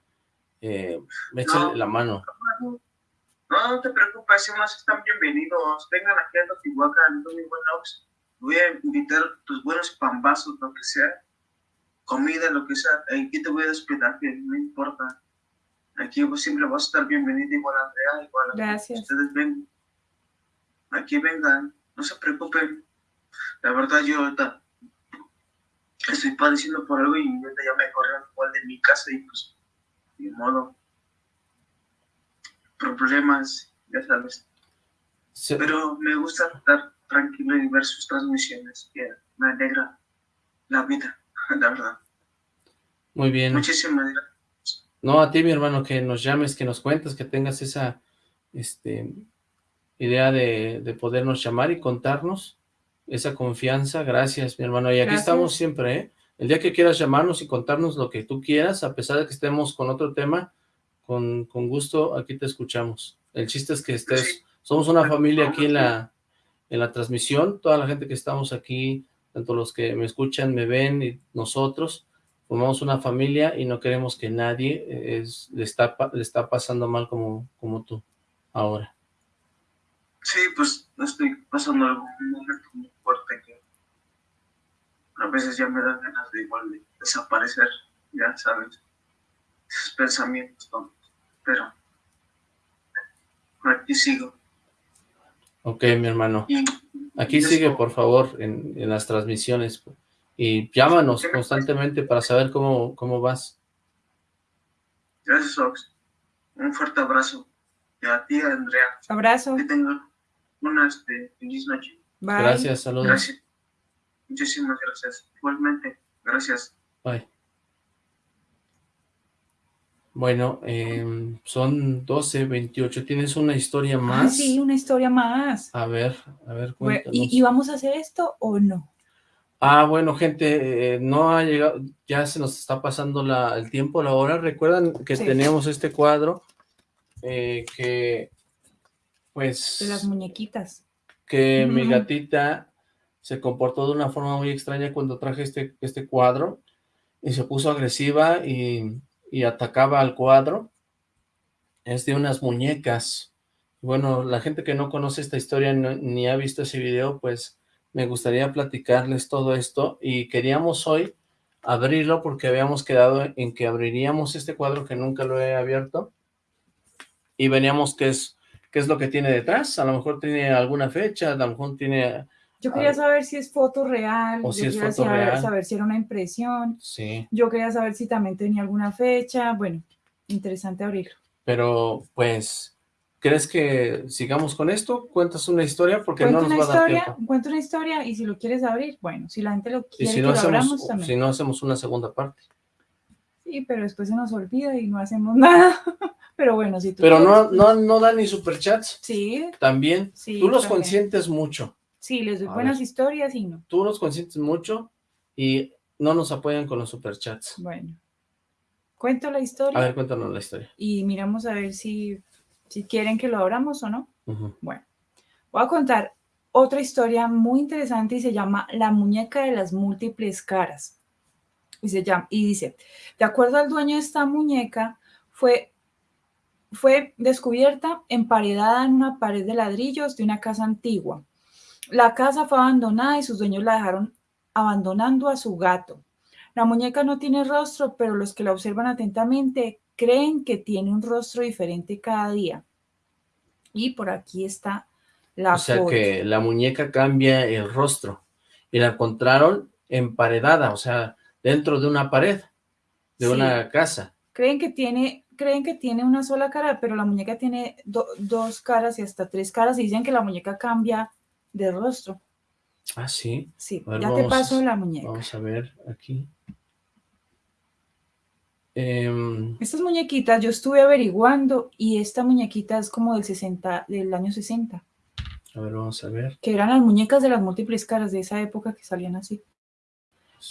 eh, échale No. la mano. No, no te preocupes, si más están bienvenidos. Vengan aquí a Teotihuacán, Tony Buenox. Voy a invitar tus buenos pambazos, lo que sea. Comida, lo que sea. Aquí te voy a hospedar, que no importa. Aquí siempre vas a estar bienvenido, igual Andrea, igual Gracias. ustedes ven. Aquí vengan, no se preocupen. La verdad, yo ahorita estoy padeciendo por algo y ahorita ya me corrieron igual de mi casa y pues, de modo. Problemas, ya sabes. Pero me gusta estar tranquilo y ver sus transmisiones, que me alegra la vida, la verdad. Muy bien. Muchísimas gracias. No, a ti, mi hermano, que nos llames, que nos cuentes, que tengas esa este, idea de, de podernos llamar y contarnos esa confianza. Gracias, mi hermano. Y aquí Gracias. estamos siempre, ¿eh? El día que quieras llamarnos y contarnos lo que tú quieras, a pesar de que estemos con otro tema, con, con gusto, aquí te escuchamos. El chiste es que estés, somos una familia aquí en la, en la transmisión, toda la gente que estamos aquí, tanto los que me escuchan, me ven y nosotros, formamos una familia y no queremos que nadie eh, es, le, está, le está pasando mal como, como tú ahora. Sí, pues no estoy pasando algo, un momento muy fuerte que a veces ya me dan ganas de igual de desaparecer, ya sabes, esos pensamientos tontos. Pero aquí sigo. Ok, mi hermano. Y Aquí sigue, por favor, en, en las transmisiones. Y llámanos constantemente para saber cómo, cómo vas. gracias, Ox. Un fuerte abrazo. Y a ti, Andrea. Abrazo. Que tengan una este, feliz noche. Bye. Gracias, saludos. Gracias. Muchísimas gracias. Igualmente, gracias. Bye. Bueno, em, son 12, 28. ¿Tienes una historia Ah, más? sí, una historia más. A ver, a ver, cuéntanos. ¿y, y vamos a hacer esto o no? Ah, bueno, gente, eh, no ha llegado, ya se nos está pasando la, el tiempo, la hora. Recuerdan que Sí. teníamos este cuadro eh, que, pues, De las muñequitas. que mi gatita se comportó de una forma muy extraña cuando traje este, este cuadro y se puso agresiva y, y atacaba al cuadro. Es de unas muñecas. Bueno, la gente que no conoce esta historia ni ha visto ese video, pues me gustaría platicarles todo esto y queríamos hoy abrirlo porque habíamos quedado en que abriríamos este cuadro que nunca lo he abierto y veníamos qué es, qué es lo que tiene detrás. A lo mejor tiene alguna fecha, a lo mejor tiene... Yo quería saber si es foto real, O yo si es quería foto saber, real. saber si era una impresión, Sí, yo quería saber si también tenía alguna fecha, bueno, interesante abrirlo. pero pues, ¿crees que sigamos con esto? ¿Cuentas una historia? Porque Cuento no nos una va a dar historia, tiempo. cuento una historia y si lo quieres abrir, bueno, si la gente lo Y quiere si que no, lo hacemos, abramos también. si no hacemos una segunda parte. Sí, pero después se nos olvida y no hacemos nada. pero bueno, si tú Pero no, quieres, no, no dan ni superchats. Sí. También. Sí, Tú los también. consientes mucho. Sí, les doy A buenas ver. historias y no. Tú los consientes mucho y no nos apoyan con los superchats. Bueno. Cuento la historia A ver, cuéntanos la historia. y miramos a ver si, si quieren que lo abramos o no. Bueno, voy a contar otra historia muy interesante y se llama La muñeca de las múltiples caras. Y, se llama, y dice, de acuerdo al dueño de esta muñeca, fue, fue descubierta emparedada en una pared de ladrillos de una casa antigua. La casa fue abandonada y sus dueños la dejaron abandonando a su gato. La muñeca no tiene rostro, pero los que la observan atentamente creen que tiene un rostro diferente cada día. Y por aquí está la o sea foto. que la muñeca cambia el rostro. Y la encontraron emparedada, o sea, dentro de una pared, de Sí. una casa. Creen que tiene, creen que tiene una sola cara, pero la muñeca tiene do- dos caras y hasta tres caras y dicen que la muñeca cambia de rostro. Ah, sí. Sí, ver, ya te paso la muñeca. Vamos a ver aquí. Em, Estas muñequitas yo estuve averiguando y esta muñequita es como del 60, del año 60, a ver, vamos a ver. que eran las muñecas de las múltiples caras de esa época que salían así.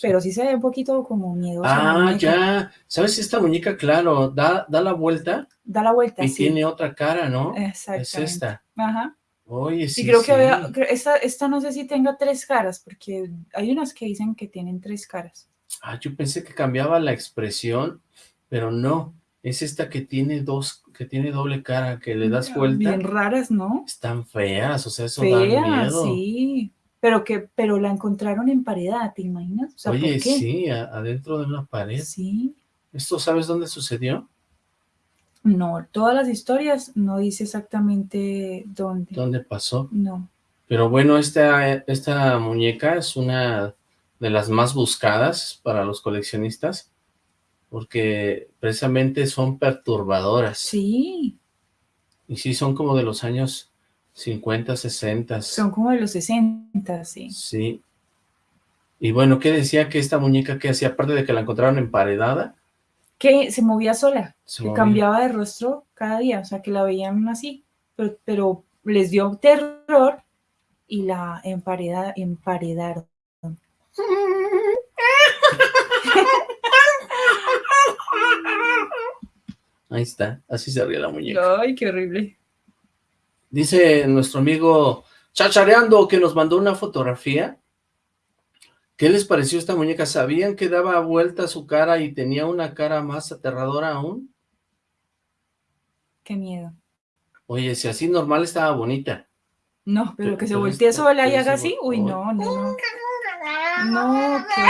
Pero sí se ve un poquito como miedosa. Ah, ya. ¿Sabes esta muñeca? Claro, da, da la vuelta Da la vuelta, y sí. tiene otra cara, ¿no? Es Exactamente. esta. Ajá. Oye, sí. y creo que había, esta, esta no sé si tenga tres caras, porque hay unas que dicen que tienen tres caras. Ah, yo pensé que cambiaba la expresión, pero no. Es esta que tiene dos, que tiene doble cara, que le das vuelta. Bien raras, ¿no? Están feas, o sea, eso da Feas, miedo. sí. Pero que, pero la encontraron emparedada, ¿te imaginas? O sea, ¿por Oye, qué? sí, a- adentro de una pared. Sí. ¿Esto sabes dónde sucedió? No, todas las historias no dice exactamente dónde. ¿Dónde pasó? No. Pero bueno, esta, esta muñeca es una de las más buscadas para los coleccionistas porque precisamente son perturbadoras. Sí, Y sí, son como de los años 50, 60. son como de los 60, sí. Sí. Y bueno, ¿qué decía que esta muñeca que hacía? Aparte de que la encontraron emparedada, Que se movía sola, Se que cambiaba de rostro cada día, o sea, que la veían así, pero, pero les dio terror y la empareda, emparedaron. ahí está, así se ríe la muñeca. Ay, qué horrible. Dice nuestro amigo Chachareando que nos mandó una fotografía. ¿Qué les pareció esta muñeca? ¿Sabían que daba vuelta su cara y tenía una cara más aterradora aún? Qué miedo. Oye, si así normal estaba bonita. No, pero Pero- que se voltee sola y haga así. Uy, Ay. no, no, no. No, qué.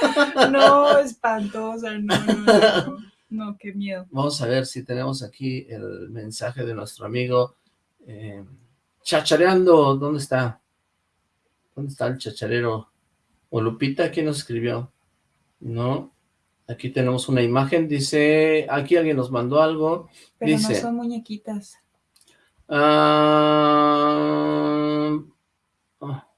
No, espantosa, no, no, no. No, qué miedo. Vamos a ver si tenemos aquí el mensaje de nuestro amigo eh, Chachareando. ¿Dónde está? ¿Dónde está el chacharero? ¿O Lupita? ¿Quién nos escribió? No. Aquí tenemos una imagen. Dice, aquí alguien nos mandó algo. Pero Dice, no son muñequitas. ah, ah,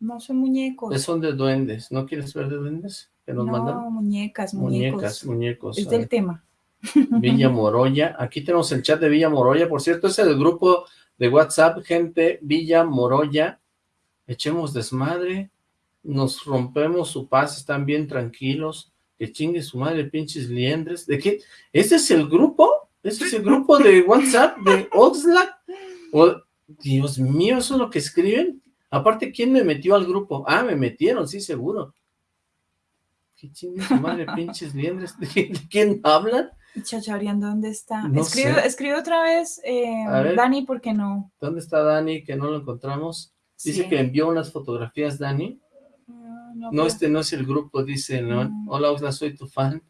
No son muñecos. son de duendes. ¿No quieres ver de duendes? Que nos no, mandan muñecas, muñecos. muñecas, muñecos. Es del tema. Villa Moroya. Aquí tenemos el chat de Villa Moroya. Por cierto, es el grupo de WhatsApp, gente, Villa Moroya. Echemos desmadre. Nos rompemos su paz. Están bien tranquilos. Que chingue su madre, pinches liendres. ¿De qué? ¿Este es el grupo? ¿Este es el grupo de WhatsApp de Oxlack? Dios mío, ¿eso es lo que escriben? Aparte, ¿quién me metió al grupo? Ah, me metieron, sí, seguro. Que chingue su madre, pinches liendres. ¿De quién- de quién hablan? ¿Y Chachareando dónde está? No escribe, escribe otra vez, eh. Dani, porque no. ¿Dónde está Dani? Que no lo encontramos. Dice Sí. que envió unas fotografías, Dani. No, No, pero- este no es el grupo, dice, ¿no? Mm. Hola, Oslan, soy tu fan.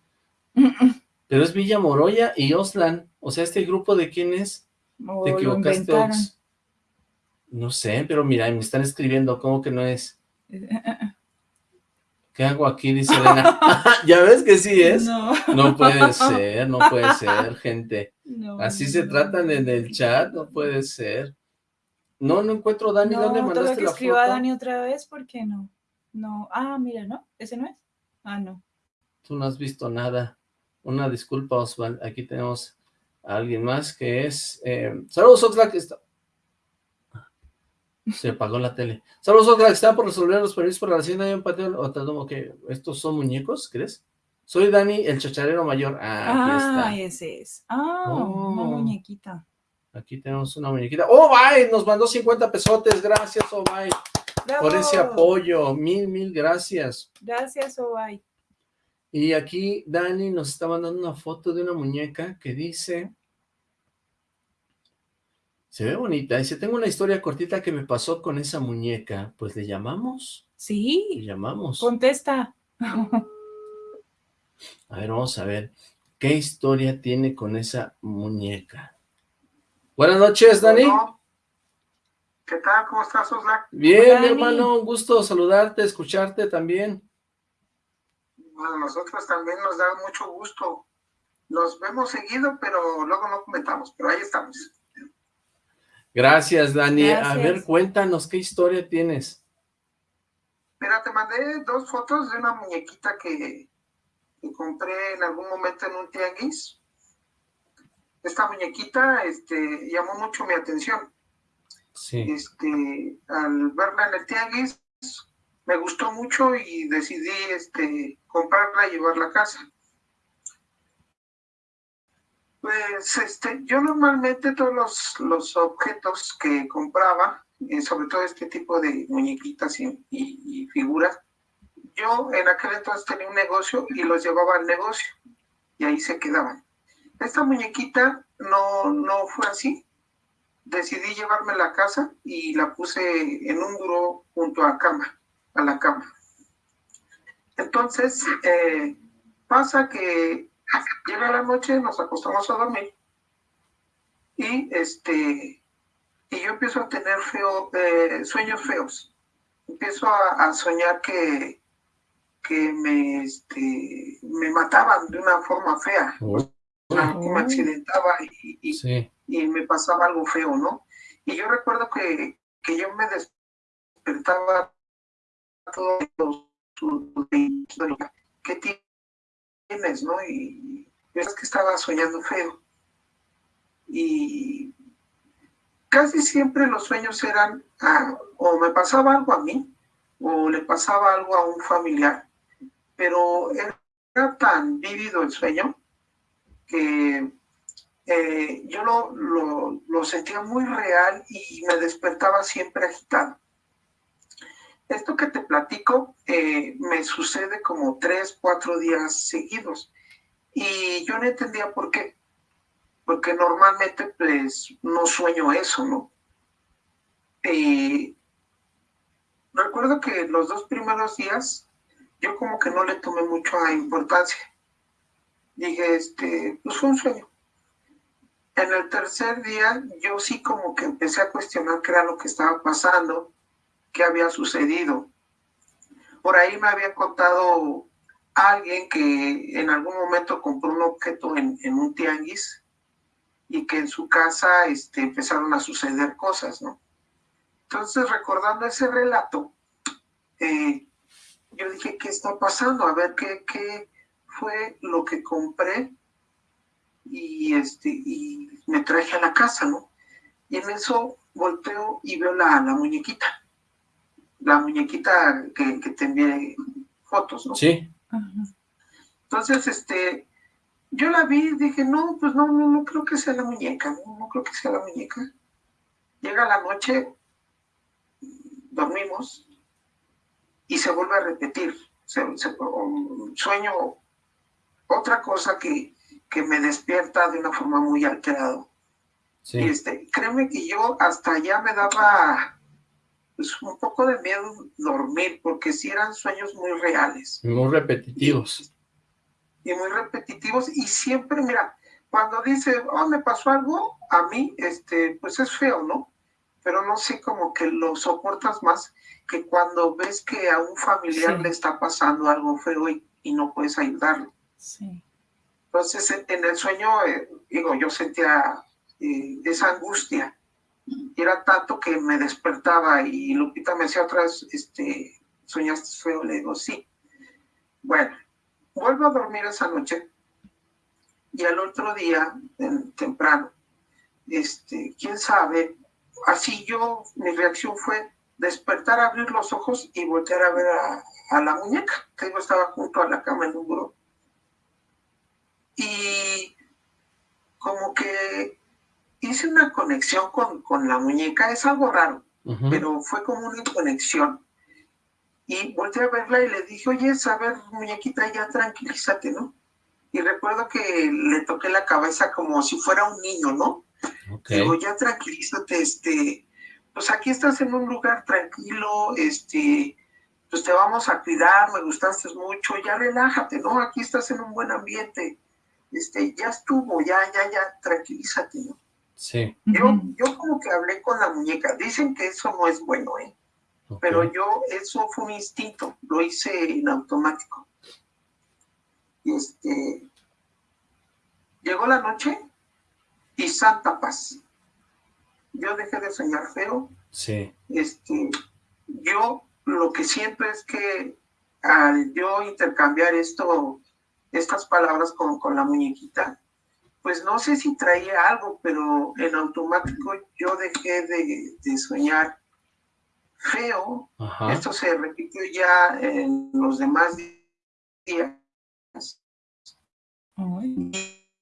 Pero es Villa Moroya y Oslan. O sea, ¿este grupo de quién es? ¿Te equivocaste. Ox? No sé, pero mira, me están escribiendo, ¿cómo que no es? ¿Qué hago aquí? Dice Elena. ¿Ya ves que sí es? No. No puede ser, no puede ser, gente. No, Así no, se tratan en el chat, no puede ser. No, no encuentro Dani, No, ¿dónde mandaste que la escriba foto? Dani otra vez, porque no. No. Ah, mira, ¿no? ¿Ese no es? Ah, no. Tú no has visto nada. Una disculpa, Osvaldo. Aquí tenemos a alguien más que es... eh, Saludos, Oxlack. Está... Se apagó la tele. Saludos, Oxlack. Están por resolver los permisos para la hacienda de un patio. o tal, ok, ¿Estos son muñecos, crees? Soy Dani, el chacharero mayor. Ah, aquí Ah, está. ese es. Ah, Oh. una muñequita. Aquí tenemos una muñequita. ¡Oh, bye! Nos mandó 50 pesotes. Gracias, Oh, bye. Por ese apoyo. Mil, mil gracias. Gracias, Obay. Y aquí Dani nos está mandando una foto de una muñeca que dice... Se ve bonita. Dice, tengo una historia cortita que me pasó con esa muñeca. Pues le llamamos. Le Sí, llamamos. contesta. A ver, vamos a ver. qué historia tiene con esa muñeca. Buenas noches, Dani. ¿Qué tal? ¿Cómo estás, Oslac? Bien, mi hermano, un gusto saludarte, escucharte también. Bueno, a nosotros también nos da mucho gusto. Nos vemos seguido, pero luego no comentamos, pero ahí estamos. Gracias, Dani. A ver, cuéntanos, ¿qué historia tienes? Mira, te mandé dos fotos de una muñequita que, que compré en algún momento en un tianguis. Esta muñequita este, llamó mucho mi atención. Sí. Este, al verla en el tianguis, me gustó mucho y decidí este, comprarla y llevarla a casa. Pues este, yo normalmente todos los, los objetos que compraba, eh, sobre todo este tipo de muñequitas y, y- y figuras, yo en aquel entonces tenía un negocio y los llevaba al negocio y ahí se quedaban. Esta muñequita no, no fue así. Decidí llevarme a la casa y la puse en un buró junto a cama, a la cama. Entonces, eh, pasa que llega la noche, nos acostamos a dormir y este y yo empiezo a tener feo, eh, sueños feos. Empiezo a, soñar que, que me, este, me mataban de una forma fea. Que me accidentaba y, y- Sí. y me pasaba algo feo, ¿no? Y yo recuerdo que, que yo me despertaba todo ¿qué tienes, no? Y yo es que estaba soñando feo. Y casi siempre los sueños eran, ah, o me pasaba algo a mí, o le pasaba algo a un familiar, pero era tan vívido el sueño que eh, yo lo, lo, lo sentía muy real y me despertaba siempre agitado. Esto que te platico eh, me sucede como tres, cuatro días seguidos y yo no entendía por qué, porque normalmente pues no sueño eso, ¿no? Eh, recuerdo que los dos primeros días yo como que no le tomé mucha importancia. Dije, este, pues fue un sueño. En el tercer día yo sí como que empecé a cuestionar qué era lo que estaba pasando, qué había sucedido. Por ahí me había contado alguien que en algún momento compró un objeto en, en un tianguis y que en su casa este, empezaron a suceder cosas, ¿no? Entonces, recordando ese relato, eh, yo dije, ¿qué está pasando? A ver, ¿qué, qué fue lo que compré? Y, este, y me traje a la casa, ¿no? Y en eso volteo y veo la, la muñequita. La muñequita que, que te envié fotos, ¿no? Sí. Entonces, este, yo la vi y dije, no, pues no, no, no creo que sea la muñeca, no, no creo que sea la muñeca. Llega la noche, dormimos y se vuelve a repetir. Se- se- sueño otra cosa que, que me despierta de una forma muy alterada. Sí. Este, créeme que yo hasta allá me daba pues, un poco de miedo dormir, porque sí eran sueños muy reales Muy repetitivos. y muy repetitivos y siempre, mira, cuando dice, oh, me pasó algo, a mí, este, pues es feo, ¿no? Pero no sé, como que lo soportas más que cuando ves que a un familiar Sí. le está pasando algo feo y, y no puedes ayudarlo. Sí. Entonces, en, el sueño, eh, digo, yo sentía eh, esa angustia. Era tanto que me despertaba y Lupita me decía otra vez, este, ¿soñaste feo? Le digo, sí. Bueno, vuelvo a dormir esa noche y al otro día, temprano, este, quién sabe, así yo, mi reacción fue despertar, abrir los ojos y voltear a ver a, la muñeca, que yo estaba junto a la cama en un buró. Y como que hice una conexión con, con la muñeca, es algo raro, pero fue como una conexión. Y volteé a verla y le dije, oye, a ver, muñequita, ya tranquilízate, ¿no? Y recuerdo que le toqué la cabeza como si fuera un niño, ¿no? Ok. Digo, ya tranquilízate, este, pues aquí estás en un lugar tranquilo, este, pues te vamos a cuidar, me gustaste mucho, ya relájate, ¿no? Aquí estás en un buen ambiente. Este, ya estuvo, ya, ya, ya, tranquilízate, ¿no? Sí. Yo, yo como que hablé con la muñeca. Dicen que eso no es bueno, ¿eh? Pero yo, eso fue un instinto, lo hice en automático. Y este, llegó la noche y santa paz. Yo dejé de soñar feo. Sí. Este, yo lo que siento es que al yo intercambiar esto, estas palabras con, con la muñequita, pues no sé si traía algo, pero en automático yo dejé de, de soñar feo. Ajá. Esto se repitió ya en los demás días. Y hoy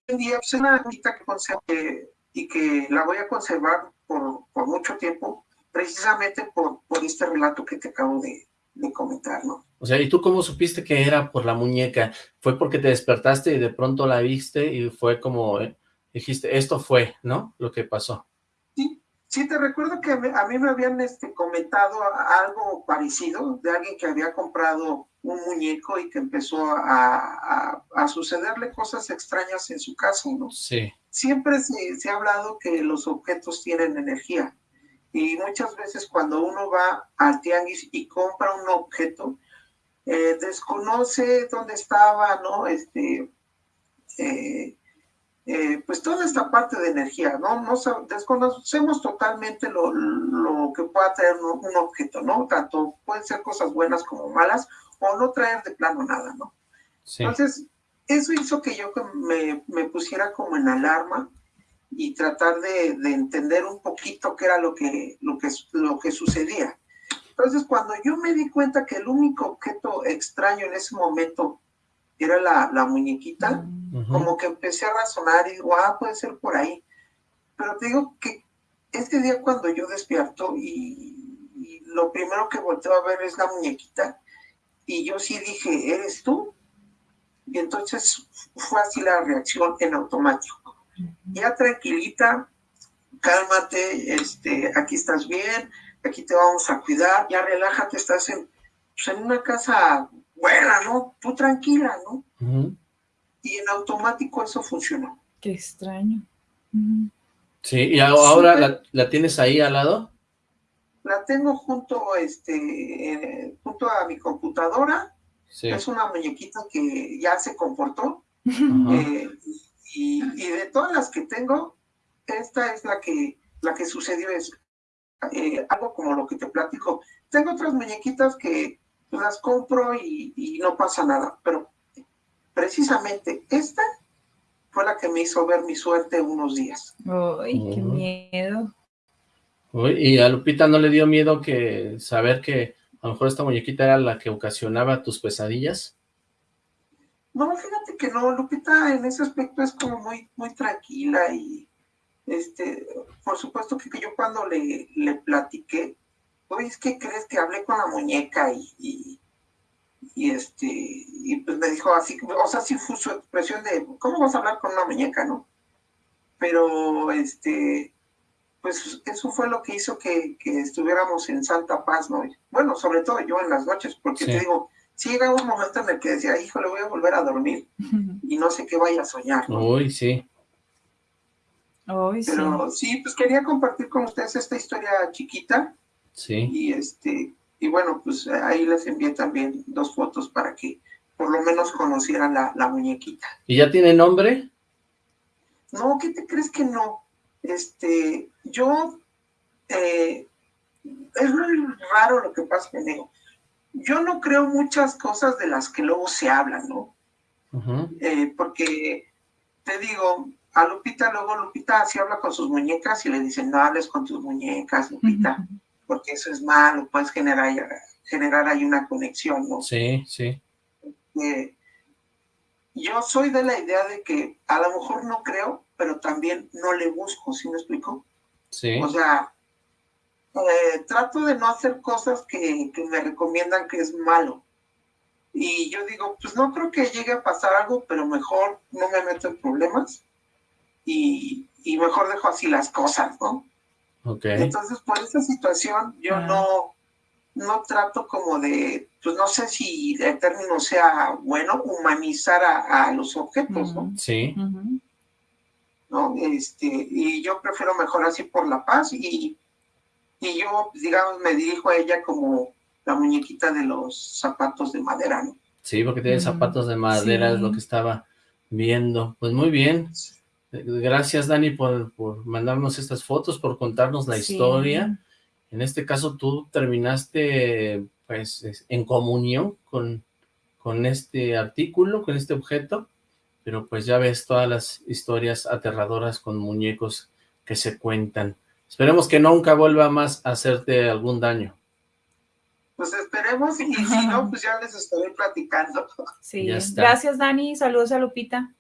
en día pues, es una amiguita que conservo que- y que la voy a conservar por, por mucho tiempo, precisamente por, por este relato que te acabo de, de comentar, ¿no? O sea, ¿y tú cómo supiste que era por la muñeca? ¿Fue porque te despertaste y de pronto la viste y fue como, eh, dijiste, esto fue, ¿no? Lo que pasó. Sí, te recuerdo que a mí me habían este, comentado algo parecido de alguien que había comprado un muñeco y que empezó a, a- a sucederle cosas extrañas en su casa, ¿no? Sí. Siempre se, se ha hablado que los objetos tienen energía y muchas veces cuando uno va al tianguis y compra un objeto, eh, desconoce dónde estaba, ¿no? Este, eh, eh, pues toda esta parte de energía, ¿no? no sab- desconocemos totalmente lo, lo que pueda traer un, un objeto, ¿no? Tanto pueden ser cosas buenas como malas o no traer de plano nada, ¿no? Sí. Entonces, eso hizo que yo me, me pusiera como en alarma y tratar de, de entender un poquito qué era lo que, lo, que, lo que sucedía. Entonces, cuando yo me di cuenta que el único objeto extraño en ese momento era la, la muñequita, como que empecé a razonar y digo, ah, puede ser por ahí. Pero te digo que este día cuando yo despierto y, y lo primero que volteo a ver es la muñequita, y yo sí dije, ¿eres tú? Y entonces fue así la reacción en automático. Ya tranquilita, cálmate, este, aquí estás bien, aquí te vamos a cuidar, ya relájate, estás en, pues, en una casa buena, ¿no? Tú tranquila, ¿no? Y en automático eso funcionó. Qué extraño. Sí, y ahora la, la tienes ahí al lado. La tengo junto, este, eh, junto a mi computadora. Sí. Es una muñequita que ya se comportó. Eh, y, y de todas las que tengo, esta es la que, la que sucedió es eh, algo como lo que te platico. Tengo otras muñequitas que las compro y, y no pasa nada, pero precisamente esta fue la que me hizo ver mi suerte unos días. Ay, qué miedo. Uy, y a Lupita no le dio miedo que saber que a lo mejor esta muñequita era la que ocasionaba tus pesadillas. No, fíjate que no, Lupita en ese aspecto es como muy, muy tranquila y este, por supuesto que, que yo cuando le, le platiqué, oye, es que crees que hablé con la muñeca y, y, y, este, y pues me dijo así, o sea, sí fue su expresión de, ¿cómo vas a hablar con una muñeca, no? Pero, este, pues eso fue lo que hizo que, que estuviéramos en santa paz, ¿no? Bueno, sobre todo yo en las noches, porque Sí. te digo, sí llega un momento en el que decía, híjole, voy a volver a dormir y no sé qué vaya a soñar, ¿no? Uy, sí. Sí. Pero sí, pues quería compartir con ustedes esta historia chiquita Sí. y este, y bueno, pues ahí les envié también dos fotos para que por lo menos conocieran la, la muñequita. ¿Y ya tiene nombre? No, ¿qué te crees que no? Este, yo, eh, es muy raro lo que pasa conmigo. Yo no creo muchas cosas de las que luego se hablan, ¿no? Eh, porque te digo, a Lupita luego Lupita así habla con sus muñecas y le dicen, no hables con tus muñecas, Lupita, porque eso es malo, puedes generar, generar ahí una conexión, ¿no? Sí, sí. Eh, yo soy de la idea de que a lo mejor no creo, pero también no le busco, ¿sí me explico? Sí. O sea, eh, trato de no hacer cosas que, que me recomiendan que es malo. Y yo digo, pues no creo que llegue a pasar algo, pero mejor no me meto en problemas y, y mejor dejo así las cosas, ¿no? Ok. Entonces, por esa situación, yo no, no trato como de, pues no sé si el término sea bueno, humanizar a, a los objetos, ¿no? Sí. ¿no? Este, y yo prefiero mejor así por la paz y, y yo, digamos, me dirijo a ella como la muñequita de los zapatos de madera, ¿no? Sí, porque tiene zapatos de madera, es lo que estaba viendo. Pues muy bien. Gracias, Dani, por, por mandarnos estas fotos, por contarnos la Sí. historia. En este caso, tú terminaste, pues, es- en comunión con, con este artículo, con este objeto, pero pues ya ves todas las historias aterradoras con muñecos que se cuentan. Esperemos que nunca vuelva más a hacerte algún daño. Pues esperemos y si no, pues ya les estaré platicando. Sí, Ya está. gracias Dani, saludos a Lupita.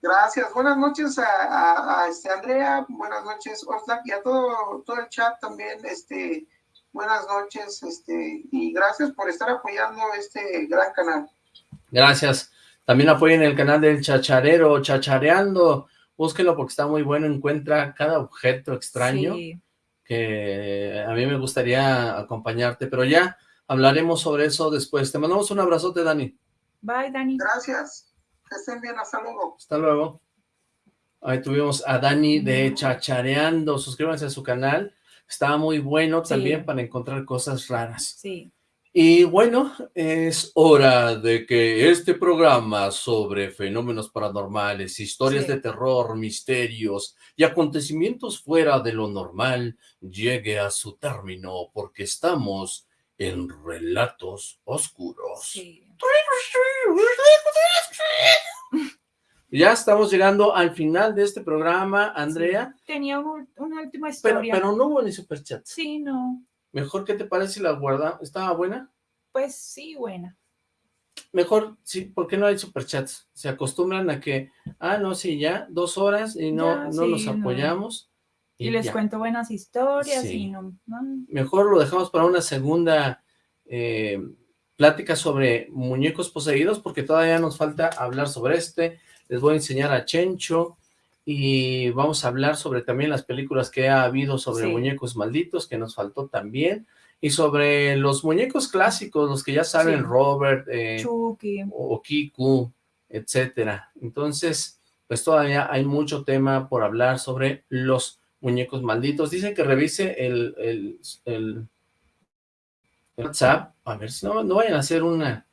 Gracias, buenas noches a, a- a, este Andrea, buenas noches Oxlack y a todo, todo el chat también, este, buenas noches, este, y gracias por estar apoyando este gran canal. Gracias. También apoyen el canal del Chacharero, Chachareando. Búsquenlo porque está muy bueno. Encuentra cada objeto extraño Sí. que a mí me gustaría acompañarte. Pero ya hablaremos sobre eso después. Te mandamos un abrazote, Dani. Bye, Dani. Gracias, que estén bien, hasta luego. Hasta luego. Ahí tuvimos a Dani de Chachareando. Suscríbanse a su canal. Está muy bueno Sí. también para encontrar cosas raras. Sí. Y bueno, es hora de que este programa sobre fenómenos paranormales, historias Sí. de terror, misterios y acontecimientos fuera de lo normal llegue a su término porque estamos en Relatos Oscuros. Ya estamos llegando al final de este programa, Andrea, Tenía un- una última pero, historia. pero no hubo ni superchats. Sí, no. Mejor, ¿qué te parece si la guarda? ¿Estaba buena? Pues sí, buena. Mejor, sí, ¿por qué no hay superchats? Se acostumbran a que, ah, no, sí, ya, dos horas y no, Ya, no sí, no. apoyamos. Y, les ya. cuento buenas historias Sí. y no, no. Mejor lo dejamos para una segunda eh, plática sobre muñecos poseídos, porque todavía nos falta hablar sobre este. Les voy a enseñar a Chencho y vamos a hablar sobre también las películas que ha habido sobre Sí. muñecos malditos, que nos faltó también, y sobre los muñecos clásicos, los que ya saben, Sí. Robert, eh, Chucky. o Kiku, etcétera. Entonces, pues todavía hay mucho tema por hablar sobre los muñecos malditos. Dicen que revise el, el, el WhatsApp, a ver si no, no vayan a hacer una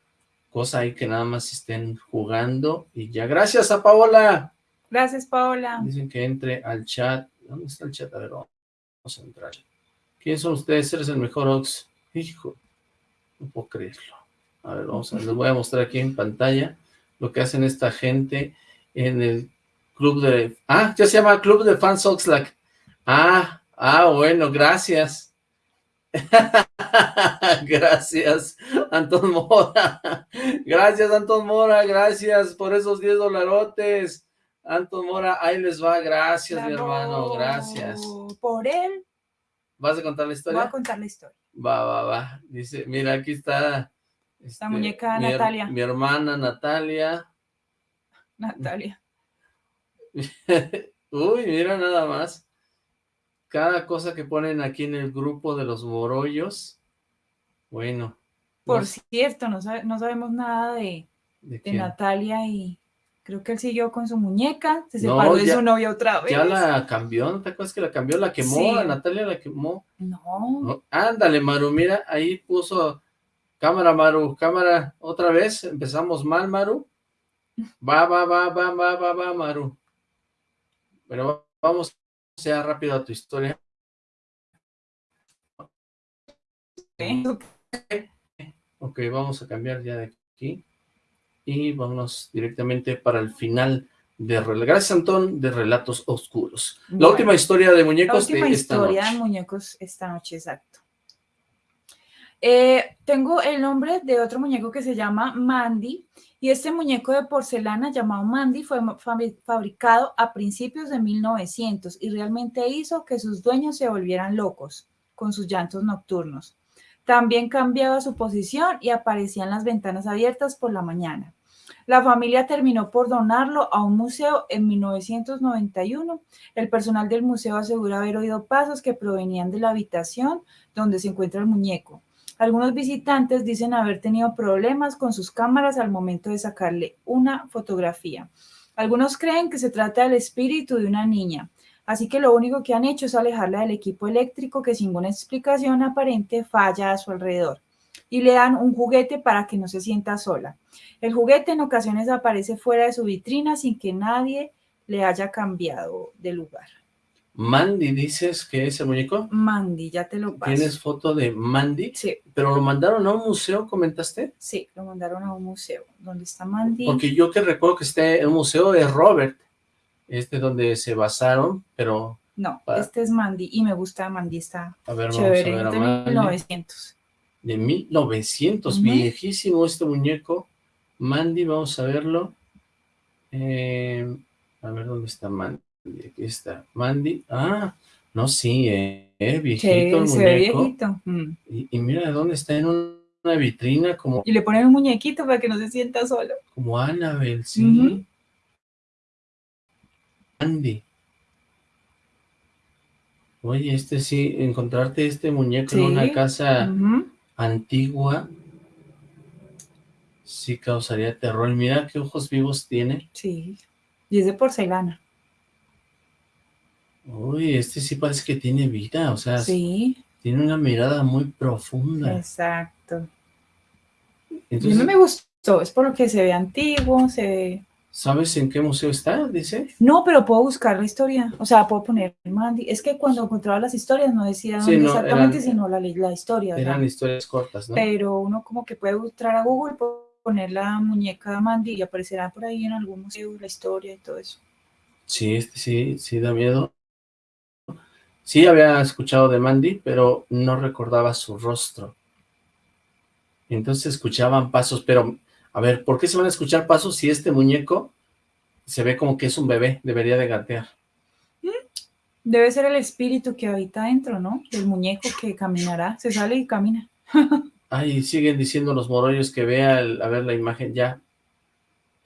cosa ahí que nada más estén jugando y ya. Gracias a Paola. Gracias, Paola. Dicen que entre al chat. ¿Dónde está el chat? A ver, vamos a entrar. ¿Quiénes son ustedes? Eres el mejor Ox. Hijo, no puedo creerlo. A ver, vamos a, les voy a mostrar aquí en pantalla lo que hacen esta gente en el club de... Ah, ya se llama Club de Fans Oxlack. Ah, ah, bueno, gracias. gracias, Antón Mora. Gracias, Antón Mora, gracias por esos 10 dolarotes. Antón Mora, ahí les va, gracias, mi hermano, gracias. Por él ¿Vas a contar la voy historia? a contar la historia. Va, va, va. Dice, mira, aquí está. este, muñeca mi her- Natalia. Mi hermana Natalia. Natalia. Uy, mira nada más. Cada cosa que ponen aquí en el grupo de los morollos. Bueno. Por no- cierto, no, sabe- no sabemos nada de, ¿De de? Natalia y creo que él siguió con su muñeca, se No, separó de su novia otra vez. Ya la cambió, ¿no te acuerdas que la cambió? La quemó, Sí. a Natalia la quemó. No, No, Ándale, Maru, mira, ahí puso cámara, Maru, cámara, otra vez, empezamos mal, Maru. Va, va, va, va, va, va, va, Maru. Pero va- vamos ya rápido a tu historia. Ok, vamos a cambiar ya de aquí. Y vámonos directamente para el final de Gracias, Antón, de Relatos Oscuros. La Bueno, última historia de La muñecos última de esta historia noche. de muñecos esta noche, exacto. Eh, tengo el nombre de otro muñeco que se llama Mandy y este muñeco de porcelana llamado Mandy fue fabricado a principios de 1900 y realmente hizo que sus dueños se volvieran locos con sus llantos nocturnos. También cambiaba su posición y aparecían las ventanas abiertas por la mañana. La familia terminó por donarlo a un museo en 1991. El personal del museo asegura haber oído pasos que provenían de la habitación donde se encuentra el muñeco. Algunos visitantes dicen haber tenido problemas con sus cámaras al momento de sacarle una fotografía. Algunos creen que se trata del espíritu de una niña, así que lo único que han hecho es alejarla del equipo eléctrico que sin una explicación aparente falla a su alrededor y le dan un juguete para que no se sienta sola. El juguete en ocasiones aparece fuera de su vitrina sin que nadie le haya cambiado de lugar. Mandy, dices que ese muñeco. Mandy, ya te lo paso. ¿Tienes foto de Mandy? Sí. ¿Pero lo mandaron a un museo, comentaste? Sí, lo mandaron a un museo. ¿Dónde está Mandy? Porque yo que recuerdo que esté en un museo de Robert, este donde se basaron, pero... No, este es Mandy y me gusta Mandy, está A ver, vamos chévere, a ver a de Mandy. 1900. De 1900, Ujú. viejísimo este muñeco. Mandy, vamos a verlo. Eh, a ver, ¿dónde está Mandy? Aquí está. Mandy. Ah, no, sí, eh, eh, viejito el Sí, se ve muñeco. viejito. Mm. Y, y mira dónde está en un- una vitrina como, Y le ponen un muñequito para que no se sienta solo. como Annabelle, sí. Ujú. Andy. Oye, este sí, encontrarte este muñeco Sí. en una casa antigua, sí causaría terror. Mira qué ojos vivos tiene. Sí. Y es de porcelana. Uy, este sí parece que tiene vida, o sea, Sí, tiene una mirada muy profunda. exacto. Entonces, mí me gustó, es por lo que se ve antiguo, se ve... ¿sabes en qué museo está? Dice. No, pero puedo buscar la historia, o sea, puedo poner Mandy. Es que cuando encontraba las historias no decía Sí, dónde no, exactamente, eran- sino la, la historia, ¿verdad? Eran historias cortas, ¿no? Pero uno como que puede entrar a Google, poner la muñeca Mandy y aparecerá por ahí en algún museo la historia y todo eso. Sí, este sí, sí da miedo. Sí había escuchado de Mandy, pero no recordaba su rostro. Entonces escuchaban pasos, pero a ver, ¿por qué se van a escuchar pasos si este muñeco se ve como que es un bebé? Debería de gatear. Debe ser el espíritu que habita dentro, ¿no? El muñeco que caminará, se sale y camina. Ay, siguen diciendo los morollos que vea, el- a ver la imagen, ya.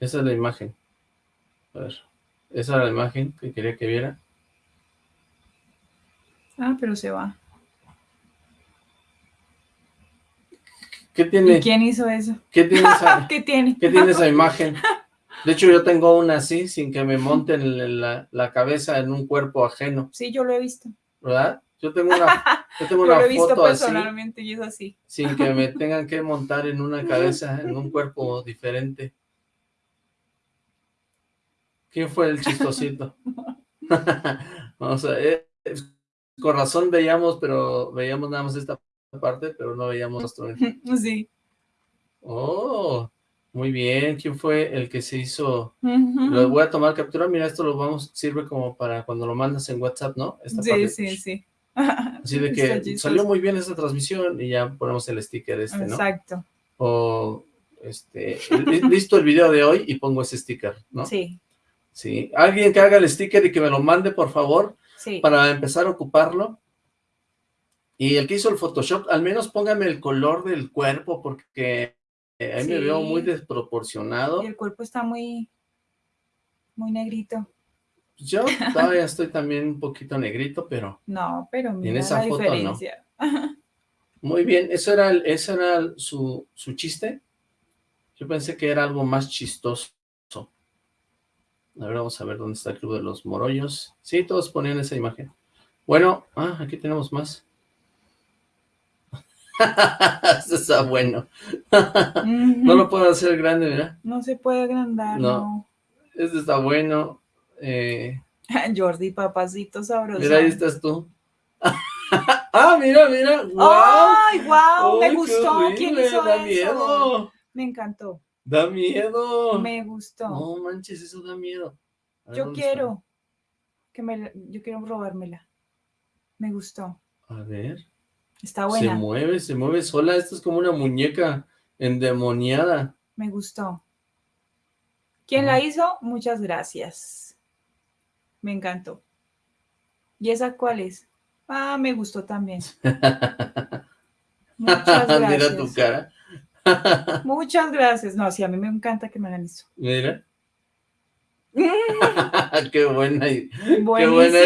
Esa es la imagen. A ver, esa era la imagen que quería que viera. Ah, pero se va. ¿Qué tiene? ¿Y quién hizo eso? ¿Qué tiene esa, ¿Qué tiene? ¿Qué tiene esa imagen? De hecho, yo tengo una así, sin que me monten la, la cabeza en un cuerpo ajeno, Sí, yo lo he visto. ¿verdad? Yo tengo una, yo tengo Yo una lo he visto foto así, personalmente y es así. sin que me tengan que montar en una cabeza, en un cuerpo diferente. ¿Quién fue el chistosito? Vamos a ver. Con razón veíamos, pero veíamos nada más esta parte, pero no veíamos nuestro. Sí. Oh, muy bien. ¿Quién fue el que se hizo? Lo voy a tomar captura. Mira, esto lo vamos, sirve como para cuando lo mandas en WhatsApp, ¿no? Esta Sí, parte. sí, sí. Así de que salió muy bien esta transmisión y ya ponemos el sticker este, ¿no? Exacto. O, este, li- listo el video de hoy y pongo ese sticker, ¿no? Sí, Sí. Alguien que haga el sticker y que me lo mande, por favor, sí. para empezar a ocuparlo. Y el que hizo el Photoshop, al menos póngame el color del cuerpo, porque eh, ahí me Sí. veo muy desproporcionado. Y el cuerpo está muy, muy negrito. Yo todavía estoy también un poquito negrito, pero No, pero mira esa la foto no. diferencia. muy bien. ¿Eso era, el- ese era el- su, su chiste? Yo pensé que era algo más chistoso. A ver, vamos a ver dónde está el Club de los Morollos. Sí, todos ponían esa imagen. Bueno, ah, aquí tenemos más. Esto está bueno. no lo puedo hacer grande, ¿verdad? No se puede agrandar, No. no. Este está bueno. Eh, Jordi, papacito sabroso. mira, ahí estás tú. ah, mira, mira. ¡Wow! ¡Ay, wow! Me gustó. ¿Quién hizo da eso? miedo. Me encantó. Da miedo. Me gustó. No manches, eso da miedo. Yo ¿dónde quiero que me, yo quiero robármela. Me gustó. A ver. Está Se buena. mueve, se mueve sola. Esto es como una muñeca endemoniada. Me gustó. ¿Quién la hizo? Muchas gracias. Me encantó. ¿Y esa cuál es? Ah, me gustó también. Muchas Mira gracias. tu cara. Muchas gracias. No, sí, a mí me encanta que me hagan eso. Mira. qué buena. y- Qué buena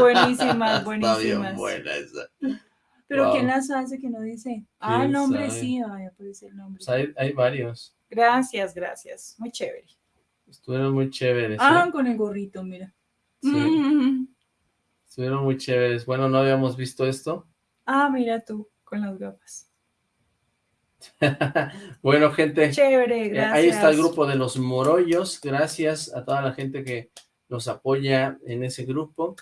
Buenísimas. Buenísimas, Está bien buena esa. Pero Wow. ¿quién las hace que no dice? Ah, el ¿Quién nombre sabe? sí, ay, aparece el nombre. Pues hay, hay varios. Gracias, gracias. Muy chévere. Estuvieron muy chéveres. Ah, ¿eh? con el gorrito, mira. Sí. Mm. Estuvieron muy chéveres. Bueno, no habíamos visto esto. Ah, mira tú, con las gafas. Bueno, gente. Chévere, eh, ahí está el gracias. grupo de los Morollos. Gracias a toda la gente que nos apoya en ese grupo.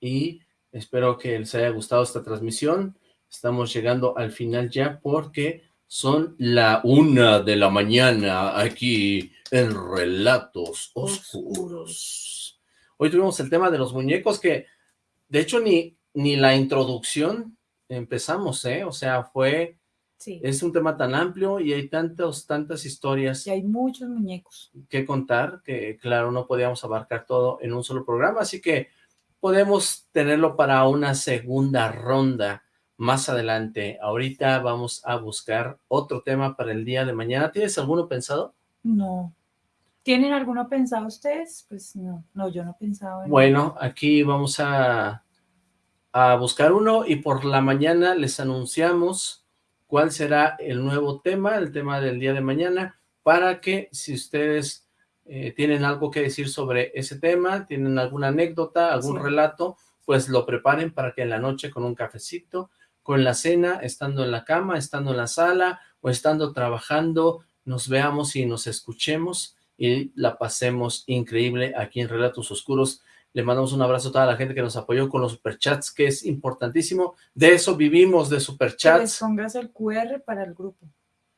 Y espero que les haya gustado esta transmisión. Estamos llegando al final ya porque son la una de la mañana aquí en Relatos Oscuros. Hoy tuvimos el tema de los muñecos que, de hecho, ni, ni la introducción empezamos, ¿eh? O sea, fue... Sí. Es un tema tan amplio y hay tantas, tantas historias Y hay muchos muñecos. que contar que, claro, no podíamos abarcar todo en un solo programa, así que podemos tenerlo para una segunda ronda más adelante. Ahorita vamos a buscar otro tema para el día de mañana. ¿Tienes alguno pensado? No. ¿Tienen alguno pensado ustedes? Pues no, no, yo no pensaba en Bueno, aquí vamos a, a buscar uno y por la mañana les anunciamos cuál será el nuevo tema, el tema del día de mañana, para que si ustedes eh, tienen algo que decir sobre ese tema, tienen alguna anécdota, algún Sí. relato, pues lo preparen para que en la noche con un cafecito, con la cena, estando en la cama, estando en la sala o estando trabajando, nos veamos y nos escuchemos y la pasemos increíble aquí en Relatos Oscuros. Le mandamos un abrazo a toda la gente que nos apoyó con los superchats, que es importantísimo. De eso vivimos, de Que les superchats. pongas el QR para el grupo.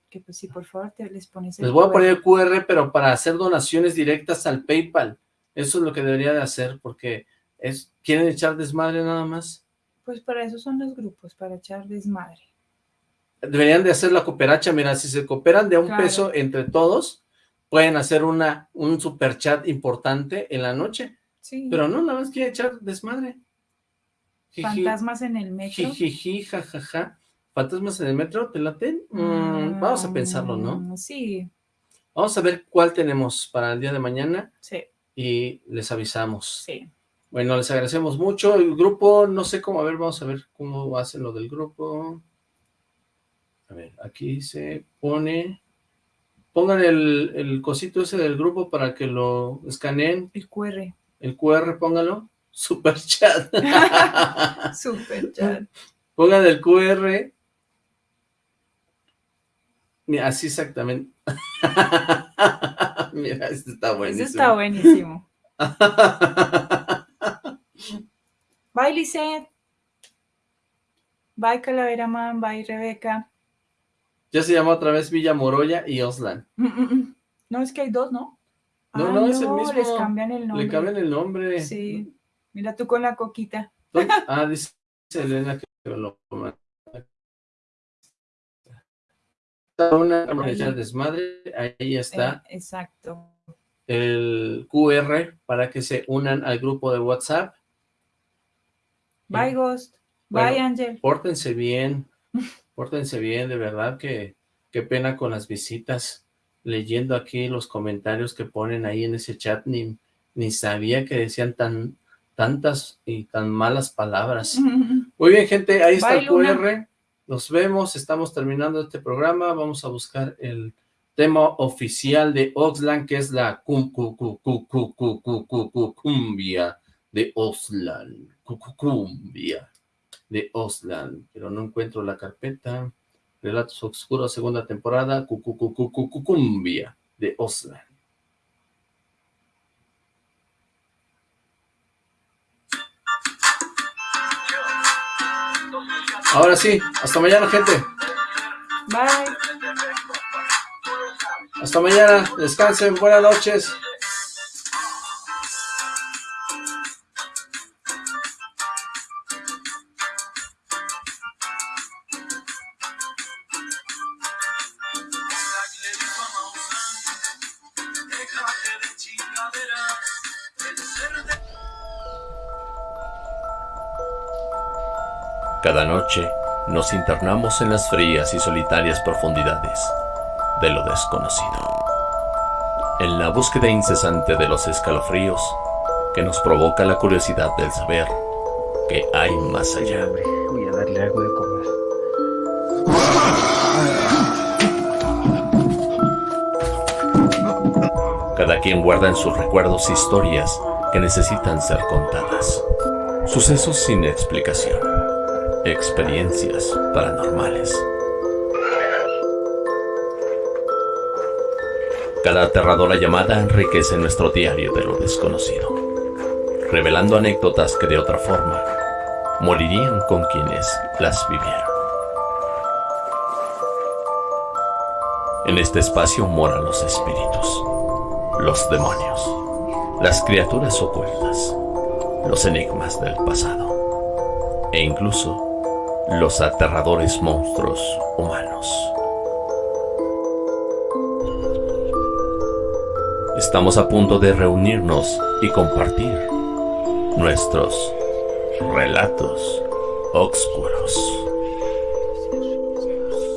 Que pues sí, por favor, te les pones el Les voy a poner el QR, pero para hacer donaciones directas al PayPal. Eso es lo que debería de hacer, porque es quieren echar desmadre nada más. Pues para eso son los grupos, para echar desmadre. Deberían de hacer la cooperacha, mira, si se cooperan de un Claro. peso entre todos, pueden hacer una un superchat importante en la noche. Sí. Pero no, nada más quiere echar desmadre. Fantasmas en el metro. Jijiji, jajaja. ¿Fantasmas en el metro? ¿Te laten? Mm, vamos a pensarlo, ¿no? Mm, Sí, Vamos a ver cuál tenemos para el día de mañana sí, y les avisamos. sí. Bueno, les agradecemos mucho. El grupo, no sé cómo, a ver, vamos a ver cómo hacen lo del grupo. A ver, aquí se pone... Pongan el, el cosito ese del grupo para que lo escaneen. El QR. El QR, póngalo. Super chat. Super chat. Pongan el QR. Mira, así exactamente. Mira, este está buenísimo. Eso está buenísimo. Bye, Lisette. Bye, Calavera Man. Bye, Rebeca. Ya se llama otra vez Villa Moroya y Oslan. Mm, mm, mm. No, es que hay dos, ¿no? No, Ah, no, es el mismo. les cambian el nombre. Le cambian el nombre. Sí. Mira tú con la coquita. Ah, dice Elena que lo una de desmadre, ahí está Eh, exacto. el QR para que se unan al grupo de WhatsApp. Bye, Ghost. Bueno, Bye, Ángel. Pórtense bien, pórtense bien, de verdad que qué pena con las visitas leyendo aquí los comentarios que ponen ahí en ese chat, ni, ni sabía que decían tan tantas y tan malas palabras. Muy bien, gente, ahí está el QR. Nos vemos, estamos terminando este programa, vamos a buscar el tema oficial de Oxland, que es la cum, cumbia de Oxland, cumbia de Oxland, pero no encuentro la carpeta. Relatos Oscuros, segunda temporada. Cu, cu, cu, cu, cu, cu, cumbia de Oxland. Ahora sí, hasta mañana, gente. Bye. Hasta mañana, descansen, buenas noches. Cada noche nos internamos en las frías y solitarias profundidades de lo desconocido. En la búsqueda incesante de los escalofríos que nos provoca la curiosidad del saber que hay más allá. Voy a darle algo de comer. Cada quien guarda en sus recuerdos historias que necesitan ser contadas. Sucesos sin explicación. Experiencias paranormales. Cada aterradora llamada enriquece nuestro diario de lo desconocido, revelando anécdotas que de otra forma morirían con quienes las vivieron. En este espacio moran los espíritus, los demonios, las criaturas ocultas, los enigmas del pasado e incluso los aterradores monstruos humanos. Estamos a punto de reunirnos y compartir nuestros relatos oscuros.